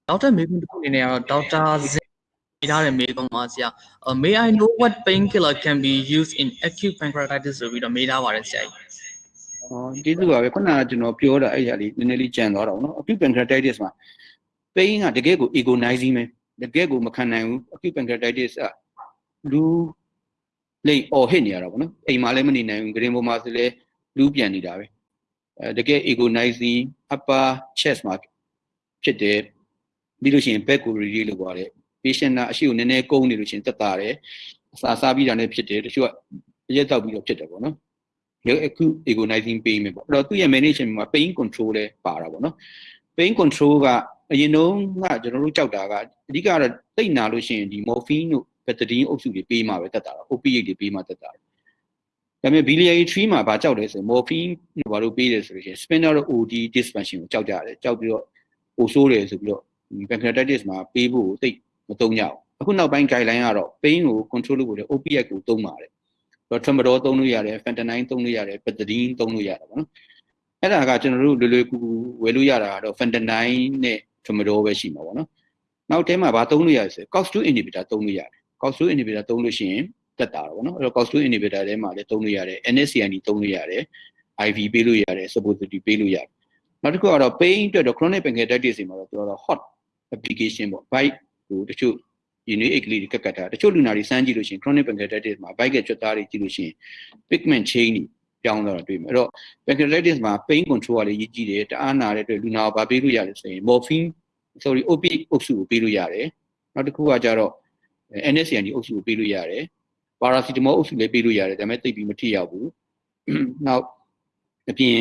နောက်ထပ်မေးခွန်းတစ်ခုအနေနဲ့ကတော့ဒေါက်တာဇ င်မေးထားတဲ့မေးခွန်းပါဆရာ May I know what painkiller can be used in acute pancreatitis ဆိုပြီးတော့မေးထားပါတယ်ဆရာကြီး။အော်ကျေးဇူးပါပဲခုနကကျွန်တော်ပြောတာအဲ့ဒါလေးနည်းနည်းလေးကြံသွားတော့နော် acute pancreatitis မှာ pain ကတကယ်ကို agonizing ပဲတကယ်ကိုမခံနိုင်ဘူး acute pancreatitis ကလူလိတ်အော်ဟစ်နေရတာပေါ့နော်အိမ်မှာလည်းမနေနိုင်ဘူးဂရင်ပေါ်မှာဆိုလည်းလူပြန်နေတာပဲအဲတကယ် agonizing upper chest မှာဖြစ်တယ်ပြီးလို့ရှိရင် back ကို release လုပ်သွားတယ် patient ကအရှိကိုနည်းနည်းကုန်းနေလို့ရှိရင်တက်တာတယ်အစာစားပြီးတာနဲ့ဖြစ်တယ်တချို့ကအရက်တောက်ပြီးတော့ဖြစ်တယ်ပေါ့နော်ရုပ်အခု agonizing pain ပဲပေါ့အဲ့တော့သူ့ရဲ့ management မှာ pain control လဲပါတာပေါ့နော် pain control ကအရင်တုန်းကကျွန်တော်တို့ကြောက်တာကအဓိကတော့တိတ်နာလို့ရှိရင်ဒီ morphine တို့ betadine အုပ်စုတွေပေးမှပဲတက်တာတော့ opiate တွေပေးမှတက်တာဒါပေမဲ့ biliary tree မှာဘာကြောက်လဲဆိုရင် morphine ဘာလို့ပေးတယ်ဆိုလို့ရှိရင် spinal OD dysfunction ကိုကြောက်ကြတယ်ကြောက်ပြီးတော့ပိုဆိုးတယ်ဆိုပြီးတော့ pancreatitis မှာပေးဖို့သိ မသုံးကြဘူးအခုနောက်ပိုင်း guideline ကတော့ pain ကို control လုပ်ဖို့လေ opiate ကိုသုံးပါတယ်တော့ tramadol သုံးလို့ရတယ် fentanyl သုံးလို့ရတယ် betadine သုံးလို့ရတယ်ပေါ့နော်အဲ့ဒါကကျွန်တော်တို့လွယ်လွယ်ကူကူဝယ်လို့ရတာကတော့ fentanyl နဲ့ tramadol ပဲရှိမှာပေါ့နော်နောက်ထဲမှာဘာသုံးလို့ရလဲဆို COX2 inhibitor သုံးလို့ရတယ် COX2 inhibitor သုံးလို့ရှိရင်တက်တာတော့ဗောနော်အဲ့တော့ COX2 inhibitor ထဲမှာလည်းသုံးလို့ရတယ် NSAID သုံးလို့ရတယ် IV ပေးလို့ရတယ် suppository ပေးလို့ရတယ်နောက်တစ်ခုကတော့ pain အတွက်တော့ chronic pancreatitis တွေမှာတော့ပြောတော့ hot application ပေါ့ bite ဟိုတချို့ဒီနေ့အိတ်ကလေးတွေကတ်ကတ်တာတချို့လူနာတွေစမ်းကြည့်လို့ရှိရင် chronic pancreatitis မှာ bite ကကျွတ်သားတွေကြည့်လို့ရှိရင် pigment chain တွေပြောင်းသွားတာတွေ့မှာအဲ့တော့ pancreatitis မှာ pain control ကလည်းရည်ကြည့်တယ်တအားနာတဲ့အတွက်လူနာကိုဗာပေးလို့ရတယ်ဆိုရင် morphine sorry opiate အုပ်စုကိုပေးလို့ရတယ်နောက်တစ်ခုကကြတော့ NSAID အုပ်စုကိုပေးလို့ရတယ်ပါရာစီတမောအုပ်စုလည်းပေးလို့ရတယ်ဒါပေမဲ့သိပ်ပြီးမထိရောက်ဘူးနောက်အပြင်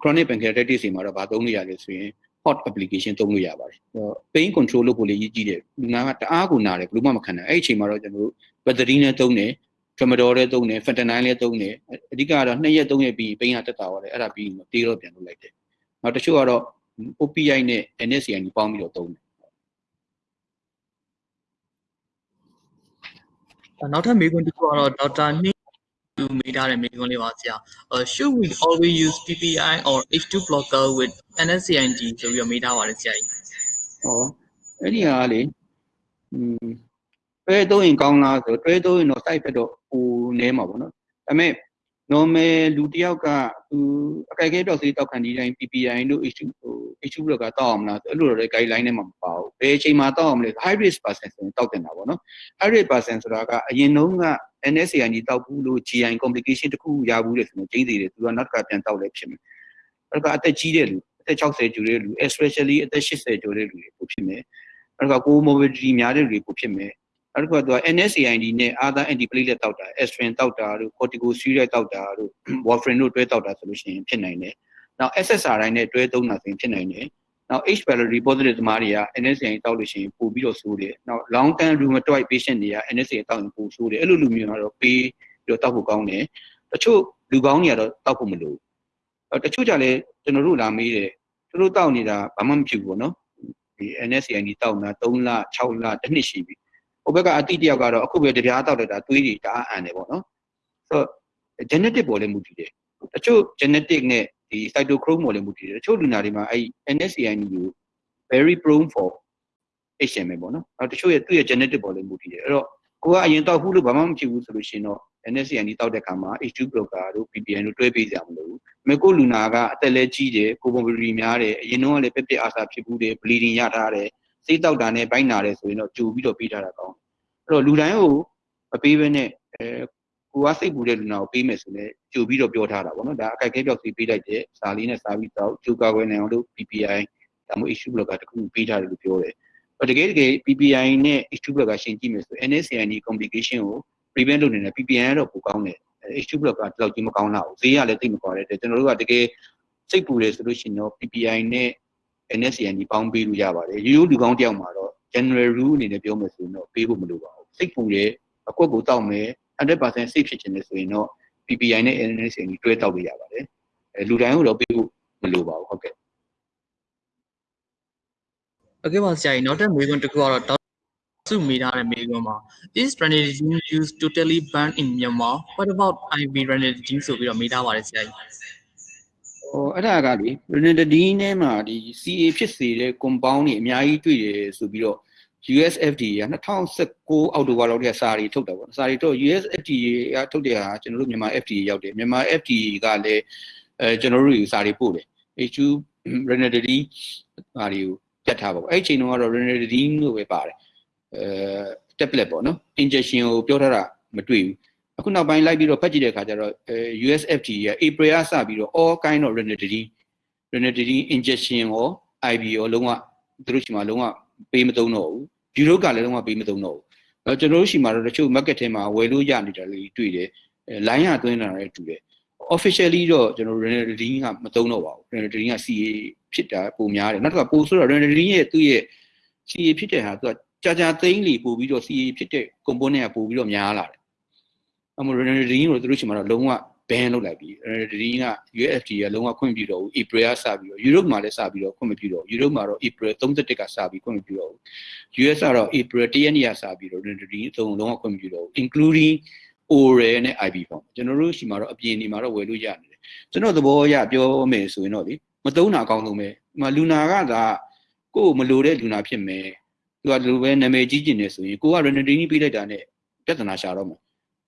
chronic pancreatitis တွေမှာတော့ဗာသုံးလို့ရလဲဆိုရင် hot application သုံးလို့ရပါတယ်အဲတော့ pain control လုပ်ဖို့လည်းရည်ကြည့်တယ်လူနာကတအားကိုနာတယ်ဘယ်လို့မှမခံနိုင်အဲ့ဒီအချိန်မှာတော့ကျွန်တော်တို့ battery နဲ့သုံးတယ် tramadol လည်းသုံးတယ် fentanyl လည်းသုံးတယ်အဓိကကတော့2ရက်3ရက်ပြီးပိန်းကတက်တာပါတယ်အဲ့ဒါပြီးတေးတော့ပြန်လုပ်လိုက်တယ်နောက်တချို့ကတော့ OPI နဲ့ NSAID ပေါင်းပြီးတော့သုံးတယ်နောက်ထပ်မေးခွန်းတစ်ခုကတော့ဒေါက်တာနှင်း သူမေးထားတဲ့မေးခွန်းလေးပါဆရာ။ should we always use PPI or H2 blocker with NSAID ဆိုပြီးတော့မေးထားပါတယ်ဆရာကြီးဟောအဲ့ဒီဟာကလေอืมတွဲသုံးရင်ကောင်းလားဆိုတွဲသုံးရင်တော့ site ဘက်တော့ဟိုနဲမှာပေါ့နော်ဒါပေမဲ့ normal လူတစ်ယောက်ကသူအကြိုက်ခဲပြောက်စေးတောက်ခံဒီတိုင်း PPI တို့ H2 ဟို H2 block ကတောက်အောင်လားဆိုအဲ့လိုတော့လည်း guideline ထဲမှာမပါဘူးဘယ်အချိန်မှာတောက်အောင်လဲ high risk person ဆိုရင်တောက်တင်တာပေါ့နော် high risk person ဆိုတာကအရင်တုန်းက NSAID တောက်ဘူးလို့ GI complication တစ်ခုရဘူးလေဆိုရင်ကျိန်းသေးတယ်သူကနောက်တစ်ခါပြန်တောက်လဲဖြစ်မယ်အဲ့ဒါကအသက်ကြီးတဲ့လူအသက်60ကျော်တဲ့လူ especially အသက်80ကျော်တဲ့လူတွေပိုဖြစ်မယ်အဲ့ဒါက comorbidity များတဲ့လူတွေပိုဖြစ်မယ်အဲ့ဒါကသူက NSAID နဲ့ other antiplatelet တောက်တာ aspirin တောက်တာတို့ corticosteroid တောက်တာတို့ warfarin တို့တွဲတောက်တာဆိုလို့ရှိရင်ဖြစ်နိုင်တယ်နောက် SSRI နဲ့တွဲသုံးတာဆိုရင်ဖြစ်နိုင်တယ် နောက် H pylori positive သမားတွေက NSAID တောက်လို့ရှိရင်ပိုပြီးတော့ဆိုးတယ်နောက် long term rheumatoid patient တွေက NSAID တောက်ရင်ပိုဆိုးတယ်အဲ့လိုလူမျိုးကတော့ပေးပြီးတော့တောက်ဖို့ကောင်းတယ်တချို့လူကောင်းတွေကတော့တောက်ဖို့မလိုဘူးတချို့ကြလည်းကျွန်တော်တို့လာမေးတယ်သူတို့တောက်နေတာဘာမှမဖြစ်ဘူးပေါ့နော်ဒီ NSAID တောက်တာ3လ6လတစ်နှစ်ရှိပြီဟိုဘက်ကအတိတယောက်ကတော့အခုပဲတပြားတောက်လိုက်တာသွေးတွေတအားအန်တယ်ပေါ့နော်ဆိုတော့ genetic ပေါ်လည်းမူတည်တယ် တချို့ genetic နဲ့ဒီ cytochrome ပေါ်လည်းမူတည်တယ်တချို့လူနာတွေမှာအဲ့ NSAID ကို very prone for HMM ပေါ့နော်အဲတချို့ရဲ့သူ့ရဲ့ genetic ပေါ်လည်းမူတည်တယ်အဲ့တော့ကိုကအရင်တောက်ဘူးလို့ဘာမှမဖြစ်ဘူးဆိုလို့ရှိရင်တော့ NSAID တောက်တဲ့ခါမှာ H2 blocker တို့ PPN တို့တွဲပေးကြမလို့မကိုလူနာကအသက်လည်းကြီးတယ်ကိုပုံပရီများတယ်အရင်တော့လည်းပက်ပက်အာစာဖြစ်ဘူးတယ် bleeding ရထားတယ်စိတ်တောက်တာနဲ့ဘိုက်နာတယ်ဆိုရင်တော့ကြိုပြီးတော့ပေးထားတာကောင်းအဲ့တော့လူတိုင်းကိုမပေးဘဲနဲ့အဲ ကိုကစိတ်ပူတဲ့လူနာကိုပေးမယ်ဆိုလည်းကြိုပြီးတော့ပြောထားတာပေါ့နော်ဒါအကြိုက်ခဲပြောက်စီပေးလိုက်တဲ့စာလေးနဲ့စာပြီးတော့ကြိုကာကွယ်နိုင်အောင်လို့ PPI ဒါမှမဟုတ် H2 blocker တခုပေးထားတယ်လို့ပြောတယ်တကယ်တကယ် PPI နဲ့ H2 blocker ရှင်းကြည့်မယ်ဆို NSAID complication ကို prevent လုပ်နေတဲ့ PPN ကတော့ပိုကောင်းတယ် H2 blocker တလောက်ကြီးမကောင်းတော့ဘူးဈေးကလည်းသိမကွာတဲ့ကျွန်တော်တို့ကတကယ်စိတ်ပူတယ်ဆိုလို့ရှိရင်တော့ PPI နဲ့ NSAID ပေါင်းပေးလို့ရပါတယ်ရိုးရိုးလူကောင်းတယောက်မှာတော့ general rule အနေနဲ့ပြောမယ်ဆိုရင်တော့ပေးဖို့မလိုပါဘူးစိတ်ပူတယ် အကွက်ကိုတောက်မယ်100% safe ဖြစ်ချင်တယ်ဆိုရင်တော့ PPI နဲ့ NSAID တွဲတောက်လို့ရပါတယ်အဲလူတိုင်းကိုတော့ပေးဖို့မလိုပါဘူးဟုတ်ကဲ့ โอเคပါဆရာကြီးနောက်ထပ်မေးခွန်းတစ်ခုကတော့ဒေါက်စုမေးထားတဲ့မေးခွန်းပါ is ranitidine used totally banned in Myanmar what about IV ranitidine ဆိုပြီးတော့မေးထားပါတယ်ဆရာကြီး ဟိုအဲ့ဒါကလေ ranitidine ထဲမှာဒီ CA ဖြစ်စေတဲ့ compound တွေအများကြီးတွေ့တယ်ဆိုပြီးတော့ USFDA က2019အောက်တိုဘာလောက်တည်းစာရီထုတ်တာပေါ့စာရီထုတ် USFDA ကထုတ်တဲ့ဟာကျွန်တော်တို့မြန်မာ FDA ရောက်တယ်မြန်မာ FDA ကလည်းအဲကျွန်တော်တို့စာရီပို့တယ် H2 ranitidine ဟာတွေကိုပြတ်ထားပါပေါ့အဲ့ဒီချိန်တုန်းကတော့ ranitidine လို့ပဲပါတယ်အဲ tablet ပေါ့နော် injection ကိုပြောထားတာမတွေ့ဘူးအခုနောက်ပိုင်းလိုက်ပြီးတော့ဖတ်ကြည့်တဲ့အခါကျတော့အဲ USFD ရဲ့ April ကစပြီးတော့ all kind of ranitidine ranitidine injection ရော IV ရောလုံးဝသူတို့ရှိမှလုံးဝပေးမသုံးတော့ဘူး။ bureau ကလည်းလုံးဝပေးမသုံးတော့ဘူး။အဲကျွန်တော်တို့ရှိမှတော့တချို့ market ထဲမှာဝယ်လို့ရနေတာလေးတွေ့တယ်။အဲ line ကသွင်းတာလည်းတူတယ်။ officially တော့ကျွန်တော် ranitidine ကမသုံးတော့ပါဘူး။ ranitidine က CA ဖြစ်တာပုံများတယ်။နောက်တစ်ခါပိုဆိုတော့ ranitidine ရဲ့သူ့ရဲ့ CA ဖြစ်တဲ့ဟာသူကကြာကြာသိန်းလီပို့ပြီးတော့ CA ဖြစ်တဲ့ component ကပို့ပြီးတော့များလာတယ်။အမ ranitidine ကိုသူတို့ရှိမှတော့လုံးဝ ban လုပ်လိုက်ပြီအဲဒီက UFT ကလုံးဝခွင့်မပြုတော့ဘူး April ကစပြီးတော့ Europe မှာလည်းစပြီးတော့ခွင့်မပြုတော့ဘူး Europe မှာတော့ April 31ကစပြီးခွင့်မပြုတော့ဘူး US ကတော့ April 1ရက်နေ့ကစပြီးတော့ Rendery အသုံးလုံးဝခွင့်မပြုတော့ဘူး including oral နဲ့ IP form ကျွန်တော်တို့ရှိမှာတော့အပြင်နေမှာတော့ဝယ်လို့ရနေတယ်ကျွန်တော်သဘောအရပြောမယ်ဆိုရင်တော့လေမသုံးတာအကောင်းဆုံးပဲဒီမှာလူနာကသာကိုယ်မလိုတဲ့လူနာဖြစ်မယ်သူကဒီလိုပဲနာမည်ကြီးကျင်နေဆိုရင်ကိုက Rendery ပေးလိုက်တာနဲ့ပြဿနာရှာတော့မယ်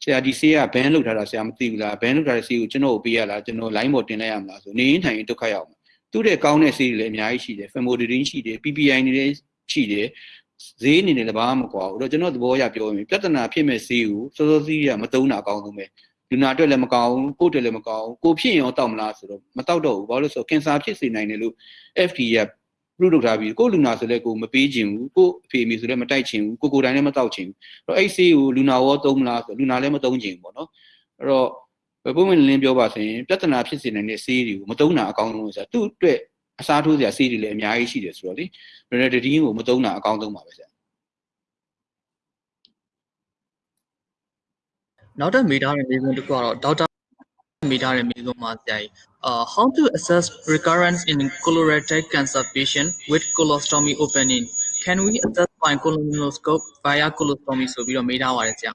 ဆရာဒီဆေးကဘန်လောက်ထားတာဆရာမသိဘူးလားဘန်လောက်ထားတဲ့ဆေးကိုကျွန်တော်ကိုပေးရလားကျွန်တော် line ပေါ်တင်လိုက်ရမလားဆိုနေရင်ထိုင်ရင်ဒုက္ခရောက်မှာသူ့တဲ့ကောင်းတဲ့ဆေးတွေလည်းအများကြီးရှိတယ် famotidine ရှိတယ် PPI တွေလည်းရှိတယ်ဈေးအနေနဲ့လည်းဘာမှမကွာဘူးအဲ့တော့ကျွန်တော်သဘောအရပြောရင်ပြဿနာဖြစ်မဲ့ဆေးကိုစောစောစီးရမသုံးတာအကောင်းဆုံးပဲလူနာအတွက်လည်းမကောင်းဘူးကိုယ့်အတွက်လည်းမကောင်းဘူးကိုဖြစ်ရင်ရောတောက်မလားဆိုတော့မတောက်တော့ဘူးဘာလို့လဲဆိုတော့ကင်ဆာဖြစ်စေနိုင်တယ်လို့ FDA က ပြုလုပ်ထားပြီးကိုလူနာဆိုလဲကိုမပေးချင်ဘူးကိုအဖေအမေဆိုလဲမတိုက်ချင်ဘူးကိုကိုယ်တိုင်လည်းမတောက်ချင်ဘူးအဲ့တော့အဲ့ဆေးကိုလူနာရောသုံးမလားဆိုလူနာလည်းမသုံးချင်ဘူးပေါ့နော်အဲ့တော့ပုံမှန်လင်းပြောပါဆိုရင်ပြဿနာဖြစ်စေနိုင်တဲ့ဆေးတွေကိုမသုံးတာအကောင်းဆုံးဆိုတာသူ့အတွက်အစားထိုးစရာဆေးတွေလည်းအများကြီးရှိတယ်ဆိုတော့လေရနဒတီကိုမသုံးတာအကောင်းဆုံးပါပဲဆရာနောက်ထပ်မေးထားတဲ့မေးခွန်းတစ်ခုကတော့ဒေါက်တာ မေးထားတဲ့မေးခွန်းမှာဆရာကြီး uh how to assess recurrence in colorectal cancer patient with colostomy opening can we assess by colonoscope via colostomy ဆိုပြီးတော့မေးထားပါတယ်ဆရာ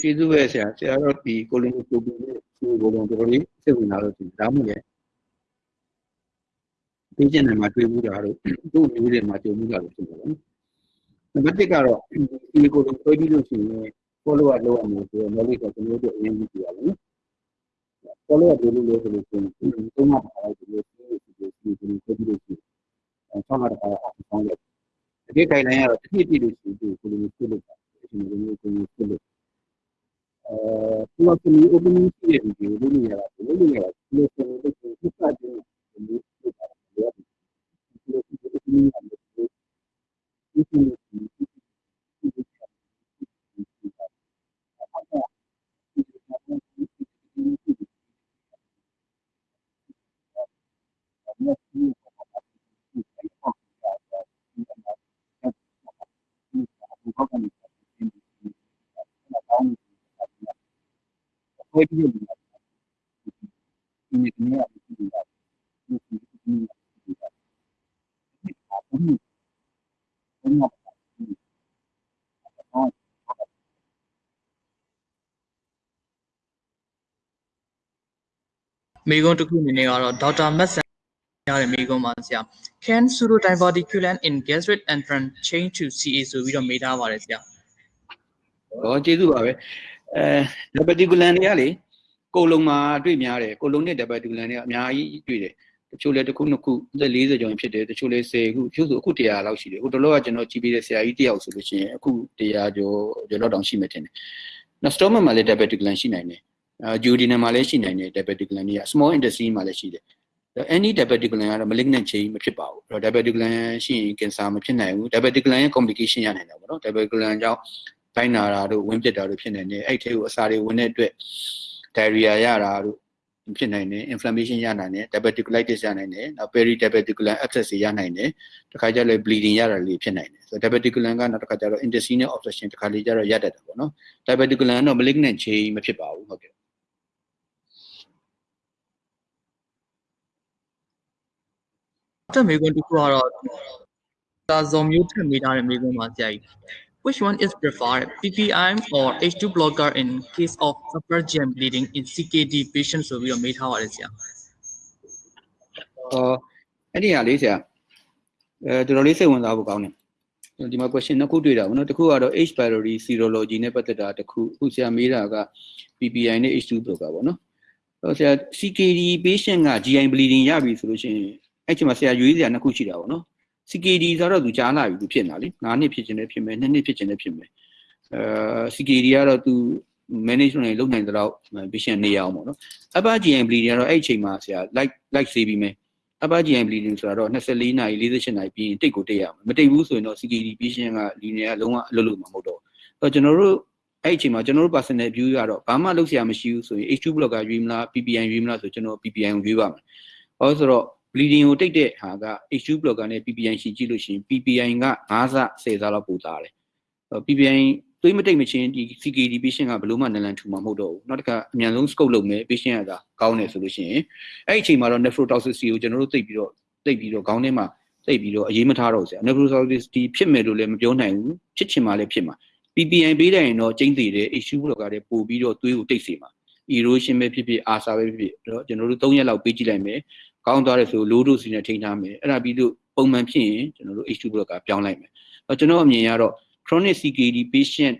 ကျေးဇူးပဲဆရာဆရာတော့ဒီကိုလင်းကိုပူနဲ့ဒီကိုတော့တော်တော်လေးစိတ်ဝင်စားလို့ဒီဒါမှမဟုတ်လေဒီကျန်တယ်မှာတွေ့မှုတာတော့သူ့မျိုးတွေမှာကြုံမှုတာလို့ဖြစ်တယ်နော်နံပါတ်1ကတော့ဒီကိုလုံးတွေ့ပြီးလို့ရှိရင် follow up လုပ်ရမယ်ဆိုတော့ knowledge ကကျွန်တော်တို့အရင်ကြည့်ရအော င် follow up လုပ်လို့လို့ဆိုလို့ရှိရင်သုံးမှပါလိုက်ဒီလိုဒီလိုဒီလိုဒီလိုဒီလိုဒီအဲဆောင်းတာကတော့အောင်ဆောင်းတယ်ဒီ guideline ကတော့တစ်နှစ်ပြည့်လို့ရှိရင်ဒီလိုမျိုးပြုလုပ်တာဒီလိုမျိုးကိုပြုလုပ်အဲသူကဒီ opening ရှိတဲ့ဒီလိုလုပ်နေရတာဒီလိုလုပ်နေရတာဒီလိုဆိုလို့ဒီစတဲ့ဒီလိုလုပ်တာဒီလိုဒီလို opening ကလည်းဒီလိုဒီလို မေးခွန်းတစ်ခုအနေနဲ့ကတော့ဒေါက်တာမတ်ဆန် ရတဲ့မေးခွန်းပါဆရာ can pseudodiverticulin in gastric entrance change to CA ဆိုပြီးတော့မေးထားပါတယ်ဆရာဟောကျေးဇူးပါပဲအဲ diabeticulan တွေကလေကိုလုံးမှာတွေ့များတယ်ကိုလုံးနဲ့ diabeticulan တွေကအများကြီးတွေ့တယ်တချို့လဲတစ်ခုနှစ်ခုအသက်40ကျော်ရင်ဖြစ်တယ်တချို့လဲ10ခုတချို့ဆိုအခု100လောက်ရှိတယ်ဟိုတလောကကျွန်တော်ကြည့်ပြီးတဲ့ဆရာကြီးတယောက်ဆိုလို့ရှိရင်အခု100ကျော်ကျော်လောက်တောင်ရှိမှတင်တယ်နော် stomach မှာလည်း diabeticulan ရှိနိုင်တယ်အာ duodenum မှာလည်းရှိနိုင်တယ် diabeticulan တွေက small intestine မှာလည်းရှိတယ် any diabeticulan ကတော့ malignant change မဖြစ်ပါဘူးအဲ့တော့ diabeticulan ရှိရင် cancer မဖြစ်နိုင်ဘူး diabeticulan ရဲ့ complication ရနိုင်တယ်ပေါ့နော် diabeticulan ကြောင့်တိုင်းနာတာတို့ဝင်းပြစ်တာတို့ဖြစ်နိုင်တယ်အဲ့ထဲကိုအစာတွေဝင်တဲ့အတွက် diarrhea ရတာတို့ဖြစ်နိုင်တယ် inflammation ရနိုင်တယ် diverticulitis ရနိုင်တယ်နောက် peridiverticular abscess တွေရနိုင်တယ်တခါကျလည်း bleeding ရတာလေးဖြစ်နိုင်တယ်ဆိုတော့ diverticular ကနောက်တစ်ခါကျတော့ intestinal obstruction တခါလေးကျတော့ရတတ်တယ်ပေါ့နော် diverticular ကတော့ malignant change မဖြစ်ပါဘူးဟုတ်ကဲ့ နောက်ထပ်မေးခွန်းတစ်ခုကတော့ဒါဇော်မျိုးထက်မေးထားတဲ့မေးခွန်းပါဆရာကြီး Which one is preferred PPI or H2 blocker in case of upper GM bleeding in CKD patient ဆိုပြီးတော့မေးထားပါတယ်ဆရာအော်အဲ့ဒီဟာလေးဆရာအဲတော်တော်လေးစိတ်ဝင်စားဖို့ကောင်းတယ်ဒီမှာ question နှစ်ခုတွေ့တာဗောနော်တစ်ခုကတော့ H pylori serology နဲ့ပတ်သက်တာတစ်ခုအခုဆရာမေးတာက PPI နဲ့ H2 blocker ဗောနော်အဲ့ဆရာ CKD patient က GI bleeding ရပြီဆိုလို့ရှိရင် အဲ့ချိန်မှာဆရာရွေးစရာနှစ်ခုရှိတာဗောနော် CKD ဆိုတော့သူကြားလာပြီသူဖြစ်နေတာလေ9နှစ်ဖြစ်ခြင်းလည်းဖြစ်မယ်2နှစ်ဖြစ်ခြင်းလည်းဖြစ်မယ်အဲ CKD ကတော့သူ management တွေလုပ်နိုင်တဲ့တော့ patient နေရအောင်ပေါ့နော် upper GI bleeding ကတော့အဲ့အချိန်မှာဆရာ like like ဆေးပြီးမယ် upper GI bleeding ဆိုတာတော့24နာရီ48နာရီပြီးရင်တိတ်ကိုတိတ်ရမယ်မတိတ်ဘူးဆိုရင်တော့ CKD patient က linear ကလုံးဝအလုပ်လုပ်မှာမဟုတ်တော့ဘူးအဲ့တော့ကျွန်တော်တို့အဲ့အချိန်မှာကျွန်တော်တို့ personal view ကတော့ဘာမှလုပ်စရာမရှိဘူးဆိုရင် H2 blocker ရွေးမလား PPI ရွေးမလားဆိုကျွန်တော် PPI ကိုရွေးပါမယ်ဟောဆိုတော့ bleeding ကိုတိတ်တဲ့ဟာက H2 blocker နဲ့ PPI ရှိကြည့်လို့ရှိရင် PPI က9ဆ10ဆလောက်ပိုသားတယ် PPI သွေးမတိတ်မချင်းဒီ CKD patient ကဘယ်လို့မှနလန်ထူမှာမဟုတ်တော့ဘူးနောက်တစ်ခါအမြန်ဆုံး scope လုပ်မယ် patient ကသာကောင်းတယ်ဆိုလို့ရှိရင်အဲ့ဒီအချိန်မှာတော့ nephrotoxicity ကိုကျွန်တော်တို့သိပြီးတော့သိပြီးတော့ခေါင်းထဲမှာသိပြီးတော့အရေးမထားတော့ဘူးဆရာ nephrotoxicity ဖြစ်မယ်လို့လည်းမပြောနိုင်ဘူးဖြစ်ချင်မှလည်းဖြစ်မှာ PPI ပေးလိုက်ရင်တော့ကျင်းသေးတယ် issue လောက်ကလည်းပို့ပြီးတော့သွေးကိုတိတ်စေမှာ erosion ပဲဖြစ်ဖြစ် ASA ပဲဖြစ်ဖြစ်တော့ကျွန်တော်တို့3ရက်လောက်ပေးကြည့်လိုက်မယ် ကောင်းသွားတယ်ဆို low dose နဲ့ထိန်းထားမယ်အဲ့ဒါပြီးလို့ပုံမှန်ဖြစ်ရင်ကျွန်တော်တို့ H2 block ကပြောင်းလိုက်မယ်အဲ့ကျွန်တော်အမြင်ကတော့ chronic CKD patient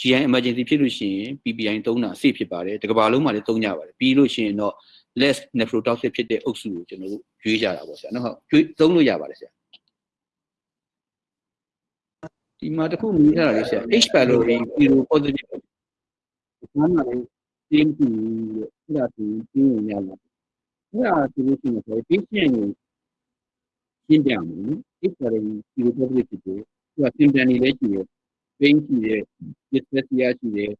GI emergency ဖြစ်လို့ရှိရင် PPI သုံးတာ safe ဖြစ်ပါတယ်တကဘာလုံးမှာလည်းသုံးကြပါတယ်ပြီးလို့ရှိရင်တော့ less nephrotoxic ဖြစ်တဲ့အုပ်စုကိုကျွန်တော်တို့ရွေးကြတာပေါ့ဆရာနော်ဟုတ်ရွေးသုံးလို့ရပါတယ်ဆရာဒီမှာတစ်ခုမြင်ရတာလေဆရာ H pylori zero positive ဘာမှလည်းတင်းပြီးလို့အဲ့ဒါဆိုရင်ပြင်းရရလာ အဲ့ဒါဆိုလို့ရှိရင်ဆို patient ကိုရှင်းပြမယ် H pylori zero positive ဖြစ်တယ်သူက symptom တွေလည်းရှိတယ် pain ရှိတယ် dyspepsia ရှိတယ်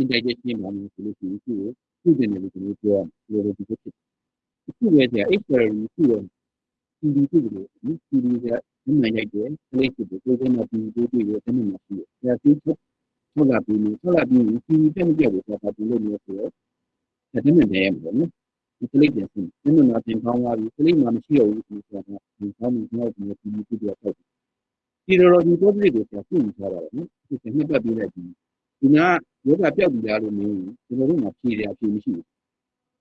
indigestion မှာမျိုးဆိုလို့ရှိရင်သူ့ကိုသူ့တင်တယ်လို့ကျွန်တော်ပြောရမယ်လို့ဒီလိုဖြစ်တယ်အခုပဲကြာ H pylori သူ့ရဲ့ CD ဖြစ်တယ်လို့ CD ကမမှန်ရိုက်တယ် plate ဖြစ်တယ်ကိုယ်ကမှ CD ကိုတွေ့ရတယ်တမန်မရှိဘူးဒါသူထုတ်လာပြီးထုတ်လာပြီး CD တက်မပြတ်ဘူးဆိုတာဒီလိုမျိုးဆိုတော့ ဒါတမန်တယ်ရမှာပေါ့နော်ဒီ plate ပြန်စဉ်တမန်မှာပြန်ကောင်းသွားပြီ plate မှာမရှိတော့ဘူးဆိုတာကဒီကောင်းမှုတော့ဒီ CD ဖြစ်တယ်ပေါ့ဒီလိုလိုဒီ topic ကိုဆက်ပြီးထားတာပေါ့နော်ဒီကနှစ်ပတ်ပြီးလိုက်ပြီးဒီကယောဂပြောက်ပြီးသားလို့မင်းဒီလိုလိုမှဖြေရအဖြေမရှိဘူး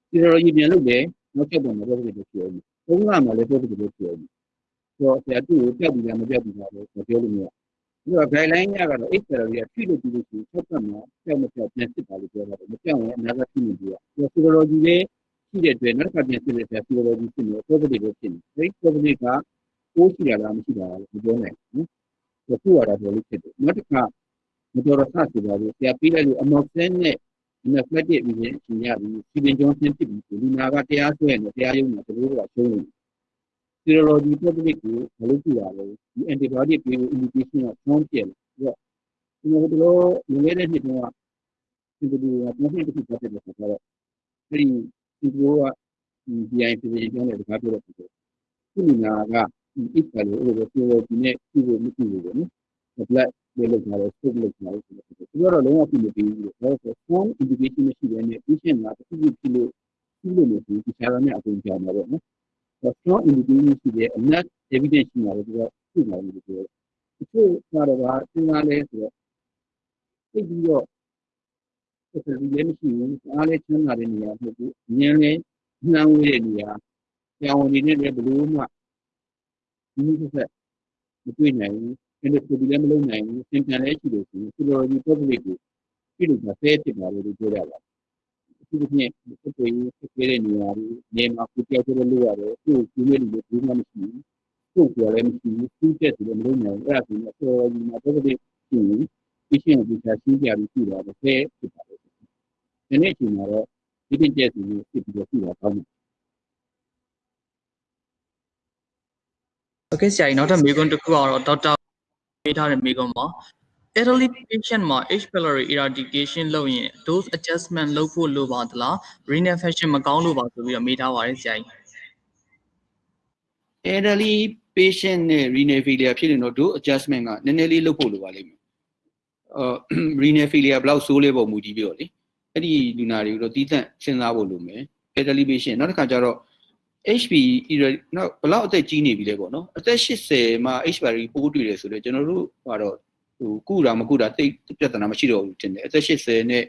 ဒီလိုလိုကြီးပြန်လုပ်တယ်နောက်ချက်ပေါ်မှာ topic ကိုပြောပြီးဘုံကမှလည်း topic ကိုပြောပြီးဆိုတော့ဆရာသူ့ကိုပြောက်ပြီးသားမပြောက်ပြီးသားလို့ပြောလို့မရ ဘူးဒါ guideline ကကတော့ H therapy ကဖြည့်လို့ပြီးလို့ရှိရင်ဆက်ပတ်မှာပြောက်မပြောက်ပြန်စစ်ပါလို့ပြောတာမပြောက်ရင်အနာဂတ်ဖြစ်နေပြီ။ဒီ physiology လေးရှိတဲ့အတွက်နောက်တစ်ခါပြန်စစ်တဲ့ဆရာ physiology ဖြစ်နေ topic ကိုဖြစ်နေ။အဲဒီ topic ကကိုးရှိတာလားမရှိတာလားမပြောနိုင်ဘူး။ဒီခုရတာပြောလို့ဖြစ်တယ်။နောက်တစ်ခါမတော်ရဆဆိုတာကိုဆရာပြီးလိုက်လို့ amoxicillin နဲ့ anesthetic ပြီးရင်ရှင်ရပြီးစီပင်ကျောင်းဆင်းဖြစ်ပြီးဒီနာကတရားဆွဲနေတရားရုံးမှာတို့ကရှုံးနေ serology public ကိုမလုပ်ကြရဘူးဒီ antibiotic ပေးဖို့ indication ကဆောင်းပြတယ်ပြီးတော့ဒီလိုတို့လွန်ခဲ့တဲ့နှစ်တုန်းကဒီလိုကပုံမှန်တစ်ခုပတ်တယ်ဆိုတော့အဲဒီဒီလိုကဒီ BI ပြည်ကျောင်းနဲ့တကားပြောတော့ဖြစ်တယ်ခုနာကဒီ ít ကလေးအဲ့လို serology နဲ့ပြုဖို့မပြုဘူးပေါ့နော် blood လေးလောက်ထားတယ် scope လောက်ထားတယ်ဆိုတော့ဒီတော့လုံးဝပြုမပြီးဘူးလို့ဒါဆို strong indication မရှိဘဲနဲ့ patient ကတစ်ခုခုဖြစ်လို့ပြုလို့မဖြစ်ဘူးဒီဆရာတော်နဲ့အကုန်ကြောင်ပါပေါ့နော် strong indication ရှိတယ် enough evidence ရှိတယ်ဆိုတော့သိပါလိမ့်မယ်ပြောတယ်။ဒီလိုကတော့ကသင်္ကားလဲဆိုတော့သိပြီးတော့ဆက်ပြီးလည်းမရှိဘူး။အားလည်းချမ်းသာတဲ့နေရာမဟုတ်ဘူး။ဉာဏ်လည်းနှံဝေးတဲ့နေရာကြောင်ဝင်နေတဲ့ဘလို့မှဒီလိုဆက်မတွေ့နိုင်ဘူး။အဲ့ဒါကိုလည်းမလုပ်နိုင်ဘူး။သင်္ကန်းလည်းရှိလို့ရှိရင် philology public ကိုပြလို့ကဆဲဖြစ်ပါလို့ပြောရတာ။ ဒီလိုနဲ့ဖြစ်ပြီးဖြစ်ခဲ့တဲ့နေရာတွေနေမှာကိုပြောက်ကျလို့ရတယ်သူ့ကိုကျွေးလို့ဘူးမှမရှိဘူးသူ့ကိုလည်းမရှိဘူးသူ့တက်တယ်မလုပ်နိုင်ဘူးအဲ့ဒါဆိုရင်အစောကြီးမှာတော့ဒီရှင်ဒီရှင်ကိုပြန်ရှင်းပြပြီးပြတာပဲဖြစ်ပါလိမ့်မယ်ဒီနေ့ချိန်မှာတော့ဒီတင်ကျက်စီကိုဖြစ်ပြီးတော့ပြတာကောင်းတယ်ဟုတ်ကဲ့ဆရာကြီးနောက်ထပ်မေးခွန်းတစ်ခုအောင်တော့ဒေါက်တာပေးထားတဲ့မေးခွန်းပါ elderly patient မှာ H pylori eradication လုပ်ရင် dose adjustment လုပ်ဖို့လိုပါသလား renal function မကောင်းလို့ပါဆိုပြီးတော့မေးထားပါတယ်ဆရာကြီး elderly patient နဲ့ renal failure ဖြစ်ရင်တော့ dose adjustment ကနည်းနည်းလေးလုပ်ဖို့လိုပါလိမ့်မယ်အာ renal failure ဘယ်လောက်ဆိုးလဲပုံမူကြည့်ပြီးတော့လေအဲ့ဒီလူနာတွေကိုတော့တီးသန့်စဉ်းစားဖို့လိုမယ် elderly patient နောက်တစ်ခါကျတော့ HP နောက်ဘယ်လောက်အသက်ကြီးနေပြီလဲပေါ့နော်အသက်80မှာ HPV ပိုးတွေ့တယ်ဆိုတော့ကျွန်တော်တို့ကတော့ ဟိုကုတာမကုတာတိတ်ပြဿနာမရှိတော့ဘူးတင်တယ်အသက်80နဲ့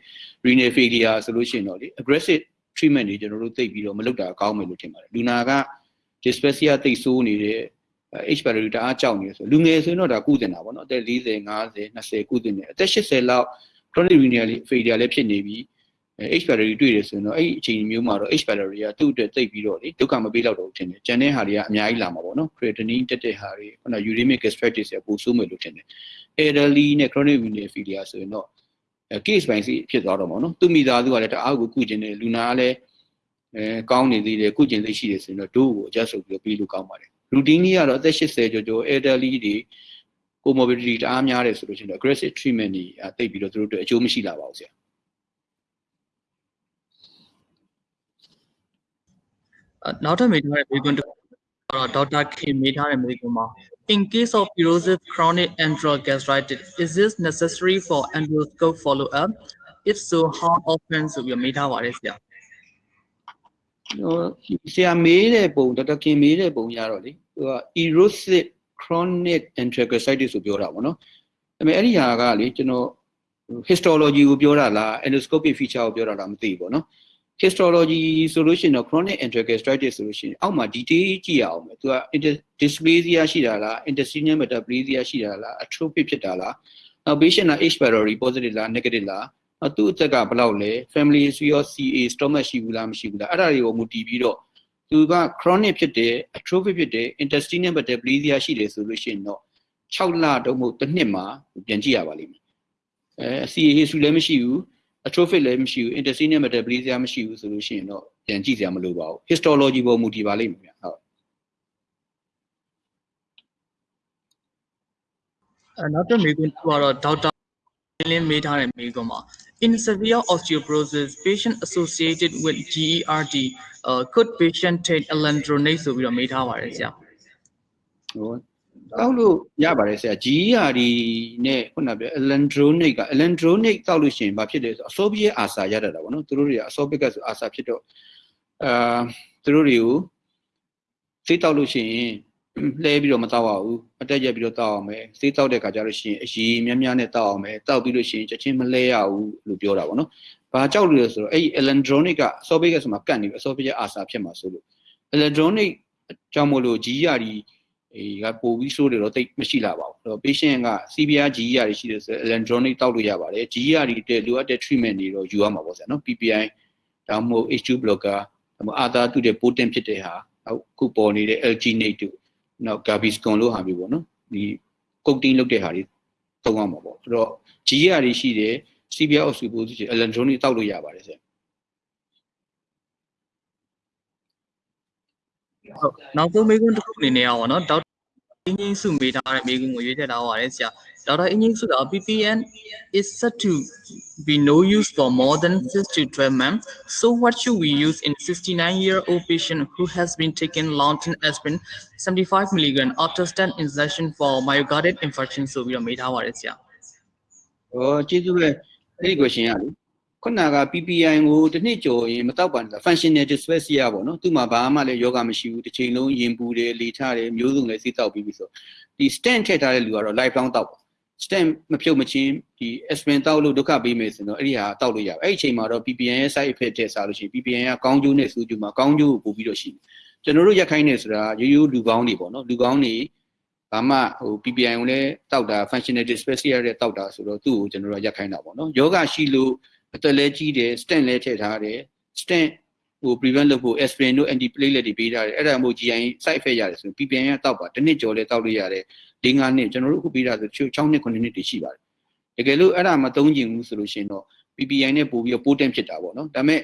renal failure ဆိုလို့ရှိရင်တော့လေ aggressive treatment တွေကျွန်တော်တို့သိပ်ပြီးတော့မလုပ်တာကောင်းမယ်လို့ထင်ပါတယ်လူနာက dyspepsia သိပ်ဆိုးနေတဲ့ HPV တအားကြောက်နေဆိုလူငယ်ဆိုရင်တော့ဒါကုတင်တာပေါ့နော်အသက်40 50 20ကုတင်တယ်အသက်80လောက် chronic renal failure လည်းဖြစ်နေပြီ H pylori တွေ့တယ်ဆိုရင်တော့အဲ့ဒီအချိန်မျိုးမှာတော့ H pylori ကသူ့အတွက်သိပ်ပြီးတော့လေဒုက္ခမပေးတော့တော့ထင်တယ်။ကျန်တဲ့ဟာတွေကအများကြီးလာမှာပေါ့နော်။ creatinine တက်တဲ့ဟာတွေခုန uremic gastritis တွေပိုဆိုးမယ်လို့ထင်တယ်။ elderly နဲ့ chronic renal failure ဆိုရင်တော့ case by case ဖြစ်သွားတော့မှာနော်။သူ့မိသားစုကလည်းတအားကိုကုကျင်တယ်လူနာကလည်းအဲကောင်းနေသေးတယ်ကုကျင်သိရှိတယ်ဆိုရင်တော့ဒို့ကို adjust လုပ်ပြီးပြီးလို့ကောင်းပါတယ်။ routine ကြီးကတော့အသက်80ကျော်ကျော် elderly တွေ comorbidity တအားများတယ်ဆိုလို့ရှိရင်တော့ aggressive treatment တွေအသိပြီးတော့သူတို့အတွက်အကျိုးမရှိလာပါဘူးဆရာ။နောက်ထပ်မေးထားတဲ့မေးခွန်းတစ်ခုကတော့ဒေါက်တာခင်မေးထားတဲ့မေးခွန်းပါ In case of erosive chronic enteral gastritis, is this necessary for endoscope follow-up? If so, how often ဆိုပြီးတော့မေးထားပါတယ်ဆရာ ဟိုဆရာမေးတဲ့ပုံဒေါက်တာခင်မေးတဲ့ပုံရတော့လေသူက erosive chronic enterocolitis ဆိုပြောတာပေါ့နော်ဒါပေမဲ့အဲ့ဒီဟာကလေကျွန်တော် histology ကိုပြောတာလား endoscopic feature ကိုပြောတာလားမသိဘူးပေါ့နော် histology ဆိုလို့ရှိရင်တော့ chronic enterocolitis ဆိုလို့ရှိရင်အောက်မှာ detail ကြည့်ရအောင်ပဲသူက inter- dysplasia ရှိတာလား intestinal metaplasia ရှိတာလား atrophic ဖြစ်တာလားနောက် patient က H pylori positive လား negative လားနောက်သူ့အသက်ကဘယ်လောက်လဲ family history ရော CA stomach ရှိဘူးလားမရှိဘူးလားအဲ့ဒါတွေကိုမူတည်ပြီးတော့သူက chronic ဖြစ်တယ် atrophic ဖြစ်တယ် intestinal metaplasia ရှိတယ်ဆိုလို့ရှိရင်တော့6လတော့မဟုတ်တစ်နှစ်မှာပြန်ကြည့်ရပါလိမ့်မယ်အဲ CA history လည်းမရှိဘူး atrophic လည်းမရှိဘူး intestinal metaplasia မရှိဘူးဆိုလို့ရှိရင်တော့ပြန်ကြည့်စရာမလိုပါဘူး histology ပေါ်မူတည်ပါလိမ့်မယ်ဗျဟုတ်အဲနောက်တစ်မေးခွန်းတစ်ခုကတော့ဒေါက်တာလင်းမေးထားတဲ့မေးခွန်းပါ In severe osteoporosis patient associated with GERD uh, could patient take alendronate ဆိုပြီးတော့မေးထားပါတယ်ဆရာဟိုတော က်လို့ရပါတယ်ဆရာ GERD နဲ့ခုနပြော alendronate က alendronate တောက်လို့ရှိရင်ဘာဖြစ်လဲဆိုအစောပြည့်အာစာရတတ်တာပေါ့နော်သူတို့တွေကအစောပြည့်ကဆိုအာစာဖြစ်တော့အာသူတို့တွေကိုစိတ်တောက်လို့ရှိရင်လှဲပြီးတော့မတောက်အောင်ဘူးအတက်ရက်ပြီးတော့တောက်အောင်မယ်စိတ်တောက်တဲ့ခါကျလို့ရှိရင်အရည်များများနဲ့တောက်အောင်မယ်တောက်ပြီးလို့ရှိရင်ချက်ချင်းမလှဲရဘူးလို့ပြောတာပေါ့နော်ဘာကြောက်လို့လဲဆိုတော့အဲ့ဒီ alendronate ကအစောပြည့်ကဆိုမှကတ်နေပြီအစောပြည့်အာစာဖြစ်မှာဆိုလို့ alendronate ကြောင့်မို့လို့ GERD အေးကပိုပြီးဆိုးတယ်တော့တိတ်မရှိလာပါဘူးအဲ့တော့ patient က CBR GER ရှိတယ်ဆိုရင် electronic တောက်လို့ရပါတယ် GER တဲ့လိုအပ်တဲ့ treatment တွေတော့ယူရမှာပေါ့ဆရာနော် PPI ဒါမှမဟုတ် H2 blocker ဒါမှမဟုတ်အာသာတူတဲ့ potent ဖြစ်တဲ့ဟာနောက်ခုပေါ်နေတဲ့ alginate တို့နောက် gaviscon လို့ဟာမျိုးပေါ့နော်ဒီ coating လုပ်တဲ့ဟာတွေသုံးရမှာပေါ့အဲ့တော့ GER တွေရှိတယ် CBR osteoporosis ရှိ electronic တောက်လို့ရပါတယ်ဆရာ ဟုတ်နောက်ဆုံးမေးခွန်းတစ်ခုအနေနဲ့ရောနော်ဒေါက်တာအင်းကြီးစုမေးထားတဲ့မေးခွန်းကိုရွေးချယ်ထားပါတယ်ဆရာဒေါက်တာအင်းကြီးစုက PPN is said to be no use for more than 6 to 12 months so what should we use in 69 year old patient who has been taking long-term aspirin 75 mg after stent injection for myocardial infarction ဆိုပြီးတော့မေးထားပါတယ်ဆရာ ။ဟောကျေးဇူးပဲအဲ့ဒီ question ရလေ။ ခုနက PPI ကိုတစ်နှစ်ကျော်ရင်မတော့ပါနဲ့ functional dyspepsia ပေါ့နော်။သူ့မှာဘာမှလည်းယောဂမရှိဘူး။တစ်ချိန်လုံးရင်ပူတယ်၊လေထတယ်မျိုးစုံလည်းစိတ်တောက်ပြီးပြီဆို။ဒီ stent ထည့်ထားတဲ့လူကတော့ life long တောက်ပါ။ stent မဖြုတ်မချင်းဒီ aspirin တောက်လို့ဒုက္ခပေးမယ်ဆိုတော့အဲ့ဒီဟာတောက်လို့ရပါ။အဲ့ဒီအချိန်မှာတော့ PPI ရဲ့ side effect ထည့်စားလို့ရှိရင် PPI ကကောင်းကျိုးနဲ့ဆိုးကျိုးမှာကောင်းကျိုးကိုပို့ပြီးတော့ရှိတယ်။ကျွန်တော်တို့ရက်ခိုင်းနေဆိုတာရိုးရိုးလူကောင်းတွေပေါ့နော်။လူကောင်းတွေဘာမှဟို PPI ကိုလည်းတောက်တာ functional dyspepsia တဲ့တောက်တာဆိုတော့သူ့ကိုကျွန်တော်တို့ရက်ခိုင်းတာပေါ့နော်ယောဂရှိလို့ အသက်လည်းကြီးတယ် stent လည်းထည့်ထားတယ် stent ဟို prevent လုပ်ဖို့ aspirin တို့ antiplatelet တွေပေးထားတယ်အဲ့ဒါမို့ GI side effect ရတယ်ဆိုရင် PPI ကတောက်ပါတစ်နှစ်ကျော်လည်းတောက်လို့ရတယ်၄၅နှစ်ကျွန်တော်တို့အခုပေးတာဆို6နှစ်9နှစ်တွေရှိပါတယ်တကယ်လို့အဲ့ဒါမသုံးကျင်ဘူးဆိုလို့ရှိရင်တော့ PPI နဲ့ပို့ပြီးတော့ potent ဖြစ်တာပေါ့နော်ဒါပေမဲ့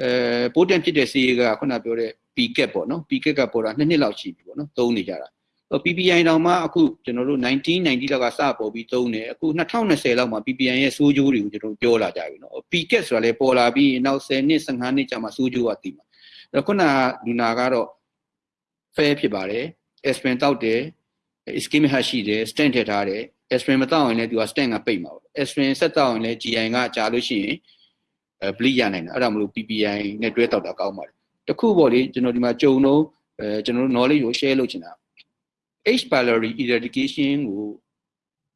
အဲ potent ဖြစ်တဲ့ဆေးကခုနပြောတဲ့ PCAP ပေါ့နော် PCAP ကပေါ်တာ2နှစ်လောက်ရှိပြီပေါ့နော်သုံးနေကြတာ PPI တောင်မှအခုကျွန်တော်တို့1990လောက်ကစပေါ်ပြီးသုံးတယ်အခု2020လောက်မှာ PPI ရဲ့စိုးကျိုးတွေကိုကျွန်တော်ပြောလာကြပြီနော် PCAT ဆိုတာလည်းပေါ်လာပြီးနောက်10နှစ်15နှစ်ကြာမှစိုးကျိုးကတည်မှာအဲ့တော့ခုနကလူနာကတော့ fair ဖြစ်ပါတယ် aspirin တောက်တယ် ischemic heart ရှိတယ် stent ထည့်ထားတယ် aspirin မတောက်ရင်လည်းသူက stent ကပိတ်မှာပေါ့ aspirin ဆက်တောက်ရင်လည်း GI ကကြာလို့ရှိရင်အဲ bleed ရနိုင်တယ်အဲ့ဒါမလို့ PPI နဲ့တွဲတောက်တာကောင်းပါတယ်တခုပေါ့လေကျွန်တော်ဒီမှာကြုံတော့အဲကျွန်တော်တို့ knowledge ကို share လုပ်ချင်တာ H pylori eradication ကို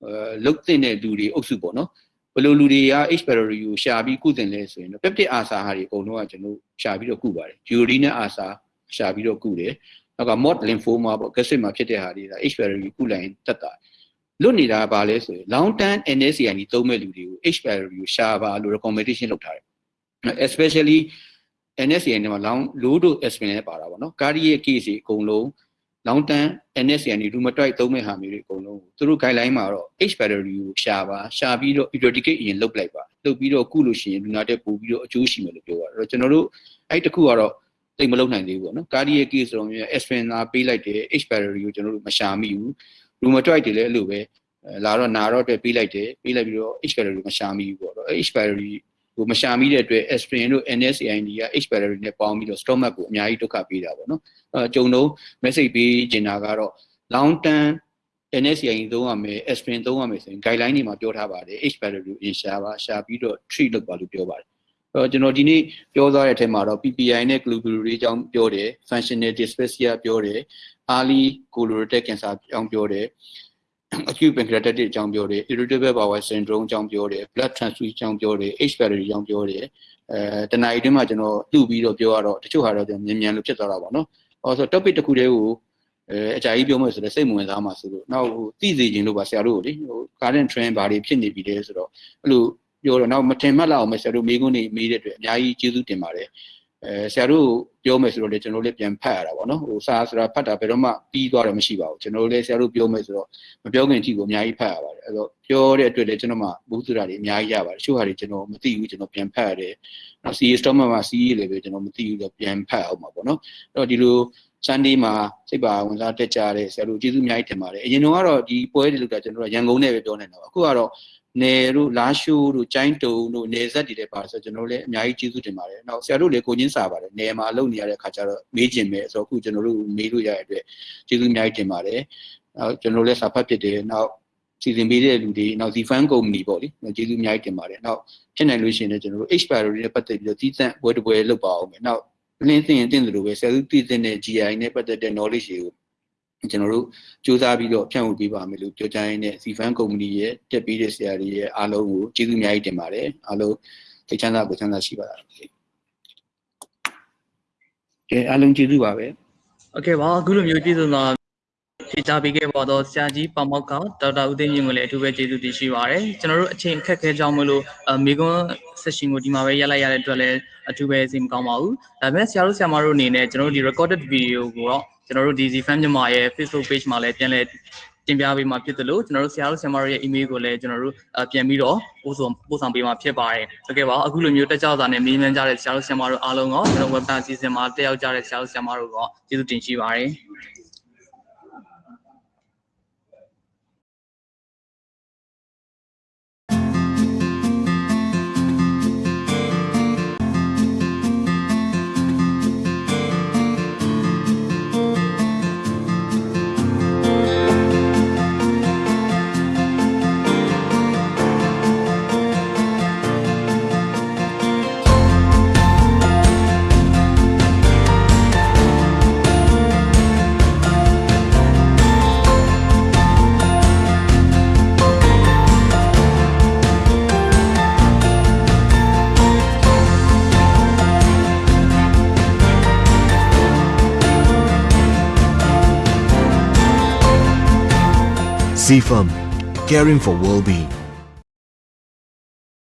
အဲလုတ်တဲ့လူတွေအုပ်စုပေါ့နော်ဘယ်လိုလူတွေက H pylori ကိုရှာပြီးကုသင်လဲဆိုရင်တော့ peptide အာစာဟာတွေအကုန်လုံးကကျွန်တော်ရှာပြီးတော့ကုပါတယ် urine နဲ့အာစာရှာပြီးတော့ကုတယ်နောက်က mod lymphoma ပေါ့ gastric မှာဖြစ်တဲ့ဟာတွေက H pylori ကုလိုက်ရင်တက်တာလွတ်နေတာကဘာလဲဆိုရင် long term NSAID သုံးမဲ့လူတွေကို H pylori ကိုရှာပါလို့ recommendation လုပ်ထားတယ် especially NSAID မှာ long low dose aspirin နဲ့ပါတာပေါ့နော် cardiac case တွေအကုန်လုံး long term NSAID rheumatoid သုံးမဲ့ဟာမျိုးတွေအကုန်လုံးကိုသူတို့ guideline မှာတော့ H pylori ကိုရှာပါရှာပြီးတော့ eradicate အရင်လုပ်လိုက်ပါလုပ်ပြီးတော့ကုလို့ရှိရင်လူနာတက်ပို့ပြီးတော့အကျိုးရှိမယ်လို့ပြောတာအဲ့တော့ကျွန်တော်တို့အဲ့တခုကတော့တိတ်မလုပ်နိုင်သေးဘူးပေါ့နော် cardiac case ဆိုတော့မျိုး aspirin သာပေးလိုက်တယ် H pylori ကိုကျွန်တော်တို့မရှာမိဘူး rheumatoid တွေလည်းအဲ့လိုပဲလာတော့နာတော့တက်ပေးလိုက်တယ်ပေးလိုက်ပြီးတော့ H pylori မရှာမိဘူးပေါ့တော့ H pylori ကို မရှာမိတဲ့အတွက် aspirin တို့ NSAID က H pylori နဲ့ပေါင်းပြီးတော့ stomach ကိုအများကြီးဒုက္ခပေးတာပေါ့နော်အဲကြုံတော့ message ပေးချင်တာကတော့ long term NSCI သုံးရမယ် aspirin သုံးရမယ်ဆိုရင် guideline တွေမှာပြောထားပါတယ် H value ကို A ရှာပါရှာပြီးတော့ treat လုပ်ပါလို့ပြောပါတယ်အဲ့တော့ကျွန်တော်ဒီနေ့ပြောသွားတဲ့အထက်မှာတော့ PPI နဲ့ globulary အကြောင်းပြောတယ် functional dyspepsia ပြောတယ် early colorectal cancer အကြောင်းပြောတယ် acute pancreatitis အကြောင်းပြောတယ် irritable bowel syndrome အကြောင်းပြောတယ် blood transfusion အကြောင်းပြောတယ် H value အကြောင်းပြောတယ်အဲတနအီအတွင်းမှာကျွန်တော်လှုပ်ပြီးတော့ပြောရတော့တချို့ဟာတော့ကျွန်တော်မြန်မြန်လို့ဖြစ်သွားတာပေါ့နော်။အော်ဆို topic တစ်ခုတည်းကိုအဲအကြိုက်ပြောမယ်ဆိုတော့စိတ်မဝင်စားမှာဆိုလို့နောက်ဟိုသိစေခြင်းလို့ပါဆရာတို့ကိုလေဟို current trend ဘာတွေဖြစ်နေပြီလဲဆိုတော့အဲ့လိုပြောတော့နောက်မထင်မှတ်လောက်အောင်မယ်ဆရာတို့မိကုန်းနေမေးတဲ့အတွက်အများကြီးကျေးဇူးတင်ပါတယ်။ အဲဆရာတို့ပြောမယ်ဆိုတော့လေကျွန်တော်လည်းပြန်ဖတ်ရတာပေါ့နော်ဟိုစာဆိုတာဖတ်တာဘယ်တော့မှပြီးသွားတယ်မရှိပါဘူးကျွန်တော်လည်းဆရာတို့ပြောမယ်ဆိုတော့မပြောခင်အထိကိုအများကြီးဖတ်ရပါတယ်အဲ့တော့ပြောတဲ့အတွက်လည်းကျွန်တော်မှဘူးစုတာတွေအများကြီးရပါတယ်တချို့ဟာတွေကျွန်တော်မသိဘူးကျွန်တော်ပြန်ဖတ်ရတယ်နောက် CA storm မှာ CA လည်းပဲကျွန်တော်မသိဘူးတော့ပြန်ဖတ်အောင်ပါပေါ့နော်အဲ့တော့ဒီလို Sunday မှာစိတ်ပါဝင်စားတက်ကြတဲ့ဆရာတို့ကျေးဇူးအများကြီးတင်ပါတယ်အရင်တော့ဒီပွဲတွေလို့ကကျွန်တော်တို့ရန်ကုန်နဲ့ပဲပြောနေတာပါအခုကတော့ နယ်တို့လာရှိုးတို့ကျိုင်းတုံတို့နယ်ဆက်တွေလည်းပါဆိုကျွန်တော်တို့လည်းအများကြီးကျေးဇူးတင်ပါတယ်နောက်ဆရာတို့လည်းကိုချင်းစာပါတယ်နယ်မှာအလုပ်နေရတဲ့ခါကျတော့မေးကျင်မယ်ဆိုတော့အခုကျွန်တော်တို့မေးလို့ရတဲ့အတွက်ကျေးဇူးအများကြီးတင်ပါတယ်နောက်ကျွန်တော်တို့လည်းစာဖတ်ဖြစ်တယ်နောက်စီစဉ်ပေးတဲ့လူတွေနောက် Zfan company ပေါ့လေကျေးဇူးအများကြီးတင်ပါတယ်နောက်ဖြစ်နိုင်လို့ရှိရင်လည်းကျွန်တော်တို့ expiry နဲ့ပတ်သက်ပြီးတော့တည်တံ့ပွဲတစ်ပွဲလုပ်ပါအောင်မယ်နောက်လင်းသိရင်တင်တယ်လို့ပဲဆရာတို့တည်တဲ့ GI နဲ့ပတ်သက်တဲ့ knowledge တွေကို ကျွန်တော်တို့စူးစမ်းပြီးတော့ဖြန့်ဝေပေးပါမယ်လို့ပြောကြရင်းနဲ့ Zfan company ရဲ့တက်ပြီးတဲ့ဆရာတွေရဲ့အားလုံးကိုကျေးဇူးအများကြီးတင်ပါတယ်အားလုံးသိချမ်းသာကိုချမ်းသာရှိပါလားကဲအားလုံးကျေးဇူးပါပဲ โอเคပါအခုလိုမျိုးကျေးဇူးတော် ဖြေချပေးခဲ့ပါတော့ဆရာကြီးပေါမောက်ကဒေါက်တာဦးသိန်းမြင့်ကိုလည်းအထူးပဲကျေးဇူးတင်ရှိပါရစေကျွန်တော်တို့အချိန်အခက်ခဲကြောင်းမလို့အမေကွန်း session ကိုဒီမှာပဲရက်လိုက်ရတဲ့အတွက်လည်းအထူးပဲစိတ်မကောင်းပါဘူးဒါပေမဲ့ဆရာတို့ဆရာမတို့အနေနဲ့ကျွန်တော်တို့ဒီ recorded video ကိုတော့ကျွန်တော်တို့ဒီ Zfan မြန်မာရဲ့ Facebook page မှာလည်းပြန်လည်တင်ပြပေးမှာဖြစ်တယ်လို့ကျွန်တော်တို့ဆရာတို့ဆရာမတို့ရဲ့ email ကိုလည်းကျွန်တော်တို့ပြန်ပြီးတော့ပို့ဆောင်ပို့ဆောင်ပေးမှာဖြစ်ပါတယ်ဟုတ်ကဲ့ပါအခုလိုမျိုးတက်ကြွစာနဲ့မေးမြန်းကြတဲ့ဆရာတို့ဆရာမတို့အားလုံးရောကျွန်တော် website အစီအစဉ်မှာတက်ရောက်ကြတဲ့ဆရာတို့ဆရာမတို့ရောကျေးဇူးတင်ရှိပါတယ် CFAM, caring for well-being.